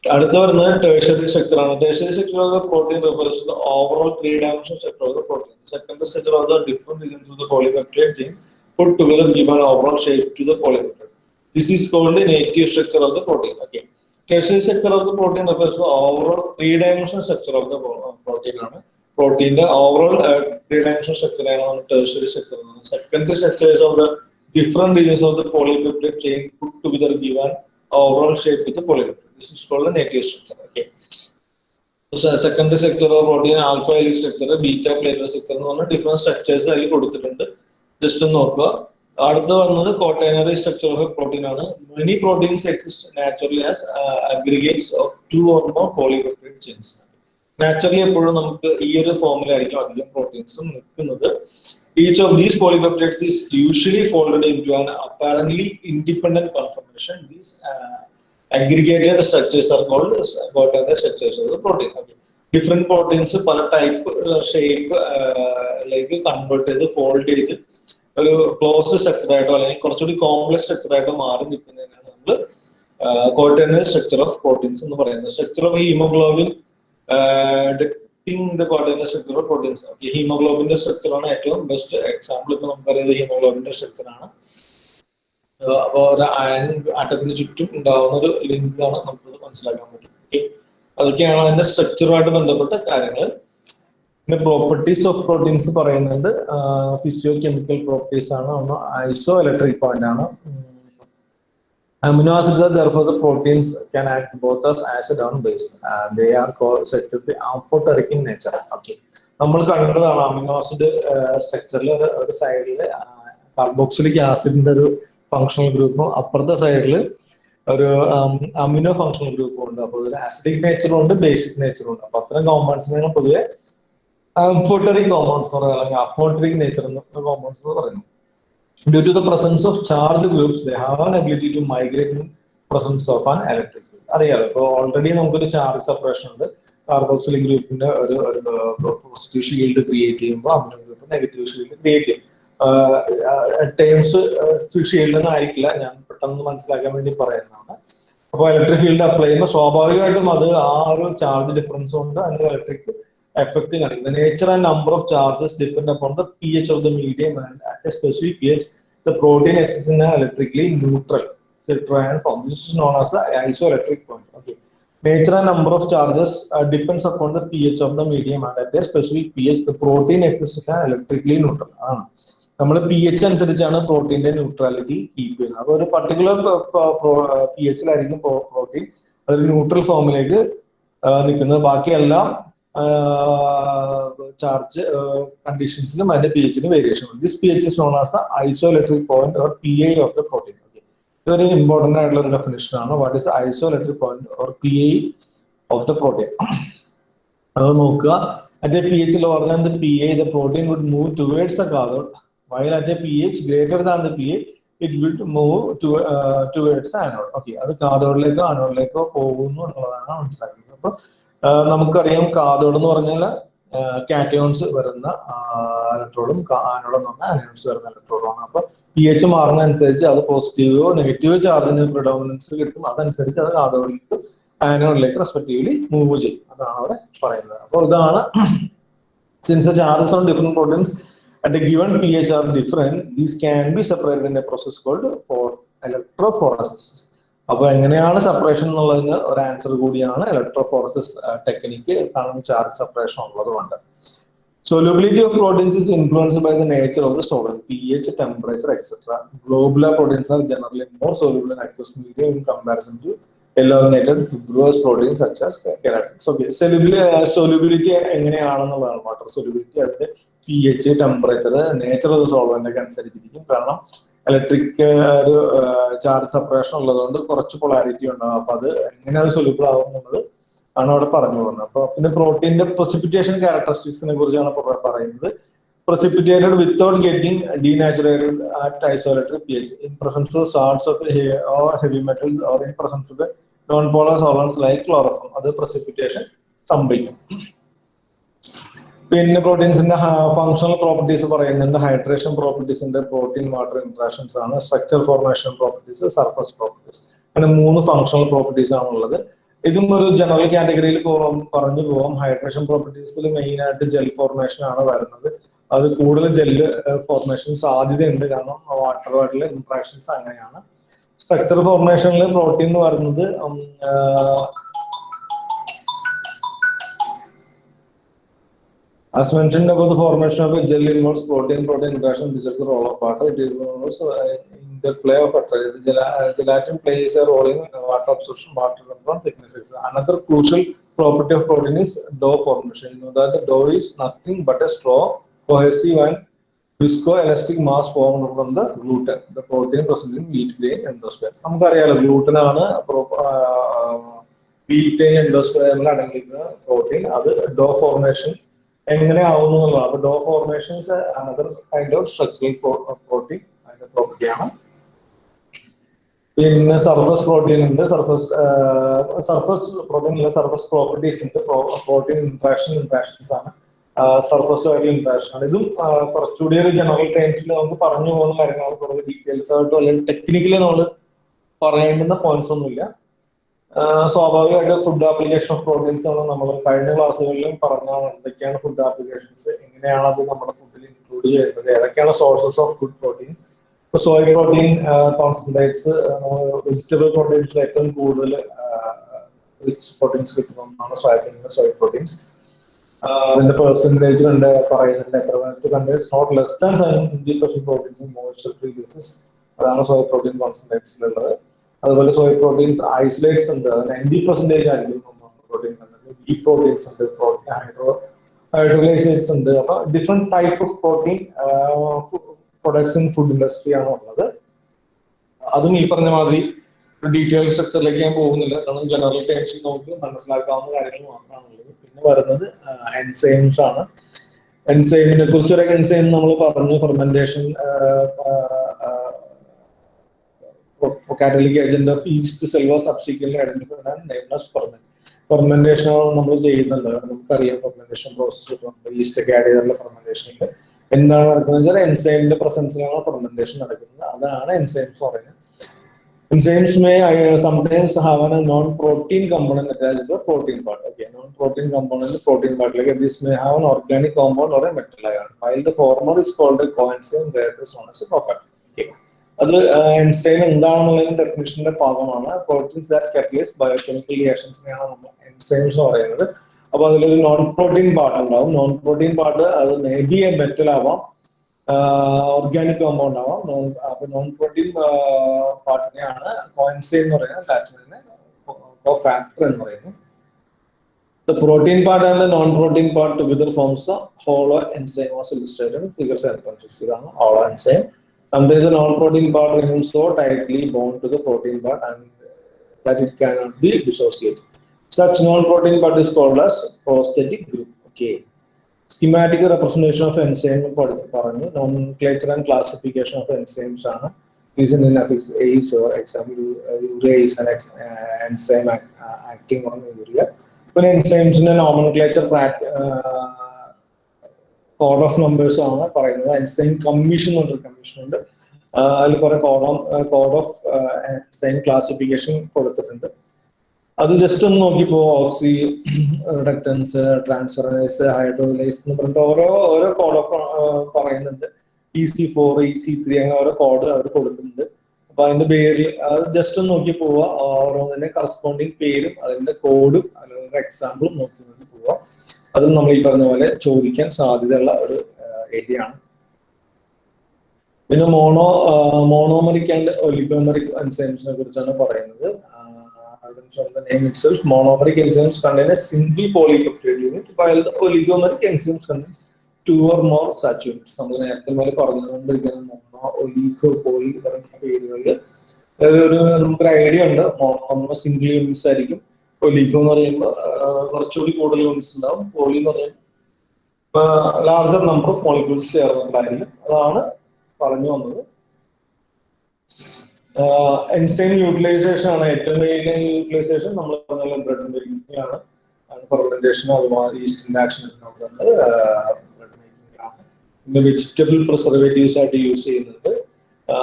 അടുത്ത വരുന്നത് ടേഴ്സറി സ്ട്രക്ചർ ആണ് tertiary structure of the protein refers to overall three dimension structure of the protein secondary structure of the different of the polypeptide chain put together give an overall shape to the polypeptide. This is called the native structure of the protein. Okay. Tertiary structure of the protein refers of the protein. ആണ് പ്രോട്ടീന്റെ overall three structure ആണ് tertiary structure secondary structures of the different regions of the polypeptide chain together give an overall shape with polypeptide this is called native structure okay secondary structure of protein alpha എലി structure beta pleated structure എന്ന് പറഞ്ഞ different structures അതിൽ കൊടുത്തിട്ടുണ്ട്. Just ഒന്ന് നോക്കുക. അടുത്ത വന്നത് quaternary structure of protein ആണ്. Many proteins exist naturally as aggregates of two or more polypeptide chains naturally എപ്പോഴും നമുക്ക് ഈ ഒരു ഫോമിലായിരിക്കും അധികം പ്രോട്ടീൻസും നിൽക്കുന്നത്. Each of these polypeptides is usually folded in to an apparently independent conformation these aggregated structures are called quaternary structures of protein different proteins പല type shape like convert ചെയ്ത് ഫോൾഡ് ചെയ്ത് ഒരു ക്ലോസ് സ്ട്രക്ചർ ആയിട്ടോ അല്ലെങ്കിൽ കുറച്ചുകൂടി complex structure ആയിട്ടോ മാറി നിൽക്കുന്നതിനാണ് നമ്മൾ കോട്ടൈനറി സ്ട്രക്ചർ ഓഫ് പ്രോട്ടീൻസ് എന്ന് പറയുന്നത്. Structure of haemoglobin depicting the quaternary structure of proteins ഹീമോഗ്ലോബിന്റെ structure ആണ് ഏറ്റവും ബെസ്റ്റ് എക്സാമ്പിൾ ഇപ്പൊ നമുക്കറിയാം. ഹീമോഗ്ലോബിന്റെ സ്ട്രക്ചർ ആണ്. അപ്പോൾ ഒരു അയൺ ആറ്റത്തിന് ചുറ്റും ഉണ്ടാകുന്ന ഒരു ലിങ്കാണ് ആണ് നമുക്കത് മനസ്സിലാക്കാൻ പറ്റും. ഓക്കെ അതൊക്കെയാണ് അതിന്റെ സ്ട്രക്ചറുമായിട്ട് ബന്ധപ്പെട്ട കാര്യങ്ങൾ പിന്നെ പ്രോപ്പർട്ടീസ് ഓഫ് പ്രോട്ടീൻസ് പറയുന്നുണ്ട് ഫിസിയോ കെമിക്കൽ പ്രോപ്പർട്ടീസ് ആണ്. ഒന്ന് ഐസോ ഇലക്ട്രിക് പോയിന്റ് ആണ് amino acids are therefore the proteins can act both as acid on base they are set to be in nature okay നമ്മൾ കണ്ടതാണ് അമിനോ ആസിഡ് സ്ട്രക്ചറിൽ ഒരു സൈഡിൽ carboxylic ആസിഡിന്റെ ഒരു ഫങ്ഷണൽ ഗ്രൂപ്പും അപ്പുറത്തെ സൈഡിൽ ഒരു അമിനോ ഫങ്ഷണൽ ഗ്രൂപ്പും ഉണ്ട്. അപ്പോൾ ഒരു ആസിഡിക് നേച്ചറും ഉണ്ട് ബേസിക് നേച്ചറും ഉണ്ട്. അപ്പൊ അത്തരം കോമ്പൗണ്ട്സിനെ പൊതുവെ അംഫോട്ടറിക് കോമ്പൗണ്ട്സ് എന്ന് പറയുന്നത് അല്ലെങ്കിൽ അപ്പോട്ടറിക് നേച്ചർ എന്ന് കോമ്പൗണ്ട്സ് എന്ന് പറയുന്നു. Due to the presence of charge groups they have an ability to migrate presence of an electric field അറിയാലോ? ഇപ്പോൾ ഓൾറെഡി നമുക്കൊരു ചാർജ് സെപ്പറേഷൻ ഉണ്ട്. കാർബോക്സിലിക് ഗ്രൂപ്പിന്റെ ഒരു പോസിറ്റീവ് ഷീൽഡ് ക്രിയേറ്റ് ചെയ്യുമ്പോൾ amino group negative shield create ചെയ്യും. ടേംസ് ഫിക്സ് ചെയ്യില്ലെന്നായിരിക്കില്ല ഞാൻ പെട്ടെന്ന് മനസ്സിലാക്കാൻ വേണ്ടി പറയുന്നതാണ്. അപ്പോൾ ഇലക്ട്രിക് ഫീൽഡ് അപ്ലൈ ചെയ്യുമ്പോൾ സ്വാഭാവികമായിട്ടും അത് ആ ഒരു ചാർജ് ഡിഫറൻസ് കൊണ്ട് അതിന് ഇലക്ട്രിക് എഫക്റ്റ് കാണിക്കും. Nature and number of charges depend upon the P H of the medium and at a specific P H the protein exists electrically neutral known as isoelectric point okay nature and number of charges depends upon the P H of the medium and at a specific P H the protein exists electrically neutral ആണ്. നമ്മൾ p H അനുസരിച്ചാണ് പ്രോട്ടീന്റെ neutrality keep ചെയ്യുന്നത്. അപ്പോൾ ഒരു particular P എച്ചിലായിരിക്കും protein അതൊരു neutral ഫോമിലേക്ക് നിൽക്കുന്നത്. ബാക്കിയെല്ലാം ചാർജ് കണ്ടീഷൻസിനും അതിന്റെ P എച്ചിന് variation this P H known as the isoelectric point or P I of the protein ഇതൊരു ഇമ്പോർട്ടന്റ് ആയിട്ടുള്ള ഒരു ഡെഫിനേഷൻ ആണ്. What is isoelectric point or P I of the protein അത് നോക്കുക. അതിന്റെ പി എച്ച് പറഞ്ഞാൽ P I the protein would move towards the cathode, while at a pH greater than the pH, it will move to, uh, towards anode. Okay, അത് കാതോഡിലേക്കോ ആനോഡിലേക്കോ പോകുന്നു എന്നുള്ളതാണ് മനസ്സിലാക്കുന്നത്. അപ്പോൾ നമുക്കറിയാം കാതോഡ് എന്ന് പറഞ്ഞാൽ കാറ്റയോൺസ് വരുന്ന ഇലക്ട്രോഡും ആനോഡ് എന്ന് പറഞ്ഞാൽ അനയോൺസ് വരുന്ന ഇലക്ട്രോഡുമാണ് അപ്പൊ പി എച്ച് മാറുന്ന അനുസരിച്ച് അത് പോസിറ്റീവോ നെഗറ്റീവോ ചാർജിന് പ്രിഡോമിനൻസ് കിട്ടും. അതനുസരിച്ച് അത് കാതോഡിലേക്ക് ആനോഡിലേക്ക് റെസ്പെക്റ്റീവ്ലി മൂവ് ചെയ്യും. അതാണ് അവിടെ പറയുന്നത്. അപ്പോൾ ഇതാണ് since charges on different proteins at A given pH are different, different can be separated in a process called called electrophoresis. Electrophoresis അപ്പൊ എങ്ങനെയാണ് സെപ്പറേഷൻ എന്നുള്ളതിന് ഒരു ആൻസർ കൂടിയാണ് ഇലക്ട്രോഫോറസിസ് ടെക്നിക്ക് കാരണം ചാർജ് സെപ്പറേഷൻ ഉള്ളതുകൊണ്ട് Solubility of proteins is influenced by the nature of the solvent, pH, temperature, etc. Globular proteins are generally more soluble in aqueous medium in comparison to elongated fibrous proteins such as keratins. Okay, solubility, uh, solubility എങ്ങനെയാണെന്നുള്ളതാണ് water solubility അതിന്റെ P H temperature nature of solvent ഒക്കെ അനുസരിച്ചിരിക്കും. കാരണം electric ഒരു charge separation ഉള്ളതുകൊണ്ട് കുറച്ച് polarity ഉണ്ടാവും. അപ്പൊ അത് എങ്ങനെ അത് സൊല്യൂബിൾ ആവും എന്നുള്ളത് ആണ് അവിടെ പറഞ്ഞു പോകുന്നത്. അപ്പൊ പിന്നെ പ്രോട്ടീന്റെ പ്രസിപ്പിറ്റേഷൻ ക്യാരക്ടറിസ്റ്റിക്സിനെ കുറിച്ചാണ് പറയുന്നത്. Precipitated without getting denaturated at isoelectric pH. In presence of salts of or heavy metals or in presence of non-polar solvents like chloroform. അത് precipitation സംഭവിക്കും. പിന്നെ പ്രോട്ടീൻസിന്റെ ഫങ്ഷണൽ പ്രോപ്പർട്ടീസ് പറയുന്നുണ്ട്. ഹൈഡ്രേഷൻ പ്രോപ്പർട്ടീസിന്റെ പ്രോട്ടീൻ വാട്ടർ ഇന്ററാക്ഷൻസ് ആണ് structure formation properties surface properties അങ്ങനെ മൂന്ന് functional properties ആണുള്ളത്. ഇതും ഒരു ജനറൽ കാറ്റഗറിയിൽ പറഞ്ഞു പോകാം. ഹൈഡ്രേഷൻ പ്രോപ്പർട്ടീസിൽ മെയിൻ ആയിട്ട് ജെൽ ഫോർമേഷൻ ആണ് വരുന്നത്. അത് കൂടുതൽ ജെല്ല് ഫോർമേഷൻ സാധ്യതയുണ്ട്. കാരണം വാട്ടറുമായിട്ടുള്ള ഇന്ററാക്ഷൻസ് അങ്ങനെയാണ്. സ്ട്രക്ചർ ഫോർമേഷനിൽ പ്രോട്ടീൻ എന്ന് പറയുന്നത് As mentioned about the formation of a gel involves protein protein interaction this is the role of water it involves uh, interplay of water the gela- uh, gelatin plays a role in uh, water absorption water control thicknesses another crucial property of protein is dough formation you know that the dough is nothing but a straw cohesive and viscoelastic mass formed from the gluten the protein present in wheat grain endosperm നമുക്കറിയാലോ gluten ആണ് wheat grain എൻഡോസ്പെയറിൽ അടങ്ങിയിരിക്കുന്ന protein അത് dough formation എങ്ങനെ ആവുന്നു എന്നുള്ളതാണ്. അപ്പൊ dough formations another kind of structural protein അതിന്റെ പ്രോപ്പർട്ടിയാണ് പിന്നെ സർഫസ് പ്രോട്ടീൻ ഉണ്ട്. സർഫസ് സർഫസ് പ്രോട്ടീൻ അല്ല സർഫസ് പ്രോപ്പർട്ടീസ് ഉണ്ട്. പ്രോട്ടീൻ ഇൻട്രാക്ഷൻ ഇൻട്രാക്ഷൻസ് ആണ്. സർഫസുമായിട്ടുള്ള ഇൻട്രാക്ഷൻ ആണ്. ഇതും കുറച്ചുകൂടി ഒരു ജനറൽ ടൈംസിൽ നമുക്ക് പറഞ്ഞു പോകുന്ന കാര്യങ്ങളാണ്. കുറച്ച് ഡീറ്റെയിൽസ് ആയിട്ടോ അല്ലെങ്കിൽ ടെക്നിക്കലി നമ്മൾ പറയേണ്ടുന്ന പോയിന്റ്സ് ഒന്നുമില്ല. സ്വാഭാവികമായിട്ട് ഫുഡ് ആപ്ലിക്കേഷൻ ഓഫ് പ്രോട്ടീൻസ് ആണ് നമ്മൾ കഴിഞ്ഞ ക്ലാസ്സുകളിലും പറഞ്ഞാണ് എന്തൊക്കെയാണ് ഫുഡ് ആപ്ലിക്കേഷൻസ് എങ്ങനെയാണ് അത് നമ്മുടെ ഫുഡിൽ ഇൻക്ലൂഡ് ചെയ്യുന്നത് ഏതൊക്കെയാണ് സോഴ്സസ് ഓഫ് ഫുഡ് പ്രോട്ടീൻസ് ഇപ്പൊ soya protein concentrates vegetable proteins ഏറ്റവും കൂടുതൽ റിച്ച് പ്രോട്ടീൻസ് കിട്ടുന്ന ഒന്നാണ് സോയാബീൻ സോയ് പ്രോട്ടീൻസ് അതിന്റെ പെർസെന്റേജ് കണ്ട് പറയുന്നുണ്ട് എത്ര contains not less than seventy percent proteins moisture free basis അതാണ് സോയ പ്രോട്ടീൻ കോൺസെൻട്രേറ്റ്സിലുള്ളത് അതുപോലെ സോയ പ്രോട്ടീൻസ് ഐസൊലേറ്റ്സ് ഉണ്ട്. അത് നയന്റി പെർസെന്റേജ് ആയിരിക്കും പ്രോട്ടീൻ ബി പ്രോട്ടീൻസ് ഉണ്ട് പ്രോട്ടീൻ ഹൈഡ്രോ ഹൈഡ്രോലൈസേറ്റ്സ് ഉണ്ട്. അപ്പൊ different type of protein products in food industry ആണ് ഉള്ളത്. അതും ഈ പറഞ്ഞ മാതിരി ഡീറ്റെയിൽ സ്ട്രക്ചറിലേക്ക് ഞാൻ പോകുന്നില്ല. കാരണം ജനറൽ ടൈംസ് നോക്കി മനസ്സിലാക്കാവുന്ന കാര്യങ്ങൾ മാത്രമാണ് ഉള്ളത്. പിന്നെ വരുന്നത് എൻസൈംസ് ആണ്. എൻസൈമിനെ കുറിച്ച് ഒരു എൻസൈം നമ്മൾ പറഞ്ഞു fermentation catalytic agent of yeast cells were subsequent identifies പറഞ്ഞത് ഫെർമെന്റേഷൻ നമ്മൾ ചെയ്യുന്നുണ്ട്. നമുക്കറിയാം ഫെർമെന്റേഷൻ പ്രോസസ് ഉണ്ട് ഈസ്റ്റൊക്കെ ആഡ് ചെയ്തിട്ടുള്ള ഫെർമെന്റേഷനിൽ എന്താണ് നടക്കുന്നത് എൻസൈമിന്റെ പ്രസൻസിലാണ് ഫെർമെന്റേഷൻ നടക്കുന്നത്. അതാണ് എൻസൈംസ് പറയുന്നത് enzymes may some have a non protein component attach protein part okay non protein component protein പാർട്ടിലേക്ക് this may have an organic compound or a metal ആയാണ് ഫോർമർ ഇസ് കോൾഡ് കോൺസെൻസ് ഓക്കെ അത് enzyme എന്താണെന്നുള്ളതിന്റെ ഡെഫിനേഷന്റെ ഭാഗമാണ്. Proteins that catalyse biochemical റിയാക്ഷൻസിനെയാണ് നമ്മൾ enzymes പറയുന്നത്. അപ്പൊ അതിലൊരു നോൺ പ്രോട്ടീൻ പാർട്ട് ഉണ്ടാവും. നോൺ പ്രോട്ടീൻ പാർട്ട് അത് മേ ബി എ മെറ്റൽ ആവാം ഓർഗാനിക് കോമ്പൗണ്ട് ആവാം. നോൺ അപ്പൊ നോൺ പ്രോട്ടീൻ പാർട്ടിനെയാണ് കോൻസൈ എന്ന് പറയുന്നത്. ലാറ്റിനെ ഫാക്ടർ എന്ന് പറയുന്നു. The protein part and the non-protein part together forms a hollow enzyme as illustrated 7.6. ഇതാണ് hollow enzyme. Sometimes the non-protein part remains so tightly bound to the protein part and that it cannot be dissociated. Such non-protein part is called as prosthetic group. Okay. Schematic representation of enzyme പറഞ്ഞു nomenclature and classification of enzymes ആണ് is in affix ACE or example urea is an ex- uh, enzyme act, uh, acting on urea. പിന്നെ എൻസൈംസിന്റെ nomenclature code of numbers ആണ് പറയുന്നത്. Einstein commission commission ഉണ്ട്. ആഹ് അതിൽ കുറെ code of code of Einstein classification കൊടുത്തിട്ടുണ്ട്. അത് ജസ്റ്റ് ഒന്ന് നോക്കിപ്പോ ഓക്സി റിഡക്റ്റൻസ് ട്രാൻസ്ഫറൈസ് ഹൈഡ്രോലൈസ് എന്ന് പറഞ്ഞിട്ട് ഓരോ ഓരോ കോഡ് ഓഫ് പറയുന്നുണ്ട്. E C four E C three അങ്ങനെ ഓരോ കോഡ് അവർ കൊടുത്തിട്ടുണ്ട്. അപ്പൊ അതിന്റെ പേരിൽ അത് ജസ്റ്റ് ഒന്ന് നോക്കി പോവുക ഓരോന്നിന്റെ കറസ്പോണ്ടിങ് പേരും അതിന്റെ കോഡും അല്ലെങ്കിൽ എക്സാമ്പിളും നോക്കി അതും നമ്മൾ ഈ പറഞ്ഞ പോലെ ചോദിക്കാൻ സാധ്യതയുള്ള ഒരു ഏരിയ ആണ്. പിന്നെ മോണോ മോണോമറിക് ആൻഡ് ഒലിഗോമറിക് എൻസൈംസിനെ കുറിച്ചാണ് പറയുന്നത്. Monomeric enzymes contain single monomeric unit the oligomeric enzymes contain two or more such units. നമ്മൾ നേരത്തെ പോലെ പറഞ്ഞുകൊണ്ടിരിക്കുന്ന മോണോ ഒലിഗോ പോളി പറഞ്ഞ പേരുകളിൽ ഒരു നമുക്കൊരു ഐഡിയ ഉണ്ട്. മോണോ സിംഗിൾ യൂണിറ്റ്സ് ആയിരിക്കും. ഒലിഗോ എന്ന് പറയുമ്പോൾ കുറച്ചുകൂടി കൂടുതൽ യൂണിറ്റ്സ് ഉണ്ടാവും. പോളി എന്ന് പറയുമ്പോൾ ലാർജർ നമ്പർ ഓഫ് മോളിക്യൂൾസ് ചേർന്നതായിരിക്കും അതാണ് പറഞ്ഞു വന്നത്. എൻസ്റ്റൈൻ യൂട്ടിലൈസേഷൻ ആണ് ഏറ്റവും മെയിൻ യൂട്ടിലൈസേഷൻ നമ്മൾ പറഞ്ഞ ബ്രെഡ് ആണ് ഫെർമെന്റേഷനും അതുപോലെ ഈസ്റ്റിന്റെ ആക്ഷൻ ഉണ്ടാവുന്നുണ്ട് പിന്നെ വെജിറ്റബിൾ പ്രിസർവേറ്റീവ്സ് ആയിട്ട് യൂസ് ചെയ്യുന്നുണ്ട്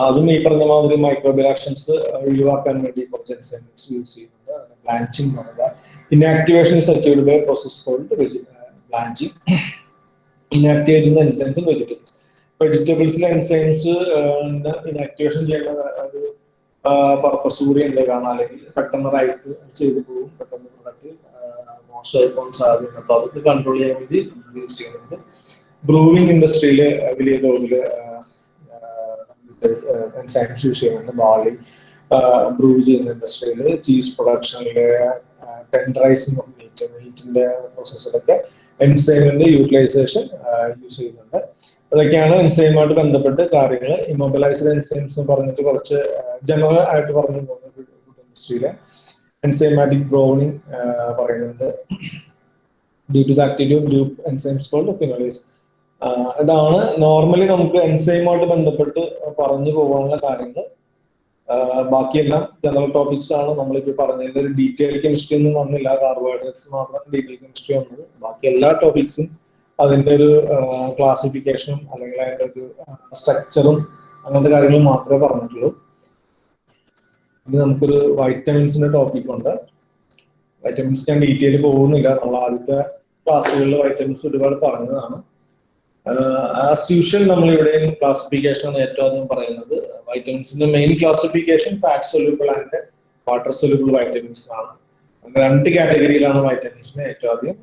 അതും ഈ പറഞ്ഞ മാതിരി മൈക്രോബിയൽ ആക്ഷൻസ് ഒഴിവാക്കാൻ വേണ്ടി കുറച്ച് എൻസൈംസ് യൂസ് ചെയ്യുന്നുണ്ട്. ബ്ലാഞ്ചിങ് പറയുക inactivation is achieved by process called blanching inactivate ചെയ്യുന്ന എൻസൈംസ് വെജിറ്റബിൾസ് വെജിറ്റബിൾസിലെ എൻസൈംസ് ഇനാക്ടിവേഷൻ ചെയ്യുന്ന ഒരു പർപ്പസ് കൂടി ഉണ്ട്. കാണാൻ അല്ലെങ്കിൽ പെട്ടെന്ന് റൈറ്റ് ചെയ്ത് പോകും. പെട്ടെന്ന് പ്രൊഡക്റ്റ് മോശമായി പോകാൻ സാധ്യത അപ്പൊ അതൊക്കെ കൺട്രോൾ ചെയ്യാൻ വേണ്ടി യൂസ് ചെയ്യുന്നുണ്ട്. ബ്രൂവിംഗ് ഇൻഡസ്ട്രിയിൽ വലിയ തോതിൽ എൻസൈംസ് യൂസ് ചെയ്യുന്നുണ്ട്. ബാളി ബ്രൂ ചെയ്യുന്ന ഇൻഡസ്ട്രിയിൽ ചീസ് പ്രൊഡക്ഷനിൽ ടെൻഡറൈസിങ് ഓഫ് മീറ്റ് മീറ്റിന്റെ പ്രോസസ്സിലൊക്കെ എൻസൈമിന്റെ യൂട്ടിലൈസേഷൻ യൂസ് ചെയ്യുന്നുണ്ട്. അതൊക്കെയാണ് എൻസൈമുമായിട്ട് ബന്ധപ്പെട്ട് കാര്യങ്ങൾ ഇമ്മൊബിലൈസ്ഡ് എൻസൈംസ് എന്ന് പറഞ്ഞിട്ട് കുറച്ച് ജനറൽ ആയിട്ട് പറഞ്ഞു പോകുന്ന ഇൻഡസ്ട്രിയിലെ എൻസൈമാറ്റിക് ബ്രോണിങ് പറയുന്നുണ്ട്. Due to the activity of group enzymes called phenolase ഇതാണ് നോർമലി നമുക്ക് എൻസൈമുമായിട്ട് ബന്ധപ്പെട്ട് പറഞ്ഞു പോകാനുള്ള കാര്യങ്ങൾ ബാക്കിയെല്ലാം ജനറൽ ടോപ്പിക്സ് ആണ്. നമ്മളിപ്പോൾ പറഞ്ഞതിന്റെ ഒരു ഡീറ്റെയിൽ കെമിസ്ട്രി ഒന്നും വന്നില്ല. കാർബോഹൈഡ്രേറ്റ്സ് മാത്രം ഡീറ്റെയിൽ കെമിസ്ട്രി വന്നത്. ബാക്കി എല്ലാ ടോപ്പിക്സും അതിന്റെ ഒരു ക്ലാസിഫിക്കേഷനും അല്ലെങ്കിൽ അതിന്റെ ഒരു സ്ട്രക്ചറും അങ്ങനത്തെ കാര്യങ്ങൾ മാത്രമേ പറഞ്ഞിട്ടുള്ളൂ. ഇനി നമുക്കൊരു വൈറ്റമിൻസിന്റെ ടോപ്പിക് ഉണ്ട്. വൈറ്റമിൻസ് ഞാൻ ഡീറ്റെയിൽ പോകുന്നില്ല. നമ്മൾ ആദ്യത്തെ ക്ലാസ്സുകളിൽ വൈറ്റമിൻസ് ഒരുപാട് പറഞ്ഞതാണ്. ആസ് യൂഷ്വൽ നമ്മൾ ഇവിടെ ക്ലാസിഫിക്കേഷൻ ആണ് ഏറ്റവും ആദ്യം പറയുന്നത്. വൈറ്റമിൻസിന്റെ main classification fat soluble and water soluble vitamins ആണ്. അങ്ങനെ രണ്ട് കാറ്റഗറിയിലാണ് വൈറ്റമിൻസിനെ ഏറ്റവും ആദ്യം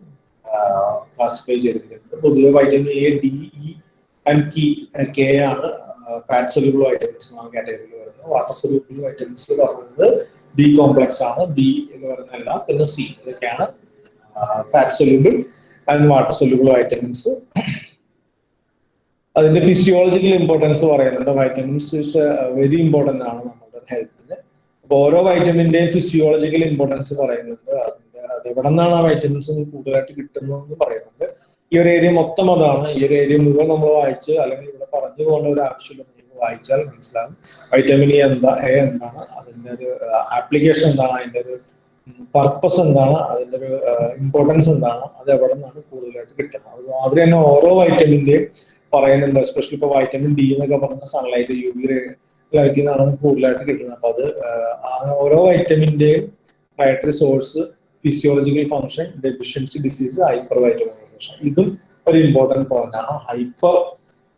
ക്ലാസിഫൈ ചെയ്തിരിക്കുന്നത്. പൊതുവെ vitamin A D E and Ki K ആണ് ഫാറ്റ് സൊല്യൂബിൾ വൈറ്റമിൻസ് എന്നാണ് കാറ്റഗറിയിൽ വരുന്നത്. വാട്ടർ സൊല്യൂബിൾ വൈറ്റമിൻസ് പറയുന്നത് ബി കോംപ്ലക്സ് ആണ്. ബി എന്ന് പറയുന്നതല്ല പിന്നെ സി ഇതൊക്കെയാണ് fat soluble and water soluble vitamins അതിന്റെ ഫിസിയോളജിക്കൽ ഇമ്പോർട്ടൻസ് പറയുന്നുണ്ട്. വൈറ്റമിൻസ് ഇസ് വെരി ഇമ്പോർട്ടന്റ് ആണ് നമ്മുടെ ഹെൽത്തിന് അപ്പൊ ഓരോ വൈറ്റമിന്റെയും ഫിസിയോളജിക്കൽ ഇമ്പോർട്ടൻസ് പറയുന്നുണ്ട്. അതിന്റെ അത് എവിടെ നിന്നാണ് ആ വൈറ്റമിൻസ് കൂടുതലായിട്ട് കിട്ടുന്നതെന്ന് പറയുന്നുണ്ട്. ഈ ഒരു ഏരിയ മൊത്തം അതാണ്. ഈ ഒരു ഏരിയ മുഴുവൻ നമ്മൾ വായിച്ച് അല്ലെങ്കിൽ ഇവിടെ പറഞ്ഞു പോകേണ്ട ഒരു ആവശ്യമില്ല നിങ്ങൾക്ക് വായിച്ചാൽ മനസ്സിലാകും. വൈറ്റമിൻ ഇ എന്താ എ എന്താണ് അതിന്റെ ഒരു ആപ്ലിക്കേഷൻ എന്താണ് അതിന്റെ ഒരു പർപ്പസ് എന്താണ് അതിന്റെ ഒരു ഇമ്പോർട്ടൻസ് എന്താണ് അത് എവിടെ നിന്നാണ് കൂടുതലായിട്ട് കിട്ടുന്നത്. അതുമാതിരി തന്നെ ഓരോ വൈറ്റമിന്റെയും പറയുന്നുണ്ട് എസ്പെഷ്യലി ഇപ്പൊ വൈറ്റമിൻ ഡി എന്നൊക്കെ പറഞ്ഞ സൺലൈറ്റ് യു വി ലൈറ്റിൽ നിന്നാണ് കൂടുതലായിട്ട് കിട്ടുന്നത്. അപ്പൊ അത് ഓരോ വൈറ്റമിന്റെയും dietary source physiological function deficiency disease hypervitaminosis ഇതും ഒരു ഇമ്പോർട്ടന്റ് പോയിന്റ് ആണ്. ഹൈപ്പർ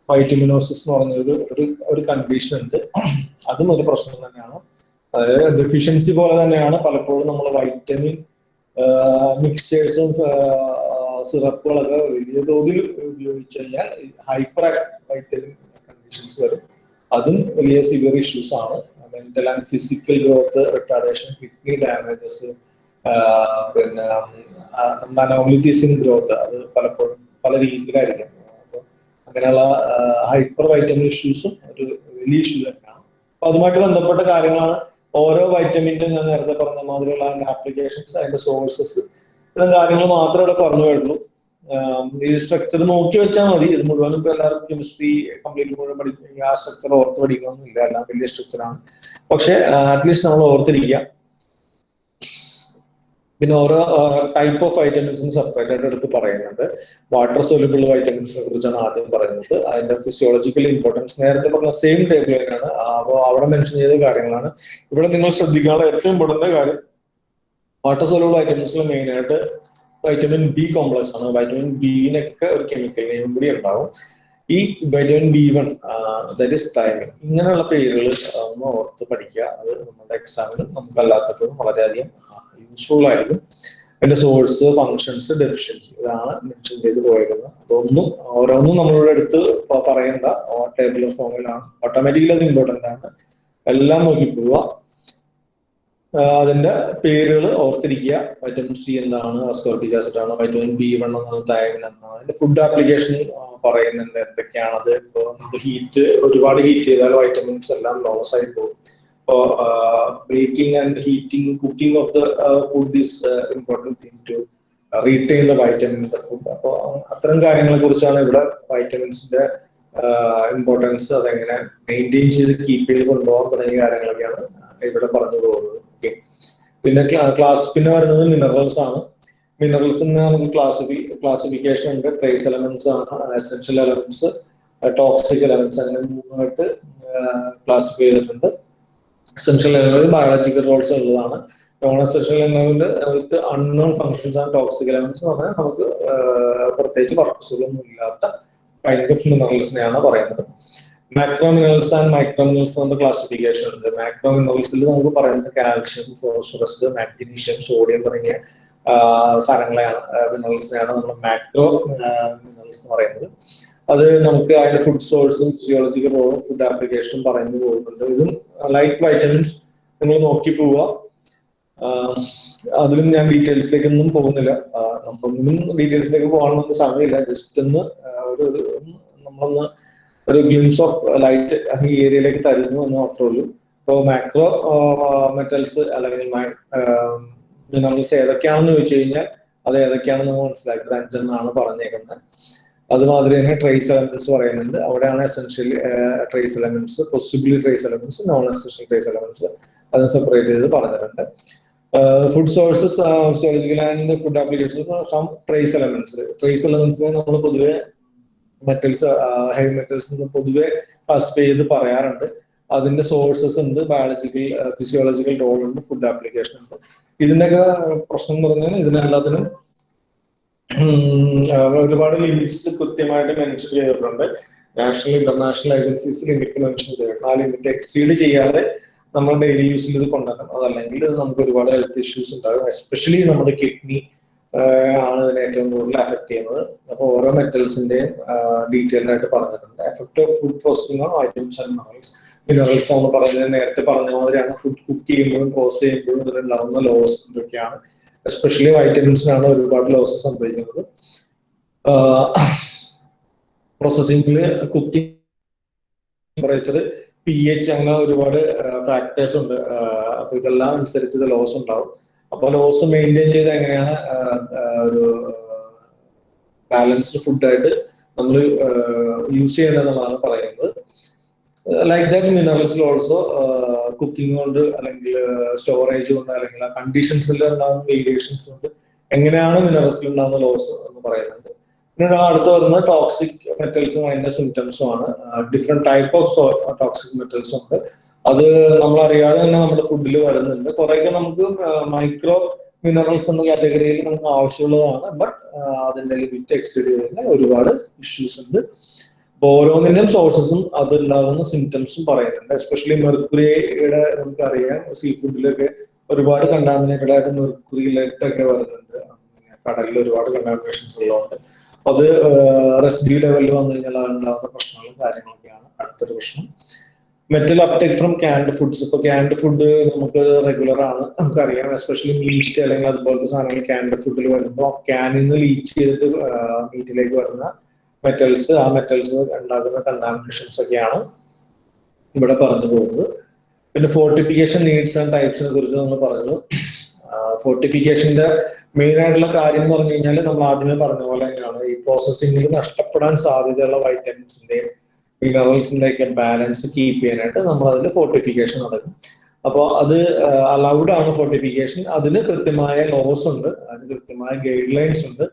വൈറ്റമിനോസിസ് എന്ന് പറഞ്ഞ ഒരു ഒരു കണ്ടീഷൻ ഉണ്ട്. അതും ഒരു പ്രശ്നം തന്നെയാണ്. അതായത് ഡെഫിഷ്യൻസി പോലെ തന്നെയാണ് പലപ്പോഴും നമ്മൾ വൈറ്റമിൻ മിക്സ്ചേഴ്സും സിറപ്പുകളൊക്കെ വലിയ തോതിൽ ഉപയോഗിച്ചു കഴിഞ്ഞാൽ ഹൈപ്പർ വൈറ്റമിൻ കണ്ടീഷൻസ് വരും. അതും വലിയ സിവിയർ ഇഷ്യൂസ് ആണ്. Mental and physical growth retardation kidney damages പിന്നെ അനോമിലിറ്റീസ് ഗ്രോത്ത് അത് പലപ്പോഴും പല രീതിയിലായിരിക്കും. അങ്ങനെയുള്ള ഹൈപ്പർ വൈറ്റമിൻ ഇഷ്യൂസും ഒരു വലിയ ഇഷ്യൂ തന്നെയാണ്. അപ്പൊ അതുമായിട്ട് ബന്ധപ്പെട്ട കാര്യങ്ങളാണ് ഓരോ വൈറ്റമിന്റെ ഞാൻ നേരത്തെ പറഞ്ഞ മാതിരിയുള്ള ആപ്ലിക്കേഷൻസ് അതിന്റെ സോഴ്സസ് ഇത്തരം കാര്യങ്ങൾ മാത്രമേ ഇവിടെ പറഞ്ഞു വരുള്ളൂ ഈ സ്ട്രക്ചർ നോക്കി വെച്ചാൽ മതി. ഇത് മുഴുവനും ഇപ്പൊ എല്ലാവർക്കും കെമിസ്ട്രി കംപ്ലീറ്റ് മുഴുവൻ പഠിക്കും ആ സ്ട്രക്ചർ ഓർത്ത് പഠിക്കണമെന്നില്ല എല്ലാം വലിയ സ്ട്രക്ചറാണ് പക്ഷെ അറ്റ്ലീസ്റ്റ് നമ്മൾ ഓർത്തിരിക്കുക. പിന്നെ ഓരോ ടൈപ്പ് ഓഫ് വൈറ്റമിൻസും സെപ്പറേറ്റ് ആയിട്ട് എടുത്ത് പറയുന്നുണ്ട്. വാട്ടർ സൊല്യൂബിൾ വൈറ്റമിൻസിനെ കുറിച്ചാണ് ആദ്യം പറയുന്നത്. അതിന്റെ ഫിസിയോളജിക്കൽ ഇമ്പോർട്ടൻസ് നേരത്തെ പറഞ്ഞ സെയിം ടേബിൾ തന്നെയാണ് അപ്പോൾ അവിടെ മെൻഷൻ ചെയ്ത കാര്യങ്ങളാണ്. ഇവിടെ നിങ്ങൾ ശ്രദ്ധിക്കാനുള്ള ഏറ്റവും ഇമ്പോർട്ടന്റ് കാര്യം വാട്ടർ വൈറ്റമിൻസിൽ മെയിൻ ആയിട്ട് വൈറ്റമിൻ ബി കോംപ്ലക്സ് ആണ്. വൈറ്റമിൻ ബിനൊക്കെ ഒരു കെമിക്കൽ നെയിം കൂടി ഉണ്ടാവും. ഈ vitamin B one that is thiamine ഇങ്ങനെയുള്ള പേരുകൾ ഒന്ന് ഓർത്ത് പഠിക്കുക. അത് നമ്മുടെ എക്സാമിന് നമുക്ക് അല്ലാത്തപ്പോഴും വളരെയധികം യൂസ്ഫുൾ ആയിരിക്കും. അതിന്റെ സോഴ്സ് ഫങ്ഷൻസ് ഡെഫിഷ്യൻസി ഇതാണ് മെൻഷൻ ചെയ്ത് പോയിരുന്നത് അതൊന്നും ഓരോന്നും നമ്മളുടെ അടുത്ത് പറയേണ്ട. ടേബിൾ ഫോമിലാണ് ഓട്ടോമാറ്റിക്കലി അത് ഇമ്പോർട്ടന്റ് ആണ്. എല്ലാം നോക്കി പോവുക. അതിന്റെ പേരുകൾ ഓർത്തിരിക്കുക. വൈറ്റമിൻ സി എന്താണ് അസ്കോർട്ടിക് ആസിഡ് ആണ് വൈറ്റമിൻ ബി വൺ എന്നാണ് തൈമിൻ എന്നാണ് അതിന്റെ ഫുഡ് ആപ്ലിക്കേഷൻ പറയുന്നുണ്ട് എന്തൊക്കെയാണത്. ഇപ്പോൾ ഹീറ്റ് ഒരുപാട് ഹീറ്റ് ചെയ്താൽ വൈറ്റമിൻസ് എല്ലാം ലോസ് ആയി പോകും. അപ്പോ baking and heating cooking of the food is important thing to retain the vitamin the food അപ്പോൾ അത്തരം കാര്യങ്ങളെ കുറിച്ചാണ് ഇവിടെ വൈറ്റമിൻസിന്റെ ഇമ്പോർട്ടൻസ് അതെങ്ങനെ മെയിന്റെയിൻ ചെയ്ത് കീപ്പ് ചെയ്ത് കൊണ്ടുപോകാൻ തുടങ്ങിയ കാര്യങ്ങളൊക്കെയാണ് ഇവിടെ പറഞ്ഞു പോകുന്നത്. പിന്നെ ക്ലാസ് പിന്നെ വരുന്നത് മിനറൽസ് ആണ്. മിനറൽസ് നമുക്ക് ക്ലാസിഫി ക്ലാസിഫിക്കേഷൻ ഉണ്ട്. ട്രേസ് എലമെന്റ്സ് ആണ് എസെൻഷ്യൽ എലമെന്റ്സ് ടോക്സിക് എലമെന്റ്സ് അങ്ങനെ മൂന്നായിട്ട് ക്ലാസിഫൈ ചെയ്തിട്ടുണ്ട്. എസെൻഷ്യൽ എലമെന്റ് ബയോളജിക്കൽ റോൾസ് ഉള്ളതാണ്. Non essential element with unknown functions ആണ് ടോക്സിക് എലമെന്റ്സ് എന്ന് പറഞ്ഞാൽ നമുക്ക് പ്രത്യേകിച്ച് പർപ്പസുകളൊന്നും ഇല്ലാത്ത കൈൻഡ് ഓഫ് മിനറൽസിനെയാണ് പറയുന്നത്. Macro minerals and micro minerals നമ്മുടെ ക്ലാസിഫിക്കേഷൻ ഉണ്ട്. മാക്രോ മിനറൽസിൽ നമുക്ക് പറയുന്നത് കാൽഷ്യം ഫോസ്ഫറസ് മാഗ്നീഷ്യം സോഡിയം തുടങ്ങിയ സാധനങ്ങളെയാണ് മിനറൽസിനെയാണ് നമ്മൾ മാക്രോ മിനറൽസ് എന്ന് പറയുന്നത്. അത് നമുക്ക് അതിന്റെ ഫുഡ് സോഴ്സും ഫിസിയോളജിക്കൽ റോളും ഫുഡ് ആപ്ലിക്കേഷനും പറഞ്ഞു പോകുന്നുണ്ട്. ഇതും ലൈക്ക് വൈറ്റമിൻസ് നിങ്ങൾ നോക്കി പോവുക. അതിലും ഞാൻ ഡീറ്റെയിൽസിലേക്ക് ഒന്നും പോകുന്നില്ല. നമ്മളൊന്നും ഡീറ്റെയിൽസിലേക്ക് നമുക്ക് സമയമില്ല. ജസ്റ്റ് ഒന്ന് ഒരു നമ്മളൊന്ന് ഒരു ഗ്ലിംസ് ഓഫ് ലൈറ്റ് ഈ ഏരിയയിലേക്ക് തരുന്നു എന്ന് മാത്രമേ ഉള്ളൂ. ഇപ്പോൾ മാക്രോ മെറ്റൽസ് അല്ലെങ്കിൽ മിനറൽസ് ഏതൊക്കെയാണെന്ന് ചോദിച്ചു കഴിഞ്ഞാൽ അത് ഏതൊക്കെയാണെന്ന് നമ്മൾ മനസ്സിലാക്കി. എന്നാണ് പറഞ്ഞേക്കുന്നത്. അതുമാതിരി തന്നെ ട്രേസ് എലമെന്റ്സ് പറയുന്നുണ്ട്. അവിടെയാണ് essential trace elements possibly trace elements non essential trace elements അത് സെപ്പറേറ്റ് ചെയ്ത് പറഞ്ഞിട്ടുണ്ട്. Food sources zoological and food applications some trace elements trace എലമെന്റ്സിനെ നമ്മൾ പൊതുവെ മെറ്റൽസ് ഹെവി മെറ്റൽസ് പൊതുവെ ക്ലാസിഫൈ ചെയ്ത് പറയാറുണ്ട്. അതിന്റെ സോഴ്സസ് ഉണ്ട് ബയോളജിക്കൽ ഫിസിയോളജിക്കൽ റോൾ ഉണ്ട് ഫുഡ് ആപ്ലിക്കേഷൻ ഉണ്ട്. ഇതിന്റെയൊക്കെ പ്രശ്നം എന്ന് പറഞ്ഞാൽ ഇതിനെല്ലാത്തിനും ഒരുപാട് ലിമിറ്റ്സ് കൃത്യമായിട്ട് മെൻഷൻ ചെയ്തിട്ടുണ്ട്. National international agencies limit mention ചെയ്തിട്ടുണ്ട്. ആ ലിമിറ്റ് എക്സ്റ്റീഡ് ചെയ്യാതെ നമ്മൾ ഡെയിലി യൂസിൽ ഇത് കൊണ്ടുവരണം. അതല്ലെങ്കിൽ നമുക്ക് ഒരുപാട് ഹെൽത്ത് ഇഷ്യൂസ് ഉണ്ടാകും. എസ്പെഷ്യലി നമ്മുടെ കിഡ്നി ആണ് ഇതിനെ ഏറ്റവും കൂടുതൽ എഫക്ട് ചെയ്യുന്നത്. അപ്പോൾ ഓരോ മെറ്റൽസിന്റെയും ഡീറ്റെയിൽ ആയിട്ട് പറഞ്ഞിട്ടുണ്ട്. Effect of food processing on items and minerals minerals നമ്മൾ പറയുന്നത് നേരത്തെ പറഞ്ഞ മാതിരിയാണ്. ഫുഡ് കുക്ക് ചെയ്യുമ്പോഴും പ്രോസസ് ചെയ്യുമ്പോഴും ഇതിലുണ്ടാകുന്ന ലോസ് എന്തൊക്കെയാണ് എസ്പെഷ്യലി വൈറ്റമിൻസിനാണ് ഒരുപാട് ലോസ് സംഭവിക്കുന്നത്. പ്രോസസ്സിംഗിൽ കുക്കിംഗ് ടെമ്പറേച്ചർ പി എച്ച് അങ്ങനെ ഒരുപാട് ഫാക്ടേഴ്സ് ഉണ്ട്. അപ്പൊ ഇതെല്ലാം അനുസരിച്ച് ലോസ് ഉണ്ടാവും. അപ്പൊ ലോസ് മെയിന്റെയിൻ ചെയ്ത് എങ്ങനെയാണ്? ഒരു ബാലൻസ്ഡ് ഫുഡായിട്ട് നമ്മൾ യൂസ് ചെയ്യണമെന്നുള്ളതാണ് പറയുന്നത്. ലൈക്ക് ദാറ്റ് മിനറൽസിൽ ഓൾസോ കുക്കിംഗ് കൊണ്ട് അല്ലെങ്കിൽ സ്റ്റോറേജ് കൊണ്ട് അല്ലെങ്കിൽ കണ്ടീഷൻസിൽ ഉണ്ടാകുന്ന വേരിയേഷൻസ് കൊണ്ട് എങ്ങനെയാണ് മിനറൽസിൽ ഉണ്ടാകുന്ന ലോസ് എന്ന് പറയുന്നത്. പിന്നെ അടുത്ത് വരുന്നത് ടോക്സിക് മെറ്റൽസും അതിന്റെ സിംറ്റംസും ആണ്. Different type of toxic metals ഉണ്ട്. അത് നമ്മൾ അറിയാതെ തന്നെ നമ്മുടെ ഫുഡിൽ വരുന്നുണ്ട്. കുറേയൊക്കെ നമുക്ക് മൈക്രോ മിനറൽസ് എന്ന കാറ്റഗറിയിൽ നമുക്ക് ആവശ്യമുള്ളതാണ്. ബട്ട് അതിന്റെ ലിമിറ്റ് എക്സ്റ്റെഡ് ചെയ്യുന്ന ഒരുപാട് ഇഷ്യൂസ് ഉണ്ട്. ഓരോന്നിന്റെയും സോഴ്സസും അതുണ്ടാകുന്ന സിംറ്റംസും പറയുന്നുണ്ട്. എസ്പെഷ്യലി മെർക്കുറിയുടെ നമുക്കറിയാം സീ ഫുഡിലൊക്കെ ഒരുപാട് കണ്ടാമിനേറ്റഡ് ആയിട്ട് മെർക്കുറിയിലൊക്കെ വരുന്നുണ്ട് കടലിൽ ഒരുപാട് കണ്ടാമിനേഷൻസ് ഉള്ളതുകൊണ്ട്. അത് റെസിഡ്യൂ ലെവലിൽ വന്നു കഴിഞ്ഞാൽ അതുണ്ടാകുന്ന പ്രശ്നങ്ങളും കാര്യങ്ങളൊക്കെയാണ് അടുത്തൊരു പ്രശ്നം. Metal uptake from canned foods ഇപ്പൊ ക്യാൻഡ് ഫുഡ് നമുക്ക് റെഗുലർ ആണ് നമുക്കറിയാം. എസ്പെഷ്യലി മീറ്റ് അല്ലെങ്കിൽ അതുപോലത്തെ സാധനങ്ങൾ ക്യാൻഡ് ഫുഡിൽ വരുമ്പോൾ ക്യാനിൽ നിന്ന് ലീച്ച് ചെയ്തിട്ട് മീറ്റിലേക്ക് വരുന്ന മെറ്റൽസ് ആ മെറ്റൽസ് ഉണ്ടാക്കുന്ന കണ്ടാമിനേഷൻസ് ഒക്കെയാണ് ഇവിടെ പറഞ്ഞു പോകുന്നത്. പിന്നെ ഫോർട്ടിഫിക്കേഷൻ നീഡ്സ് ആൻഡ് ടൈപ്സിനെ കുറിച്ച് നമ്മൾ പറഞ്ഞു. ഫോർട്ടിഫിക്കേഷന്റെ മെയിൻ ആയിട്ടുള്ള കാര്യം എന്ന് പറഞ്ഞു കഴിഞ്ഞാൽ നമ്മൾ ആദ്യമേ പറഞ്ഞ പോലെ തന്നെയാണ്. ഈ പ്രോസസ്സിംഗിൽ നഷ്ടപ്പെടാൻ സാധ്യതയുള്ള വൈറ്റമിൻസിന്റെയും മിനറൽസിന്റെ ഒക്കെ ബാലൻസ് കീപ്പ് ചെയ്യാനായിട്ട് നമ്മൾ അതിൽ ഫോർട്ടിഫിക്കേഷൻ നടക്കും. അപ്പോൾ അത് അലൗഡ് ആണ് ഫോർട്ടിഫിക്കേഷൻ അതിന് കൃത്യമായ ലോസ് ഉണ്ട്. അതിന് കൃത്യമായ ഗൈഡ് ലൈൻസ് ഉണ്ട്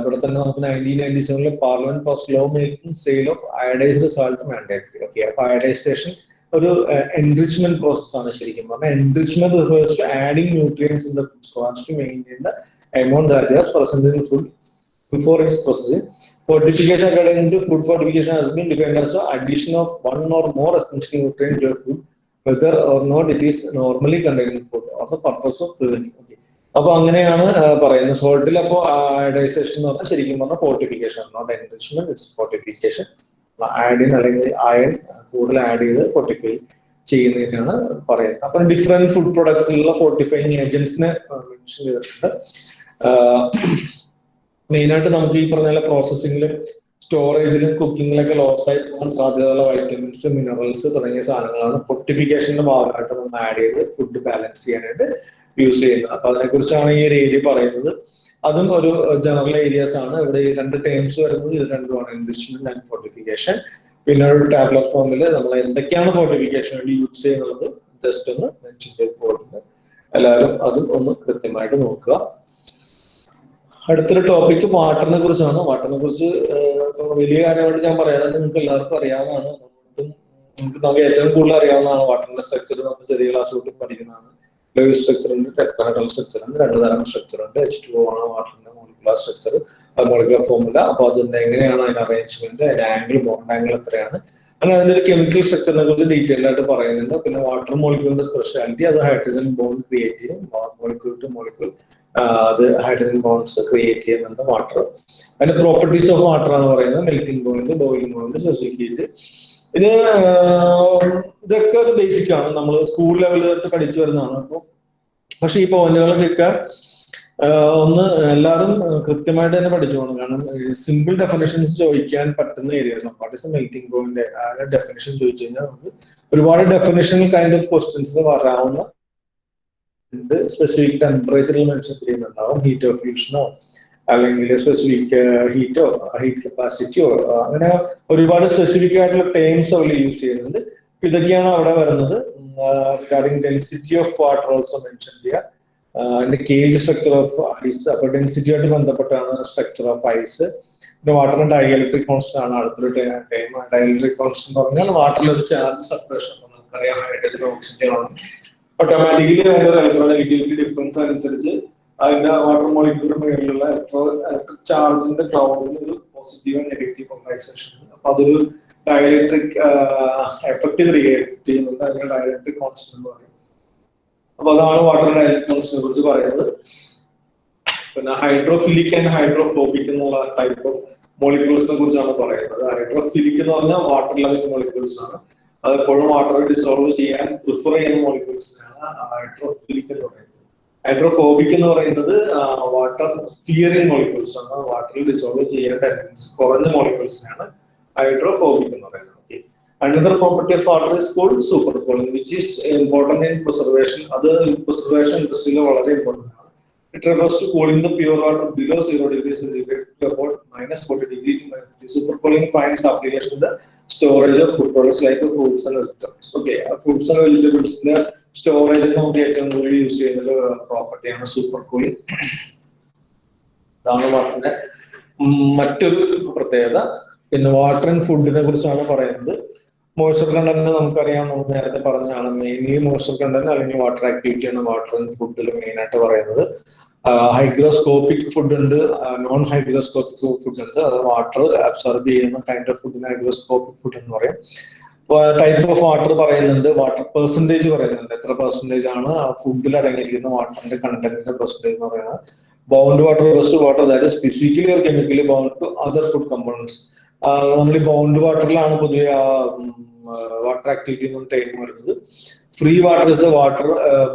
ഇവിടെ തന്നെ നമുക്ക് നയന്റീൻ നയന്റി സെവനിൽ parliament pass law making sale of iodised salt mandatory okay അപ്പൊ അയഡൈസേഷൻ ഒരു എൻറിച്ച്മെന്റ് പ്രോസസ് ആണ് ശരിക്കും പറഞ്ഞാൽ enrichment refers to adding nutrients in the food to maintain the amount that present in food before its processing. Fortification according to food fortification has been defined as the addition of one or more essential nutrients to your food, whether or not it is normally containing in food or the purpose of preventing. Okay. അപ്പൊ അങ്ങനെയാണ് പറയുന്നത് സോൾട്ടിൽ അപ്പോൾ അയഡൈസേഷൻ എന്ന് പറഞ്ഞാൽ ശരിക്കും പറഞ്ഞാൽ fortification not enrichment it's fortification ആഡിൻ അല്ലെങ്കിൽ iron കൂടുതൽ ആഡ് ചെയ്ത് ഫോർട്ടിഫൈ ചെയ്യുന്നതിനാണ് പറയുന്നത് അപ്പം ഡിഫറെന്റ് ഫുഡ് പ്രൊഡക്ട്സിലുള്ള ഫോർട്ടിഫൈങ് ഏജൻസിനെ മെൻഷൻ ചെയ്തിട്ടുണ്ട് മെയിനായിട്ട് നമുക്ക് ഈ പറഞ്ഞ പ്രോസസ്സിങ്ങിലും സ്റ്റോറേജിലും കുക്കിങ്ങിലൊക്കെ ലോസ് ആയി പോകാൻ സാധ്യതയുള്ള വൈറ്റമിൻസ് മിനറൽസ് തുടങ്ങിയ സാധനങ്ങളാണ് ഫോർട്ടിഫിക്കേഷന്റെ ഭാഗമായിട്ട് നമ്മൾ ആഡ് ചെയ്ത് ഫുഡ് ബാലൻസ് ചെയ്യാനായിട്ട് യൂസ് ചെയ്യുന്നത്. അപ്പൊ അതിനെക്കുറിച്ചാണ് ഈ ഒരു ഏരിയ പറയുന്നത്. അതും ഒരു ജനറൽ ഏരിയാസ് ആണ്. ഇവിടെ ഈ രണ്ട് ടേംസ് വരുന്നത്. ഇത് രണ്ടുമാണ് എൻറിച്ച്മെന്റ് ആൻഡ് ഫോർട്ടിഫിക്കേഷൻ പിന്നെ ഒരു ടാബ്ലറ്റ് ഫോമിൽ നമ്മൾ എന്തൊക്കെയാണ് ഫോർട്ടിഫിക്കേഷൻ വേണ്ടി യൂസ് ചെയ്യുന്നത്? ജസ്റ്റ് ഒന്ന് മെൻഷൻ ചെയ്ത് പോകുന്നത് എല്ലാവരും അതും ഒന്ന് കൃത്യമായിട്ട് നോക്കുക. അടുത്തൊരു ടോപ്പിക് വാട്ടറിനെ കുറിച്ചാണ്. വാട്ടറിനെ കുറിച്ച് വലിയ കാര്യമായിട്ട് ഞാൻ പറയാതെ നിങ്ങൾക്ക് എല്ലാവർക്കും അറിയാവുന്നതാണ്. നമുക്ക് നമുക്ക് ഏറ്റവും കൂടുതൽ അറിയാവുന്നതാണ് വാട്ടറിന്റെ സ്ട്രക്ചർ നമ്മൾ ചെറിയ ക്ലാസ് തൊട്ട് പഠിക്കുന്നതാണ്. ലൈവ് സ്ട്രക്ചർ ഉണ്ട് ടെട്രാഹൈഡ്രൽ സ്ട്രക്ചർ ഉണ്ട് രണ്ട് തരം സ്ട്രക്ചർ ഉണ്ട്. എച്ച് ടു ആണ് വാട്ടറിന്റെ മോളിക്കുലർ സ്ട്രക്ചർ മോളിക്കുലർ ഫോമുല അപ്പൊ അതിന്റെ എങ്ങനെയാണ് അതിന്റെ അറേഞ്ച്മെന്റ് അതിന്റെ ആംഗിൾ ബോണ്ട് ആംഗിൾ എത്രയാണ്? അങ്ങനെ അതിന്റെ ഒരു കെമിക്കൽ സ്ട്രക്ചറിനെ കുറിച്ച് ഡീറ്റെയിൽ ആയിട്ട് പറയുന്നുണ്ട്. പിന്നെ വാട്ടർ മോളിക്യൂളിന്റെ സ്പെഷ്യാലിറ്റി അത് ഹൈഡ്രജൻ ബോണ്ട് ക്രിയേറ്റ് ചെയ്യും. മോളിക്യൂൾ ടു മോളിക്യൂൾ അത് ഹൈഡ്രജൻ ബോൺസ് ക്രിയേറ്റ് ചെയ്യുന്നുണ്ട് വാട്ടർ അതിന്റെ പ്രോപ്പർട്ടീസ് ഓഫ് വാട്ടർ എന്ന് പറയുന്നത് melting point boiling point specific heat ഇത് ഇതൊക്കെ ഒരു ബേസിക് ആണ്. നമ്മൾ സ്കൂൾ ലെവലിൽ തൊട്ട് പഠിച്ചു വരുന്നതാണ് അപ്പോൾ പക്ഷെ ഈ പോയിന്റുകളൊക്കെ ഒന്ന് എല്ലാവരും കൃത്യമായിട്ട് തന്നെ പഠിച്ചു പോകണം. കാരണം സിമ്പിൾ ഡെഫിനേഷൻസ് ചോദിക്കാൻ പറ്റുന്ന areas what is melting point ആ ഡെഫിനേഷൻ ചോദിച്ചു കഴിഞ്ഞാൽ നമുക്ക് ഒരുപാട് ഡെഫിനേഷൻ കൈൻഡ് ഓഫ് ക്വസ്റ്റ്യൻസ് വരാവുന്ന സ്പെസിഫിക് ടെമ്പറേച്ചറിൽ മെൻഷൻ ചെയ്യുന്നുണ്ടാവും? ഹീറ്റ് ഓഫ് ഫ്യൂഷനോ അല്ലെങ്കിൽ സ്പെസിഫിക് ഹീറ്റോ ഹീറ്റ് കപ്പാസിറ്റിയോ അങ്ങനെ ഒരുപാട് സ്പെസിഫിക് ആയിട്ടുള്ള ടേംസ് അവർ യൂസ് ചെയ്യുന്നുണ്ട്. ഇതൊക്കെയാണ് അവിടെ വരുന്നത്. Regarding density of water also mention ചെയ്യുക അതിന്റെ കേജ് സ്ട്രക്ചർ ഓഫ് ഐസ് അപ്പൊ ഡെൻസിറ്റിയായിട്ട് ബന്ധപ്പെട്ടാണ് സ്ട്രക്ചർ ഓഫ് ഐസ് പിന്നെ വാട്ടറിന്റെ ഡയലക്ട്രിക് കോൺസ്റ്റന്റ് ആണ് അടുത്തൊരു ടൈം ഡയലക്ട്രിക് കോൺസ്റ്റന്റ് പറഞ്ഞാൽ വാട്ടറിൽ ഒരു ചാർജ് സെപ്പറേഷൻ നമുക്കറിയാം ഹൈഡ്രജൻ ഓക്സിജൻ ആണ്. ഓട്ടോമാറ്റിക്കലി അതിന്റെ ഇലക്ട്രോനെഗറ്റിവിറ്റി ഡിഫറൻസ് അനുസരിച്ച് അതിന്റെ വാട്ടർ മോളിക്യൂളിന്റെ മുകളിലുള്ള ഇലക്ട്രിക് ചാർജിന്റെ ക്ലൗഡിൽ ഒരു പോസിറ്റീവ് നെഗറ്റീവ് പൊളറൈസേഷൻ അപ്പൊ അതൊരു ഡയലക്ട്രിക് എഫക്ട് ക്രിയേറ്റ് ചെയ്യുന്നുണ്ട്. അതിന്റെ ഡയലക്ട്രിക് കോൺസ്റ്റന്റ് എന്ന് പറയും. അപ്പൊ അതാണ് വാട്ടർ ഡയലക്ട്രിക് കോൺസ്റ്റന്റിനെ കുറിച്ച് പറയുന്നത്. പിന്നെ ഹൈഡ്രോഫിലിക് ആൻഡ് ഹൈഡ്രോഫോബിക് എന്നുള്ള ടൈപ്പ് ഓഫ് മോളിക്യൂൾസിനെ കുറിച്ചാണ് പറയുന്നത്. ഹൈഡ്രോഫിലിക് എന്ന് പറഞ്ഞാൽ വാട്ടർ ലെവൽ മോളിക്യൂൾസ് ആണ്. അത് എപ്പോഴും വാട്ടർ ഡിസോൾവ് ചെയ്യാൻ പ്രിഫർ ചെയ്യുന്ന മോളിക്യൂൾസിനാണ് ഹൈഡ്രോഫിലിക് എന്ന് പറയുന്നത്. ഹൈഡ്രോഫോബിക് എന്ന് പറയുന്നത് വാട്ടർ ഫിയറിംഗ് മോളിക്യൂൾസ് ആണ്. വാട്ടറിൽ ഡിസോൾവ് ചെയ്യാൻ ടെൻഡൻസി കുറഞ്ഞ മോളിക്യൂൾസിനാണ് ഹൈഡ്രോഫോബിക് എന്ന് പറയുന്നത്. Okay another property of water is called super cooling which is important in preservation അത് പ്രിസർവേഷൻ ഇൻഡസ്ട്രിയിൽ വളരെ ഇമ്പോർട്ടന്റ് ആണ്. It refers to cooling the pure water below zero degree centigrade to degree minus 40 degree. Super finds finds application the storage of food products like fruits and vegetables okay fruits and വെജിറ്റബിൾസിന്റെ storage നമുക്ക് ഏറ്റവും കൂടുതൽ use ചെയ്യുന്ന പ്രോപ്പർട്ടിയാണ് super cooling ഇതാണ് വാട്ടറിന്റെ മറ്റൊരു പ്രത്യേകത. പിന്നെ water and ഫുഡിനെ കുറിച്ചാണ് പറയുന്നത്. മോയ്സ്ചർ കണ്ടന്റ് നമുക്കറിയാം. നമ്മൾ നേരത്തെ പറഞ്ഞാണ് മെയിൻലി മോയ്സ്ചർ കണ്ടന്റ് അല്ലെങ്കിൽ വാട്ടർ ആക്ടിവിറ്റിയാണ് വാട്ടർ ആൻഡ് ഫുഡിൽ മെയിൻ ആയിട്ട് പറയുന്നത്. ഹൈഗ്രോസ്കോപ്പിക് ഫുഡ് ഉണ്ട് നോൺ ഹൈഗ്രോസ്കോപ്പിക് ഫുഡ് ഉണ്ട് അത് വാട്ടർ അബ്സോർബ് ചെയ്യുന്ന കൈൻഡ് ഓഫ് ഫുഡിന് ഹൈഗ്രോസ്കോപ്പിക് ഫുഡ് എന്ന് പറയും. ടൈപ്പ് ഓഫ് വാട്ടർ പറയുന്നുണ്ട്. വാട്ടർ പെർസെന്റേജ് പറയുന്നുണ്ട്. എത്ര പെർസെന്റേജ് ആണ്? ഫുഡിൽ അടങ്ങിയിരിക്കുന്ന വാട്ടറിന്റെ കണ്ടന്റിന്റെ പെർസെന്റേജ് എന്ന് പറയുന്നത്. ബൗണ്ട് വാട്ടർ ബെസ്റ്റ് വാട്ടർ അതായത് physically or chemically bound to other food components നമ്മൾ ഈ ബൗണ്ട് വാട്ടറിലാണ് പൊതുവെ ആ വാട്ടർ ആക്ടിവിറ്റി എന്ന ടൈം വരുന്നത്. Free water is the water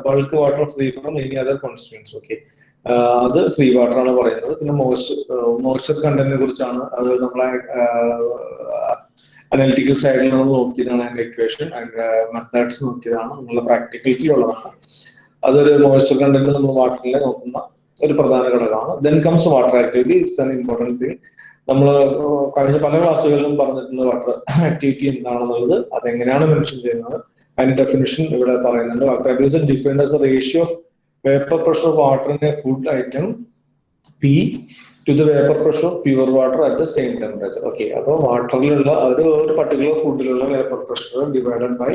bulk water free from any other constituents okay അത് ഫ്രീ വാട്ടർ ആണ് പറയുന്നത്. പിന്നെ മോയ്സ്ചർ മോയ്സ്ചർ കണ്ടന്റിനെ കുറിച്ചാണ് അത് നമ്മളെ അനലിറ്റിക്കൽ സൈഡിൽ നമ്മൾ നോക്കിയതാണ് അതിന്റെ ഇക്വേഷൻ അതിന്റെ മെത്തേഡ്സ് നോക്കിയതാണ്. നമ്മളെ പ്രാക്ടിക്കൽസിലുള്ളതാണ് അതൊരു മോയ്സ്ചർ കണ്ടന്റ് നമ്മൾ വാട്ടറിൽ നോക്കുന്ന ഒരു പ്രധാന ഘടകമാണ്. Then comes water activity it's an important thing നമ്മൾ കഴിഞ്ഞ പല ക്ലാസ്സുകളിലും പറഞ്ഞിട്ടുണ്ട് വാട്ടർ ആക്ടിവിറ്റി എന്താണെന്നുള്ളത്. അതെങ്ങനെയാണ് മെൻഷൻ ചെയ്യുന്നത്? അതിന്റെ ഡെഫിനിഷൻ ഇവിടെ പറയുന്നുണ്ട്. Water activity defined as ratio of vapour pressure in a food item P to the vapour pressure of pure water at the same temperature okay അപ്പോൾ വാട്ടറിലുള്ള ഒരു ഒരു particular ഫുഡിലുള്ള vapour pressure divided by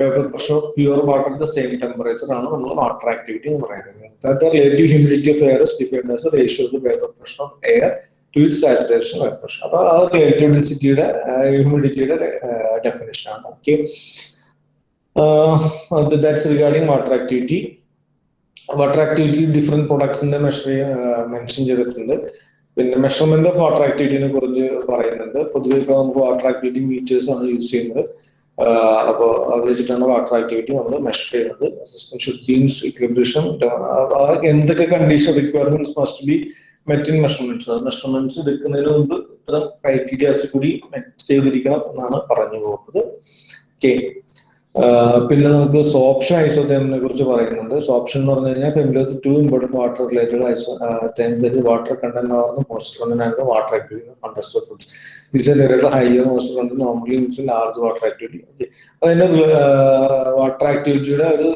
vapour pressure pure water at the same temperature ആണ് നമ്മൾ water activity എന്ന് പറയുന്നത്. Relative humidity of air defined ratio of vapour pressure of air to it saturation vapour pressure അപ്പോൾ അത് relative ഡെൻസിറ്റിയുടെ ഹ്യൂമിഡിറ്റിയുടെ definition ആണ്. Okay that's regarding water activity water activity different പ്രൊഡക്ട്സിന്റെ measure mention ചെയ്തിട്ടുണ്ട്. പിന്നെ മെഷർമെന്റ് ഓഫ് വാട്ടർ ആക്ടിവിറ്റിനെ കുറിച്ച് പറയുന്നുണ്ട്. പൊതുവെ ഇപ്പോൾ നമുക്ക് വാട്ടർ ആക്ടിവിറ്റി മീറ്റേഴ്സ് ആണ് യൂസ് ചെയ്യുന്നത്. അപ്പോൾ അത് വെച്ചിട്ടാണ് വാട്ടർ ആക്ടിവിറ്റി നമ്മൾ മെഷർ ചെയ്യുന്നത്. System should be in equilibration എന്തൊക്കെ condition requirements must be met in measurements measurements എടുക്കുന്നതിന് മുമ്പ് ഇത്തരം ക്രൈറ്റീരിയാസ് കൂടി മെറ്റ് ചെയ്തിരിക്കണം എന്നാണ് പറഞ്ഞു പോകുന്നത്. ഓക്കെ പിന്നെ നമുക്ക് സോപ്ഷൻ ഐസോതേമിനെ കുറിച്ച് പറയുന്നുണ്ട്. സോപ്ഷൻ എന്ന് പറഞ്ഞു കഴിഞ്ഞാൽ familiar to important water related isotherm water content ആവുന്ന മോസ്റ്റർ കണ്ടന്റ് ആയിരുന്നു വാട്ടർ ആക്ടിവിറ്റി കണ്ടസ്റ്റ് ഫുഡ് തിരിച്ച് direct higher most content normally means large water activity okay അതിന്റെ വാട്ടർ ആക്ടിവിറ്റിയുടെ ഒരു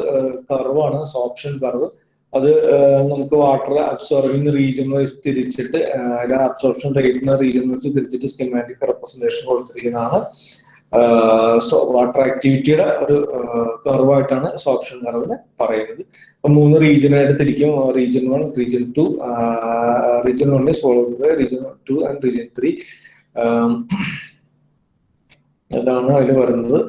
കർവാണ് സോപ്ഷൻ കർവ് അത് നമുക്ക് വാട്ടർ അബ്സോർബിങ് റീജിയൻ വൈസ് തിരിച്ചിട്ട് അതിന്റെ അബ്സോർപ്ഷൻ റേറ്റിന് റീജിയൻ വൈസ് തിരിച്ചിട്ട് സ്കിമാറ്റിക് റെപ്രസെന്റേഷൻ കൊടുത്തിരിക്കുന്നതാണ്. വാട്ടർ ആക്ടിവിറ്റിയുടെ ഒരു കർവായിട്ടാണ് സോപ്ഷൻ കർവിനെ പറയുന്നത്. അപ്പൊ മൂന്ന് റീജിയനായിട്ട് തിരിക്കും. Region one region two region one is region two and region three അതാണ് അതിൽ വരുന്നത്.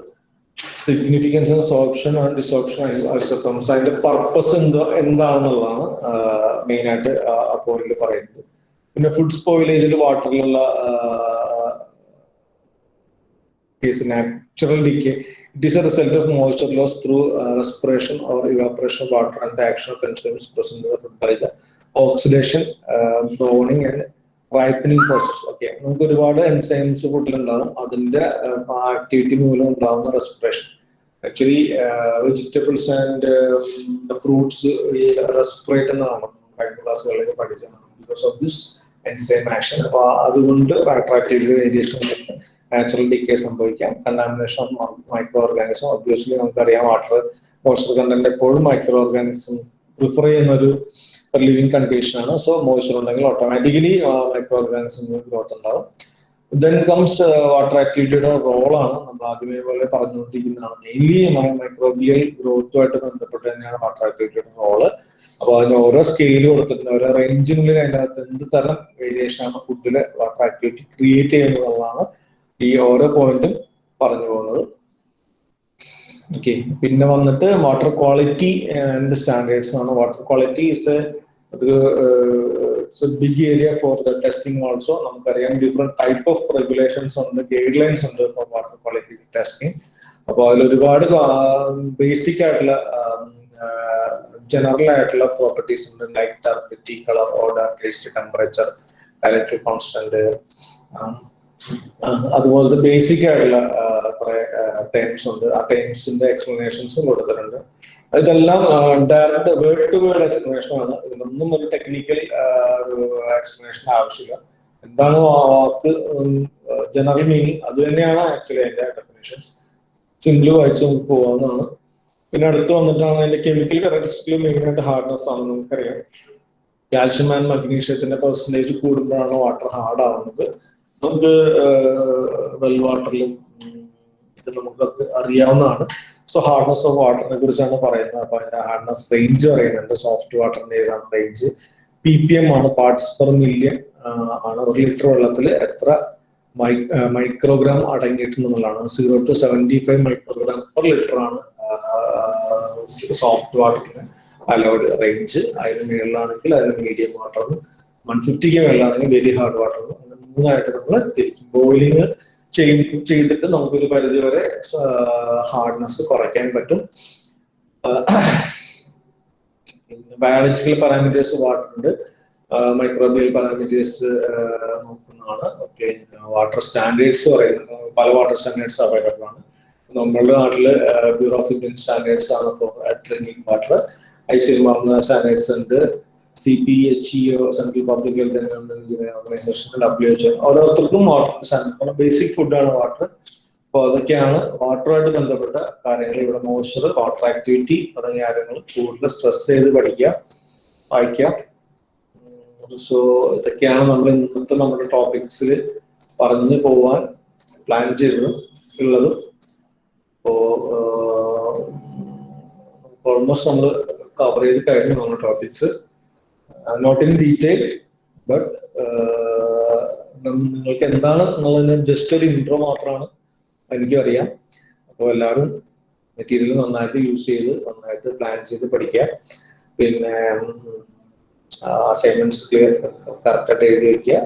Significance sorption and desorption isotherms അതിന്റെ പർപ്പസ് എന്താ എന്താണെന്നുള്ളതാണ് മെയിൻ ആയിട്ട് ആ പോയിന്റിൽ പറയുന്നത്. പിന്നെ ഫുഡ് സ്പോയിലേജിൽ വാട്ടറിലുള്ള case natural decay it is a result of moisture loss through respiration or evaporation of water and the action of enzymes present food by the oxidation browning and ripening process okay നമുക്ക് ഒരുപാട് enzymes ഫുഡിലുണ്ടാകും അതിന്റെ activity മൂലം ഉണ്ടാകുന്ന respiration actually vegetables and fruits respirate എന്നാണ് കഴിഞ്ഞ ക്ലാസ്സുകളിൽ പഠിച്ചത് because of this enzyme action അപ്പൊ അതുകൊണ്ട് റൈട്രാക്റ്റീവ് വേരിയേഷൻ നാച്ചുറൽ ഡിക്കേ സംഭവിക്കാം. Contamination of microorganism obviously നമുക്കറിയാം വാട്ടർ മോയ്സ്ചർ കണ്ടന്റ് എപ്പോഴും മൈക്രോ ഓർഗാനിസം പ്രിഫർ ചെയ്യുന്ന ഒരു ലിവിങ് കണ്ടീഷൻ ആണ്. സോ മോയ്സ്ചർ ഉണ്ടെങ്കിൽ ഓട്ടോമാറ്റിക്കലി മൈക്രോ ഓർഗാനിസം ഗ്രോത്ത് ഉണ്ടാവും. ദെൻ കംസ് വാട്ടർ ആക്ടിവിറ്റിയുടെ റോളാണ് നമ്മൾ ആദ്യമേ പോലെ പറഞ്ഞുകൊണ്ടിരിക്കുന്നതാണ്. മെയിൻലി മൈക്രോബിയൽ ഗ്രോത്തുമായിട്ട് ബന്ധപ്പെട്ട് തന്നെയാണ് വാട്ടർ ആക്ടിവിറ്റിയുടെ റോൾ അപ്പോൾ അതിന് ഓരോ സ്കെയിൽ കൊടുത്തിട്ടുണ്ട്. ഓരോ റേഞ്ചിനുള്ളിൽ അതിന്റെ അകത്ത് എന്ത് തരം വേരിയേഷൻ ആണ് ഫുഡിൽ വാട്ടർ ആക്ടിവിറ്റി ക്രിയേറ്റ് ചെയ്യുന്നതെന്നുള്ളതാണ് ഈ ഓരോ പോയിന്റും പറഞ്ഞു പോകുന്നത്. ഓക്കെ പിന്നെ വന്നിട്ട് വാട്ടർ ക്വാളിറ്റി ആൻഡ് സ്റ്റാൻഡേർഡ്സ് ആണ്. Water quality is big area for the testing also നമുക്കറിയാം ഡിഫറെന്റ് ടൈപ്പ് ഓഫ് റെഗുലേഷൻസ് ഉണ്ട് ഗൈഡ് ലൈൻസ് ഉണ്ട് ഫോർ വാട്ടർ ക്വാളിറ്റി ടെസ്റ്റിംഗ് അപ്പോൾ അതിൽ ഒരുപാട് ബേസിക് ആയിട്ടുള്ള ജനറൽ ആയിട്ടുള്ള പ്രോപ്പർട്ടീസ് ഉണ്ട്. Light turbidity colour odour taste temperature electric constant അതുപോലത്തെ ബേസിക് ആയിട്ടുള്ള കുറെ ടേംസ് ഉണ്ട്. ആ ടേംസിന്റെ എക്സ്പ്ലനേഷൻസും കൊടുത്തിട്ടുണ്ട്. ഇതെല്ലാം direct word to word explanation ആണ്. ഇതിനൊന്നും ഒരു ടെക്നിക്കൽ ഒരു എക്സ്പ്ലനേഷൻ ആവശ്യമില്ല. എന്താണ് വാക്ക് ജനറൽ മീനിങ് അത് തന്നെയാണ് ആക്ച്വലി അതിന്റെ ഡെഫിനേഷൻസ് സിംപിൾ വായിച്ച് നമുക്ക് പോകാവുന്നതാണ് പിന്നെ അടുത്ത് വന്നിട്ടാണ് അതിന്റെ കെമിക്കൽ കറക്റ്റിൽ മെയിൻ ആയിട്ട് ഹാർഡ്നെസ് ആണ് നമുക്കറിയാം കാൽഷ്യം ആൻഡ് മഗ്നീഷ്യത്തിന്റെ പെർസെന്റേജ് കൂടുമ്പോഴാണ് വാട്ടർ ഹാർഡ് ആവുന്നത്. നമുക്ക് വെൽ വാട്ടറിലും ഇത് നമുക്കൊക്കെ അറിയാവുന്നതാണ്. സോ ഹാർഡ്നസ് ഓഫ് വാട്ടറിനെ കുറിച്ചാണ് പറയുന്നത്. അപ്പൊ അതിന്റെ ഹാർഡ്നെസ് റേഞ്ച് പറയുന്നുണ്ട്. സോഫ്റ്റ് വാട്ടറിന്റെ ഏതാണ് റേഞ്ച് പി പി എം ആണ് പാർട്സ് പെർ മില്യൺ ആണ് ഒരു ലിറ്റർ വെള്ളത്തിൽ എത്ര microgram അടങ്ങിയിട്ടുണ്ടെന്നുള്ളതാണ് zero to seventy five microgram per litre ആണ് സോഫ്റ്റ് വാട്ടറിന് അലോഡ് റേഞ്ച് അതിന് മുകളിലാണെങ്കിൽ അതിന് മീഡിയം വാട്ടർ വൺ ഫിഫ്റ്റിക്ക് മുകളിലാണെങ്കിൽ വെരി ഹാർഡ് വാട്ടറിന് മൂന്നായിട്ട് നമ്മൾ തിരിക്കും. ബോയിലിംഗ് ചെയ്തിട്ട് നമുക്കൊരു പരിധി വരെ ഹാർഡ്നെസ് കുറയ്ക്കാൻ പറ്റും. ബയോളജിക്കൽ പാരാമീറ്റേഴ്സ് വാട്ടറുണ്ട് മൈക്രോബിയൽ പാരാമീറ്റേഴ്സ് നോക്കുന്നതാണ്. ഓക്കെ വാട്ടർ സ്റ്റാൻഡേർഡ്സ് പറയുന്നത്. പല വാട്ടർ സ്റ്റാൻഡേർഡ്സ് അവൈലബിൾ ആണ്. നമ്മളുടെ നാട്ടിൽ ബ്യൂറോ ഓഫ് ഇന്ത്യൻ സ്റ്റാൻഡേർഡ്സ് ആണ് for drinking water I C standards ഉണ്ട്. C P H E O central public health organisation W H ഓരോരുത്തർക്കും വാട്ടർ ബേസിക് ഫുഡാണ് വാട്ടർ അപ്പോൾ അതൊക്കെയാണ് വാട്ടറുമായിട്ട് ബന്ധപ്പെട്ട കാര്യങ്ങൾ. ഇവിടെ മോയ്സ്ചർ വാട്ടർ ആക്ടിവിറ്റി തുടങ്ങിയ കാര്യങ്ങൾ കൂടുതൽ സ്ട്രെസ് ചെയ്ത് പഠിക്കുക വായിക്കുക. സോ ഇതൊക്കെയാണ് നമ്മൾ ഇന്നത്തെ നമ്മുടെ ടോപ്പിക്സിൽ പറഞ്ഞു പോവാൻ പ്ലാൻ ചെയ്തത് ഉള്ളതും. അപ്പോ ഓൾമോസ്റ്റ് നമ്മൾ കവർ ചെയ്ത് കഴിഞ്ഞു നമ്മുടെ topics not in detail but നിങ്ങൾക്ക് എന്താണ് എന്നുള്ളതിന് ജസ്റ്റ് ഒരു ഇൻട്രോ മാത്രമാണ് എനിക്കും അറിയാം. അപ്പോൾ എല്ലാവരും മെറ്റീരിയൽ നന്നായിട്ട് യൂസ് ചെയ്ത് നന്നായിട്ട് പ്ലാൻ ചെയ്ത് പഠിക്കുക. പിന്നെ അസൈൻമെന്റ്സ് ക്ലിയർ കറക്റ്റായിട്ട് എഴുതി വയ്ക്കുക